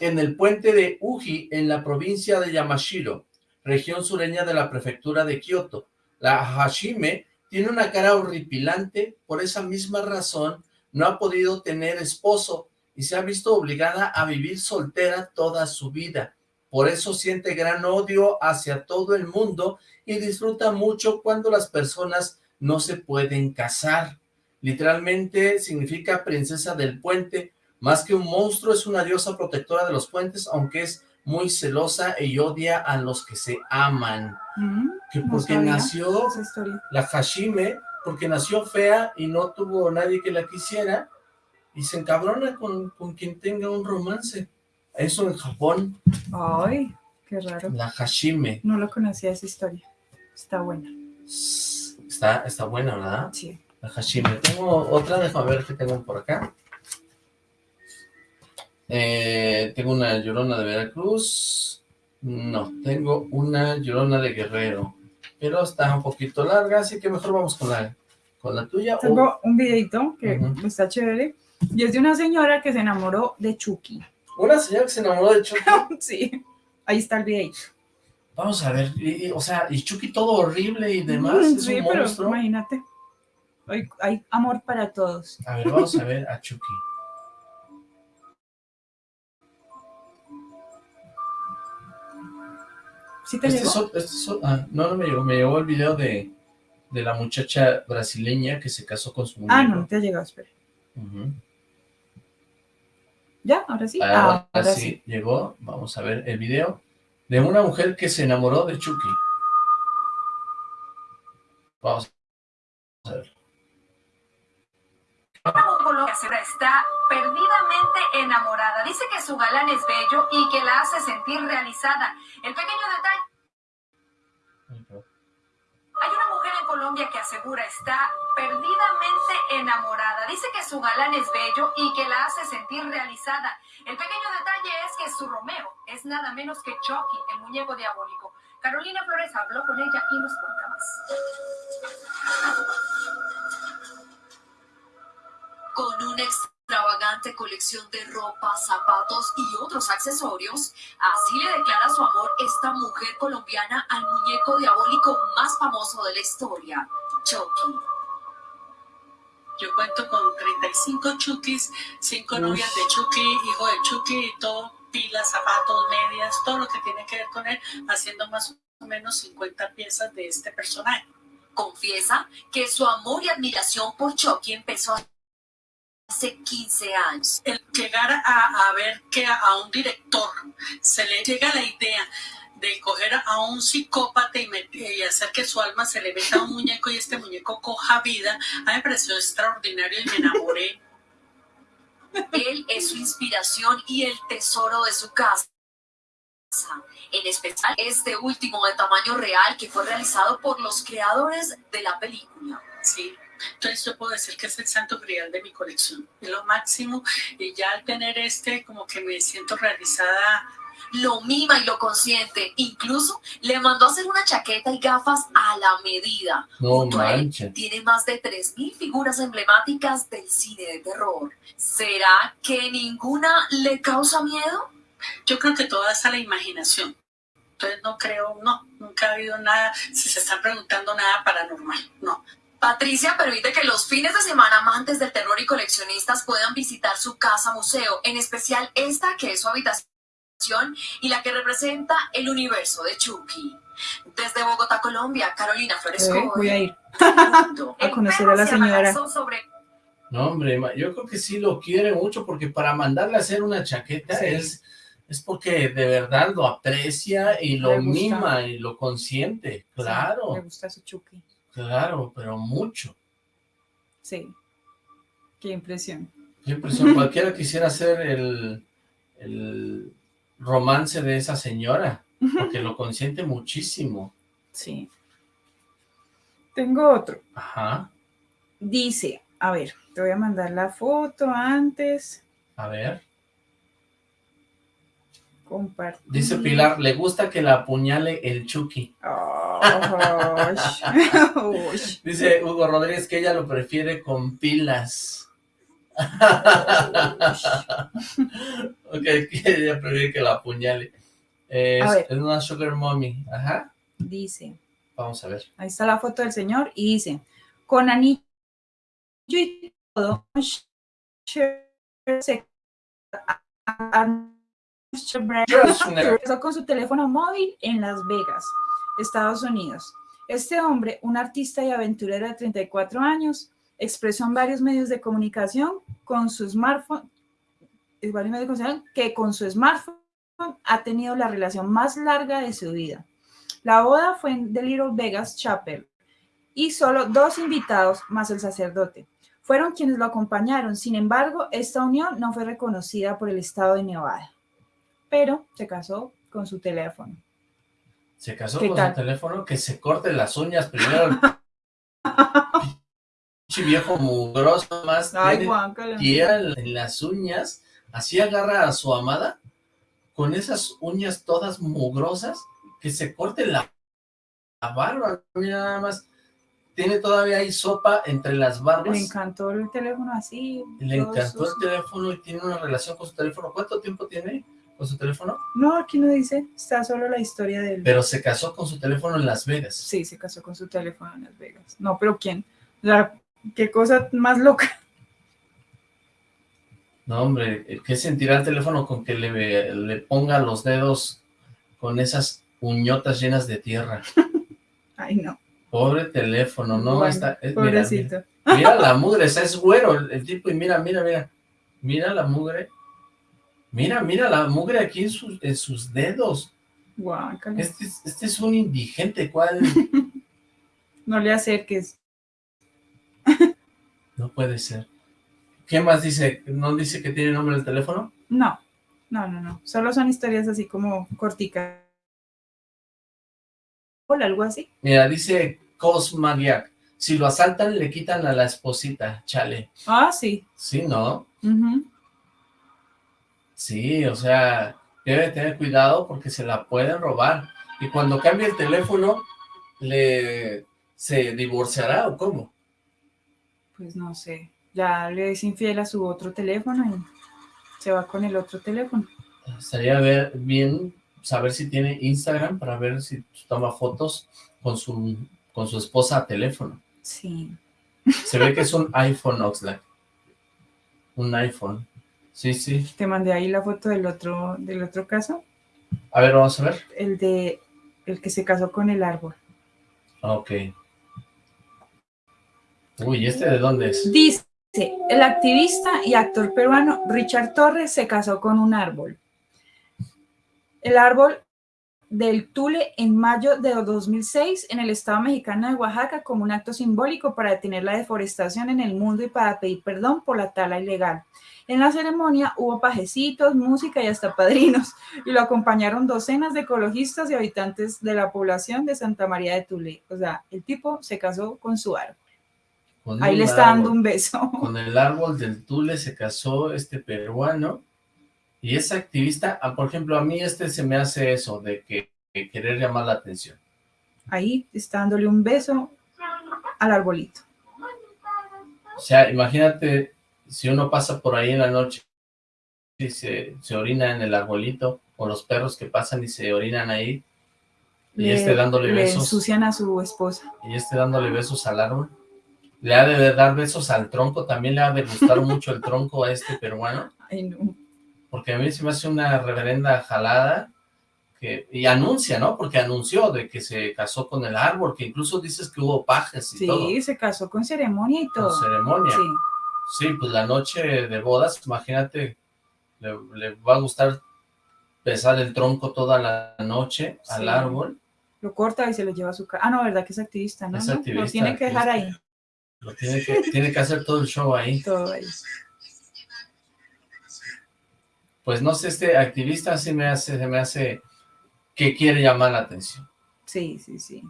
en el puente de Uji, en la provincia de Yamashiro, región sureña de la prefectura de Kioto. La Hashime tiene una cara horripilante, por esa misma razón no ha podido tener esposo y se ha visto obligada a vivir soltera toda su vida. Por eso siente gran odio hacia todo el mundo y disfruta mucho cuando las personas no se pueden casar. Literalmente significa princesa del puente, más que un monstruo es una diosa protectora de los puentes, aunque es muy celosa y odia a los que se aman. Mm, Que porque nació la Hashime, porque nació fea y no tuvo nadie que la quisiera, y se encabrona con, con quien tenga un romance. Eso en Japón, Ay, qué raro. la Hashime. No lo conocía esa historia. Está buena. Está, está buena, ¿verdad? Sí. La Hashime. Tengo otra, déjame ver qué tengo por acá. Eh, tengo una llorona de Veracruz. No, tengo una llorona de Guerrero. Pero está un poquito larga, así que mejor vamos con la, con la tuya. o- Tengo un videito que Ujú. está chévere. Y es de una señora que se enamoró de Chucky. Una señora que se enamoró de Chucky. sí. Ahí está el videito. Vamos a ver, y- y, o sea, y Chucky todo horrible y demás, Mm, es sí, un pero monstruo. imagínate. Hay, hay amor para todos. A ver, vamos a ver a Chucky. ¿Sí te Este llegó? es este es ah, no, no me llegó, me llegó el video de, de la muchacha brasileña que se casó con su muñeco. Ah, no, te ha llegado, espera. ¿Ya? ¿Ahora sí? Ahora, Ah, ahora sí, sí. llegó, vamos a ver el video de una mujer que se enamoró de Chucky. Vamos a ver. Está perdidamente enamorada. Dice que su galán es bello y que la hace sentir realizada. El pequeño detalle. Hay una mujer en Colombia que asegura está perdidamente enamorada. Dice que su galán es bello y que la hace sentir realizada. El pequeño detalle es que su Romeo es nada menos que Chucky, el muñeco diabólico. Carolina Flores habló con ella y nos cuenta más. Con una extravagante colección de ropa, zapatos y otros accesorios, así le declara su amor esta mujer colombiana al muñeco diabólico más famoso de la historia, Chucky. Yo cuento con 35 Chukis, 5 novias de Chucky, hijo de Chucky y todo, pilas, zapatos, medias, todo lo que tiene que ver con él, haciendo más o menos 50 piezas de este personaje. Confiesa que su amor y admiración por Chucky empezó hace 15 años. El llegar a, a ver que a, un director se le llega la idea de coger a un psicópata y, met- y hacer que su alma se le meta a un muñeco y este muñeco coja vida, a mí me pareció extraordinario y me enamoré. Él es su inspiración y el tesoro de su casa. En especial este último de tamaño real que fue realizado por los creadores de la película. Sí, entonces yo puedo decir que es el santo grial de mi colección, es lo máximo y ya al tener este como que me siento realizada. Lo mima y lo consiente. Incluso le mandó a hacer una chaqueta y gafas a la medida. No manches. tiene más de 3.000 figuras emblemáticas del cine de terror. ¿Será que ninguna le causa miedo? Yo creo que toda es a la imaginación. Entonces no creo, no, nunca ha habido nada, si se están preguntando nada paranormal, no. Patricia permite que los fines de semana amantes del terror y coleccionistas puedan visitar su casa museo, en especial esta que es su habitación y la que representa el universo de Chucky. Desde Bogotá, Colombia, Carolina Flores Eh, voy a ir a conocer a la Se señora. sobre No, hombre, yo creo que sí lo quiere mucho porque para mandarle a hacer una chaqueta Sí. es, es porque de verdad lo aprecia y lo mima y lo consiente. Claro, Me gusta su Chucky. Claro, pero mucho. Sí. Qué impresión. Qué impresión, cualquiera quisiera ser el, el romance de esa señora, porque lo consiente muchísimo. Sí. Tengo otro. Ajá, Dice, a ver, te voy a mandar la foto antes. a ver. Compartir. Dice Pilar, le gusta que la apuñale el Chucky. Uy. Dice Hugo Rodríguez que ella lo prefiere con pilas. ok, que ella prefiere que la apuñale. Es una sugar mommy. Ajá. Dice, Vamos a ver. ahí está la foto del señor y dice, con anillo y todo, con su teléfono móvil en Las Vegas, Estados Unidos. Este hombre, un artista y aventurero de 34 años, expresó en varios medios de comunicación con su smartphone, que con su smartphone ha tenido la relación más larga de su vida. La boda fue en The Little Vegas Chapel y solo dos invitados más el sacerdote fueron quienes lo acompañaron. Sin embargo, esta unión no fue reconocida por el estado de Nevada, pero se casó con su teléfono. Se casó ¿Qué con tal? su teléfono, que se corte las uñas primero. Pinche viejo mugroso más. Ay, tiene en las uñas. Así agarra a su amada con esas uñas todas mugrosas que se corte la, la barba. Mira nada más. Tiene todavía ahí sopa entre las barbas. Le encantó el teléfono así. Le encantó el teléfono y tiene una relación con su teléfono. ¿Cuánto tiempo tiene con su teléfono? No, aquí no dice, está solo la historia del... Pero se casó con su teléfono en Las Vegas. Sí, se casó con su teléfono en Las Vegas. No, pero ¿quién? O sea, qué cosa más loca. No, hombre, ¿qué sentirá el teléfono con que le, le ponga los dedos con esas uñotas llenas de tierra? Ay, no. Pobre teléfono, ¿no? Bueno, Está, es- mira, pobrecito. Mira, mira la mugre, ese es güero el, el tipo, y mira, mira, mira. Mira la mugre. Mira, mira la mugre aquí en sus, en sus dedos. Guácala. Este, es- este es un indigente, ¿cuál? No le acerques. No puede ser. ¿Qué más dice? ¿No dice que tiene nombre el teléfono? No, no, no, no. Solo son historias así como corticas. Hola, algo así. Mira, dice Cosmaniac. Si lo asaltan, le quitan a la esposita, chale. Ah, sí. Sí, ¿no? Ujú. Sí, o sea, debe tener cuidado porque se la pueden robar. Y cuando cambie el teléfono, le se divorciará o cómo? Pues no sé. Ya le es infiel a su otro teléfono y se va con el otro teléfono. Estaría ver, bien saber si tiene Instagram para ver si toma fotos con su con su esposa a teléfono. Sí. Se ve que es un iPhone Oxlack. Un iPhone. Sí, sí. Te mandé ahí la foto del otro, del otro caso. A ver, vamos a ver. El de el que se casó con el árbol. Ok. Uy, ¿este de dónde es? Dice, el activista y actor peruano Richard Torres se casó con un árbol. El árbol del Tule en mayo de 2006 en el estado mexicano de Oaxaca como un acto simbólico para detener la deforestación en el mundo y para pedir perdón por la tala ilegal. En la ceremonia hubo pajecitos, música y hasta padrinos, y lo acompañaron docenas de ecologistas y habitantes de la población de Santa María de Tule. O sea, el tipo se casó con su árbol. Con Ahí le está dando un beso. Con el árbol del Tule se casó este peruano y es activista. Ah, por ejemplo, a mí este se me hace eso, de que, que querer llamar la atención. Ahí está dándole un beso al arbolito. O sea, imagínate si uno pasa por ahí en la noche y se, se orina en el arbolito, o los perros que pasan y se orinan ahí, y Le- este dándole le besos, ensucian a su esposa. y este dándole besos al árbol. Le ha de dar besos al tronco, también le ha de gustar mucho el tronco a este peruano. Ay, no. Porque a mí se me hace una reverenda jalada que, y anuncia, ¿no? Porque anunció de que se casó con el árbol, que incluso dices que hubo pajes y Sí, todo, se casó con ceremonia y todo. con ceremonia. Sí. Sí, pues la noche de bodas, imagínate, le, le va a gustar pesar el tronco toda la noche al Sí. árbol, Lo corta y se lo lleva a su casa. Ah, no, ¿verdad que es activista? ¿no? Es activista, Lo tiene que dejar ahí. lo tiene que, tiene que hacer todo el show ahí. Todo ahí. Pues no sé, este activista sí me hace, se me hace que quiere llamar la atención. Sí, sí, sí.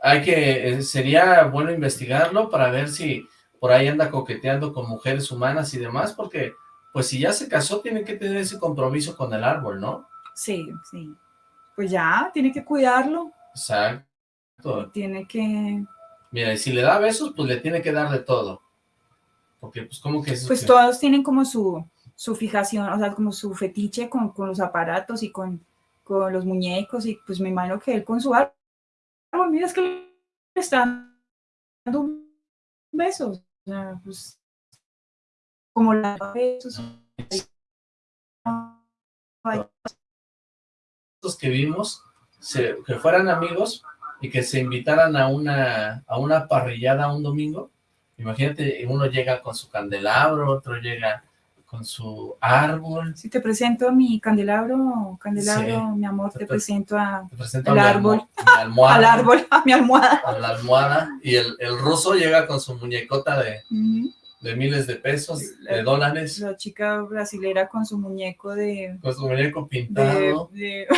hay que, eh, sería bueno investigarlo para ver si por ahí anda coqueteando con mujeres humanas y demás, porque pues si ya se casó, tiene que tener ese compromiso con el árbol, ¿no? Sí, sí. Pues ya, tiene que cuidarlo. Exacto. Tiene que... Mira, y si le da besos, pues le tiene que dar de todo. Porque, pues, ¿cómo que es? Pues que- todos tienen como su, su fijación, o sea, como su fetiche con, con los aparatos y con, con los muñecos, y pues me imagino que él con su árbol, mira, es que le están dando un beso, o sea, pues, como la besos. Que vimos, se- que fueran amigos y que se invitaran a una, a una parrillada un domingo. Imagínate, uno llega con su candelabro, otro llega con su árbol. Si te presento a mi candelabro, candelabro, Sí. mi amor, te, Te pre- presento a, Te presento al a mi árbol, almohada. al árbol, a mi almohada. a la almohada y el, el ruso llega con su muñecota de, miles de pesos, de dólares, La chica brasilera con su muñeco de... con su muñeco de, pintado. de-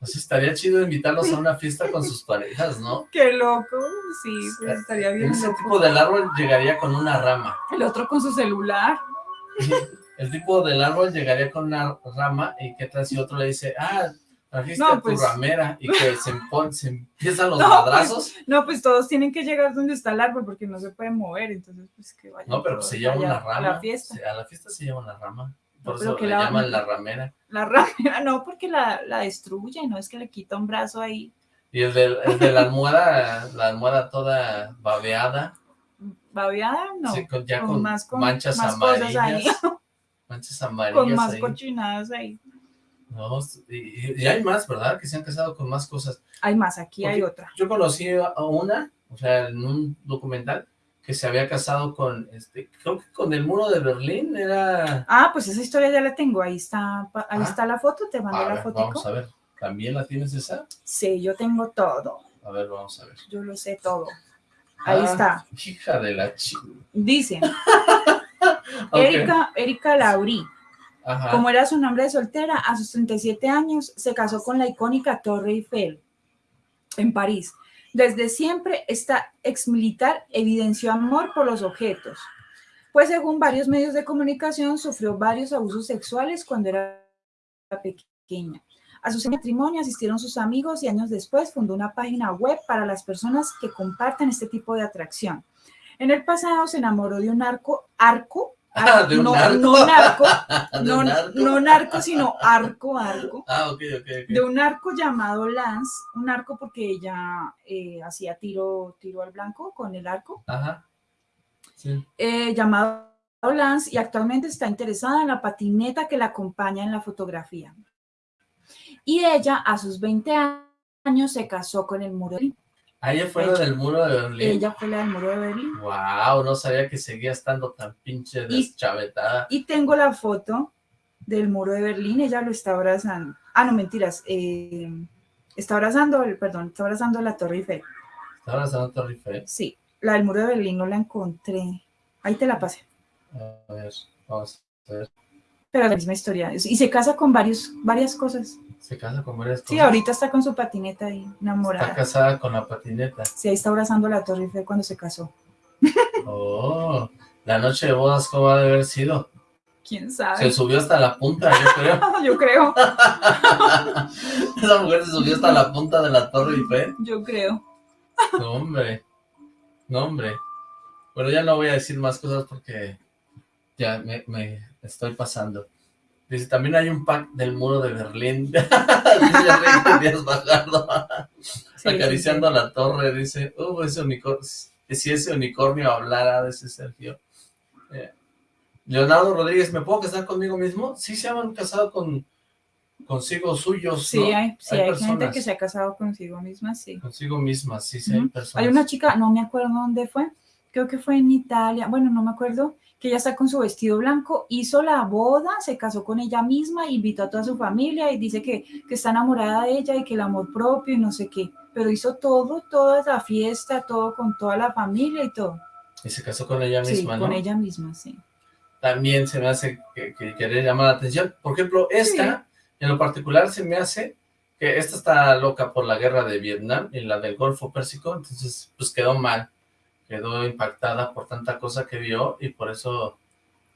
Pues estaría chido invitarlos a una fiesta con sus parejas, ¿no? Qué loco, sí, pues estaría bien Ese loco. tipo del árbol llegaría con una rama. El otro con su celular. El tipo del árbol llegaría con una rama y qué tal si otro le dice, ah, trajiste No, a tu pues- ramera y que se, empon- se empiezan los No, madrazos. pues, no, pues todos tienen que llegar donde está el árbol porque no se puede mover, entonces pues que vayan No, pero se lleva una rama. A la fiesta. A la fiesta se lleva una rama. Por No, eso que le la- llaman la ramera. La ramera, no, porque la, la destruye, no es que le quita un brazo ahí. Y el de, el de la almohada, la almohada toda babeada, ¿Babeada? No. sí, con, ya con con, más- con manchas más cosas ahí. amarillas Con más ahí. cochinadas ahí. No, y, y- hay más, ¿verdad? Que se han casado con más cosas. Hay más, aquí hay otra. Yo conocí a una, o sea, en un documental, que se había casado con, este, creo que con el muro de Berlín, era... Ah, pues esa historia ya la tengo, ahí está, ahí Ah. está la foto, te mandé A la ver, fotico. vamos a ver, ¿también la tienes esa? Sí, yo tengo todo, A ver, vamos a ver. yo lo sé todo. Ahí Ah, está. Hija de la chica. Erika, Erika Laurí, Ajá. como era su nombre de soltera, a sus 37 años se casó con la icónica Torre Eiffel en París. Desde siempre, esta exmilitar evidenció amor por los objetos, pues según varios medios de comunicación sufrió varios abusos sexuales cuando era pequeña. A su matrimonio asistieron sus amigos y años después fundó una página web para las personas que comparten este tipo de atracción. En el pasado se enamoró de un arco, arco, Ah, de un no, narco. no narco, ¿De no, narco? no narco, sino arco, arco, Ah, ok, ok, ok. de un arco llamado Lance, un arco porque ella eh, hacía tiro, tiro al blanco con el arco, Ajá. Sí. eh, llamado Lance y actualmente está interesada en la patineta que la acompaña en la fotografía. Y ella a sus 20 años se casó con el muro de. Ah, ella fue la del muro de Berlín. Ella fue la del muro de Berlín. Wow, no sabía que seguía estando tan pinche deschavetada. Y tengo la foto del muro de Berlín, ella lo está abrazando. Ah, no, mentiras. eh, está abrazando, el- perdón, está abrazando la Torre Eiffel. Está abrazando a Torre Eiffel. Sí, la del muro de Berlín no la encontré. Ahí te la pasé. A ver, vamos a ver. Pero la misma historia. Y se casa con varios, varias cosas. Se casa con varias cosas. Sí, ahorita está con su patineta ahí, Está enamorada. casada con la patineta. Sí, ahí está abrazando la Torre Eiffel cuando se casó. Oh, la noche de bodas, ¿cómo ha de haber sido? ¿Quién Se sabe? subió hasta la punta, yo creo. Yo creo, Esa mujer se subió hasta la punta de la Torre Eiffel. yo creo. No, hombre. No, hombre. Bueno, ya no voy a decir más cosas porque ya me, me estoy pasando. Dice, también hay un pack del muro de Berlín. dice Díaz Bajardo. Sí, Acariciando la torre, dice, uh, ese unicornio, si ese unicornio hablara, dice Sergio. Eh, Leonardo Rodríguez, ¿me puedo casar conmigo mismo? Sí, se han casado con consigo suyos, Sí, ¿no? hay, sí, hay, gente que se ha casado consigo misma, sí. Consigo mismas, sí, sí, hay personas. Hay una chica, no me acuerdo dónde fue, creo que fue en Italia, bueno, no me acuerdo, que ella está con su vestido blanco, hizo la boda, se casó con ella misma, invitó a toda su familia y dice que, que está enamorada de ella y que el amor propio y no sé qué, pero hizo todo, toda la fiesta, todo con toda la familia y todo. Y se casó con ella Sí, misma, con ¿no? ella misma, sí. También se me hace que, que querer llamar la atención. Por ejemplo, esta, en lo particular, se me hace que esta está loca por la guerra de Vietnam y la del Golfo Pérsico, entonces, pues quedó mal. Quedó impactada por tanta cosa que vio y por eso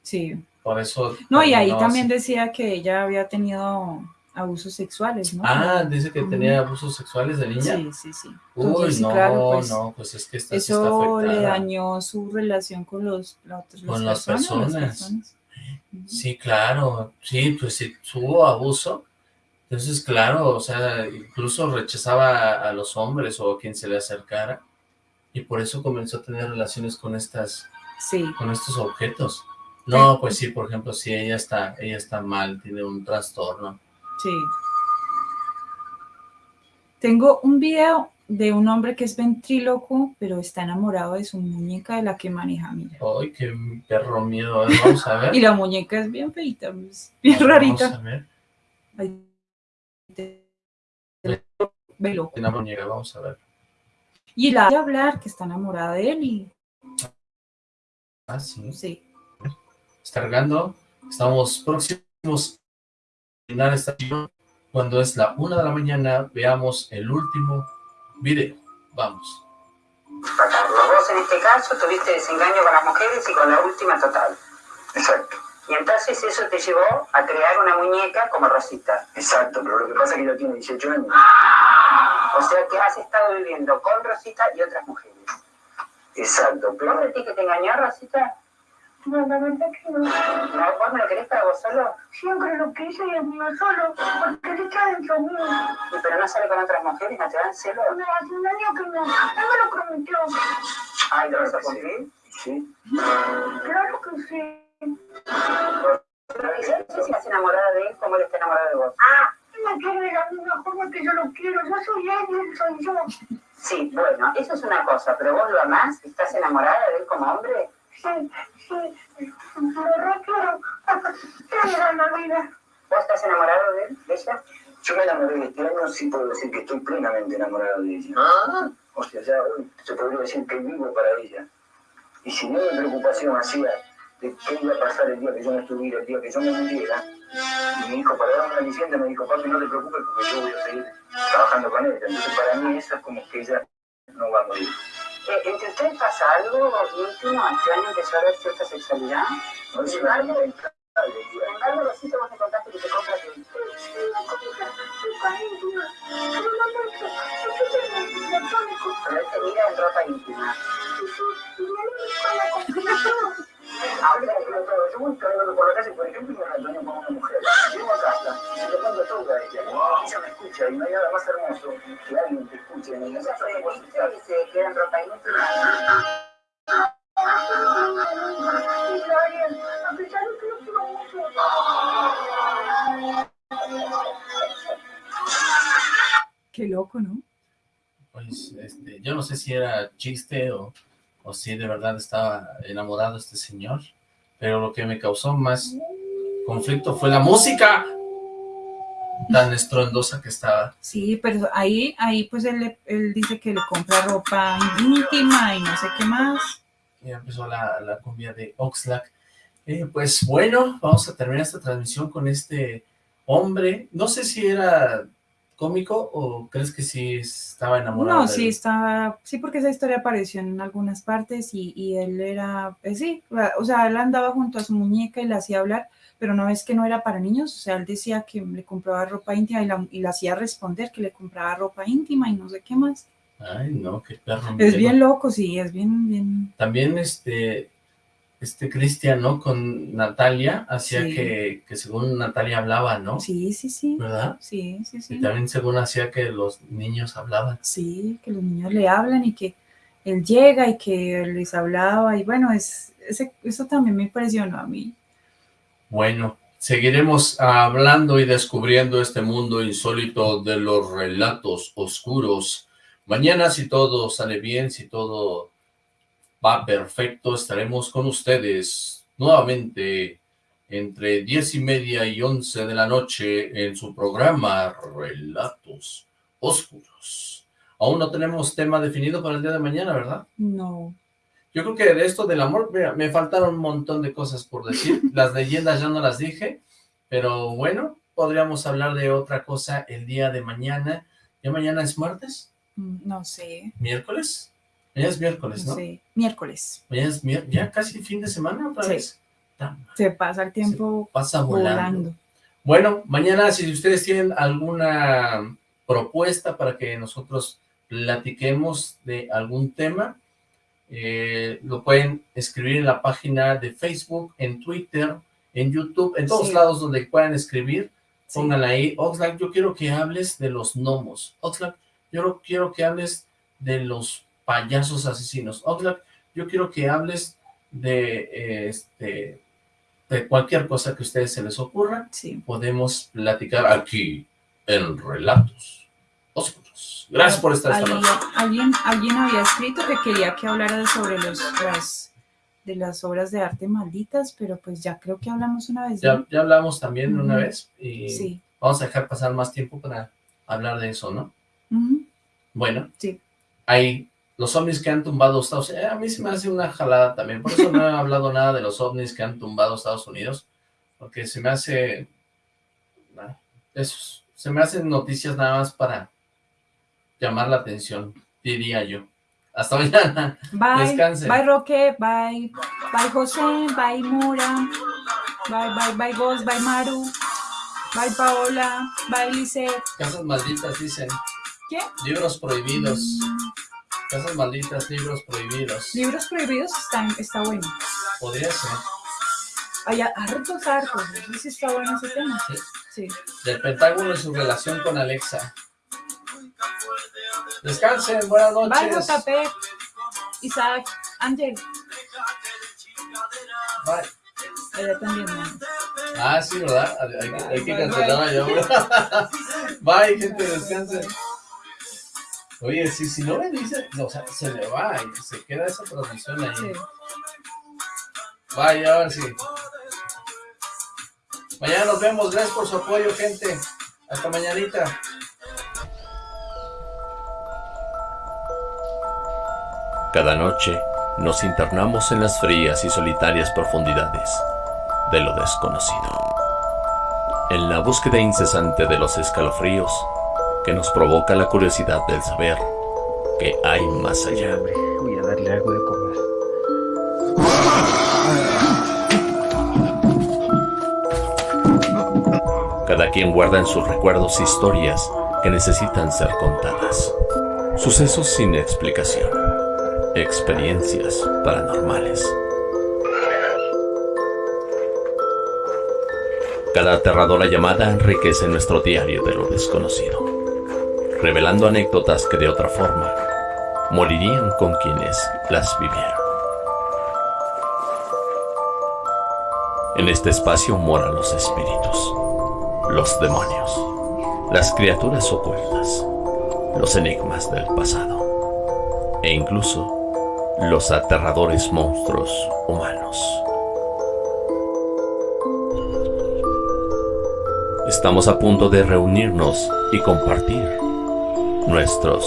Sí, por eso... No, y ahí también así. decía que ella había tenido abusos sexuales, ¿no? Ah, dice que tenía abusos sexuales de niña. Sí, sí, sí. Uy, Entonces, no, claro, pues, no, pues es que esta sí está Eso le afectada. dañó su relación con los, la Con las personas. las personas. Sí, claro, sí, pues si tuvo abuso, entonces claro, o sea, incluso rechazaba a, a los hombres o a quien se le acercara, y por eso comenzó a tener relaciones con estas, Sí. con estos objetos. No, pues sí, por ejemplo, si ella está, ella está mal, tiene un trastorno. Sí. Tengo un video de un hombre que es ventríloco, pero está enamorado de su muñeca de la que maneja, mira. Ay, qué perro miedo, vamos a ver. Y la muñeca es bien feita, es bien rarita. Vamos a ver, Ay, te- Velo. una muñeca, vamos a ver. Y la de hablar que está enamorada de él y Ah, sí. sí. Está cargando, estamos próximos a terminar esta sesión. Cuando es la una de la mañana, veamos el último video. Vamos. Vos en este caso tuviste desengaño con las mujeres y con la última total. Exacto. Y entonces eso te llevó a crear una muñeca como Rosita. Exacto, pero lo que pasa es que ella tiene 18 años. O sea que has estado viviendo con Rosita y otras mujeres. Exacto, ¿Vos pero decís que te engañó Rosita? No, la verdad que no. ¿No? ¿Vos me lo querés para vos solo? Siempre lo quise y es mío solo, porque él está dentro mío. ¿Y pero no sale con otras mujeres? ¿No te dan celos? No, hace un año que no. Él me lo prometió. Ay, ¿lo vas a cumplir? sí. Claro que sí. Sé si estás enamorada de él como él está enamorado de vos. Ah, él me quiere de la misma forma que yo lo quiero. Yo soy él soy yo. Sí, bueno, eso es una cosa, pero vos lo amás, ¿estás enamorada de él como hombre? Sí, sí. Lo requiero. Te da la vida. ¿Vos estás enamorado de él, de ella? Yo me enamoré de este año, sí puedo decir que estoy plenamente enamorado de ella. Ah. O sea, ya hoy se podría decir que vivo para ella. Y si no mi preocupación hacía de qué iba a pasar el día que yo no estuviera, el día que yo me muriera, y mi hijo para darme una licencia me dijo, papi, no te preocupes porque yo voy a seguir trabajando con ella. Entonces para mí eso es como que ella no va a morir. Eh, ¿Entre ustedes pasa algo íntimo? ¿Este año empezó a haber cierta sexualidad? No Sin embargo, sin me contaste que te compras el... Pero él te mira en ropa íntima. Por la por ejemplo, con una mujer. Ella. Me escucha y no hay nada más hermoso que alguien escuche y me diga, Ella "¿Sabes se. Qué loco, ¿no? Pues, este, yo no sé si era chiste o, o si de verdad estaba enamorado este señor, pero lo que me causó más conflicto fue la música tan estruendosa que estaba. Sí, pero ahí, ahí pues él, él dice que le compra ropa íntima y no sé qué más. Ya empezó la, la cumbia de Oxlack. Eh, pues bueno, vamos a terminar esta transmisión con este hombre. No sé si era cómico o crees que sí estaba enamorado No, de sí él? estaba, sí, porque esa historia apareció en algunas partes y, y él era, pues sí, o sea, él andaba junto a su muñeca y la hacía hablar, pero no es que no era para niños, o sea, él decía que le compraba ropa íntima y la, y la hacía responder que le compraba ropa íntima y no sé qué más. Ay, no, qué perro. Es bien loco, sí, es bien, bien, También este, este Cristian, ¿no? Con Natalia, hacía Sí. que, que según Natalia hablaba, ¿no? sí, sí, sí, ¿Verdad? sí, sí, sí. Y también según hacía que los niños hablaban. Sí, que los niños le hablan y que él llega y que les hablaba y bueno, es, ese, eso también me impresionó a mí. Bueno, seguiremos hablando y descubriendo este mundo insólito de los relatos oscuros. Mañana, si todo sale bien, si todo va perfecto, estaremos con ustedes nuevamente entre diez y media y once de la noche en su programa Relatos Oscuros. Aún no tenemos tema definido para el día de mañana, ¿verdad? No, Yo creo que de esto del amor, mira, me faltaron un montón de cosas por decir. Las leyendas ya no las dije, pero bueno, podríamos hablar de otra cosa el día de mañana. ¿Ya mañana es martes? mm, no sé, ¿Miércoles? Mañana es miércoles, no sé, miércoles. Mañana es mier- ya casi fin de semana otra Sí. vez. Se pasa el tiempo pasa volando. Bueno, mañana si ustedes tienen alguna propuesta para que nosotros platiquemos de algún tema, eh, lo pueden escribir en la página de Facebook, en Twitter, en YouTube, en todos lados donde puedan escribir, pongan ahí, Oxlack, yo quiero que hables de los gnomos, Oxlack, yo quiero que hables de los payasos asesinos, Oxlack, yo quiero que hables de, este, de cualquier cosa que a ustedes se les ocurra, podemos platicar aquí en Relatos Oscuros. Gracias por estar esta ¿Alguien, alguien había escrito que quería que hablara sobre los, las, de las obras de arte malditas, pero pues ya creo que hablamos una vez. Ya, ya hablamos también una vez y vamos a dejar pasar más tiempo para hablar de eso, ¿no? Bueno, sí. hay los ovnis que han tumbado Estados Unidos, eh, a mí se me hace una jalada también, por eso no he hablado nada de los ovnis que han tumbado Estados Unidos, porque se me hace, eso, se me hacen noticias nada más para llamar la atención, diría yo. Hasta mañana. Bye. Descansen. Bye, Roque. Bye. Bye, José. Bye, Mura. Bye, bye, bye, Ghost. Bye, Maru. Bye, Paola. Bye, Lizeth. Casas malditas, dicen. ¿Qué? Libros prohibidos. Casas malditas, libros prohibidos. Libros prohibidos están, está bueno. Podría ser. Hay hartos, hartos. No sé si está bueno ese tema. Sí. sí. Del Pentágono y su relación con Alexa. Descansen, buenas noches. Bye, JP. Isaac, Ángel. Bye. Ella también. Ah, sí, ¿verdad? Hay, hay, hay que cancelar yo. Bye, gente, descansen. Oye, si, si no me dice, o sea, se le va y se queda esa transmisión ahí. Sí. Vaya, ahora sí. Mañana nos vemos, gracias por su apoyo, gente. Hasta mañanita. Cada noche nos internamos en las frías y solitarias profundidades de lo desconocido. En la búsqueda incesante de los escalofríos que nos provoca la curiosidad del saber que hay más allá. Voy a darle algo de comer. Cada quien guarda en sus recuerdos historias que necesitan ser contadas. Sucesos sin explicación. Experiencias paranormales. Cada aterradora llamada enriquece nuestro diario de lo desconocido revelando anécdotas que de otra forma morirían con quienes las vivieron. En este espacio moran los espíritus, los demonios, las criaturas ocultas, los enigmas del pasado e incluso los aterradores monstruos humanos. Estamos a punto de reunirnos y compartir nuestros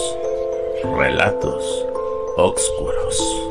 relatos oscuros.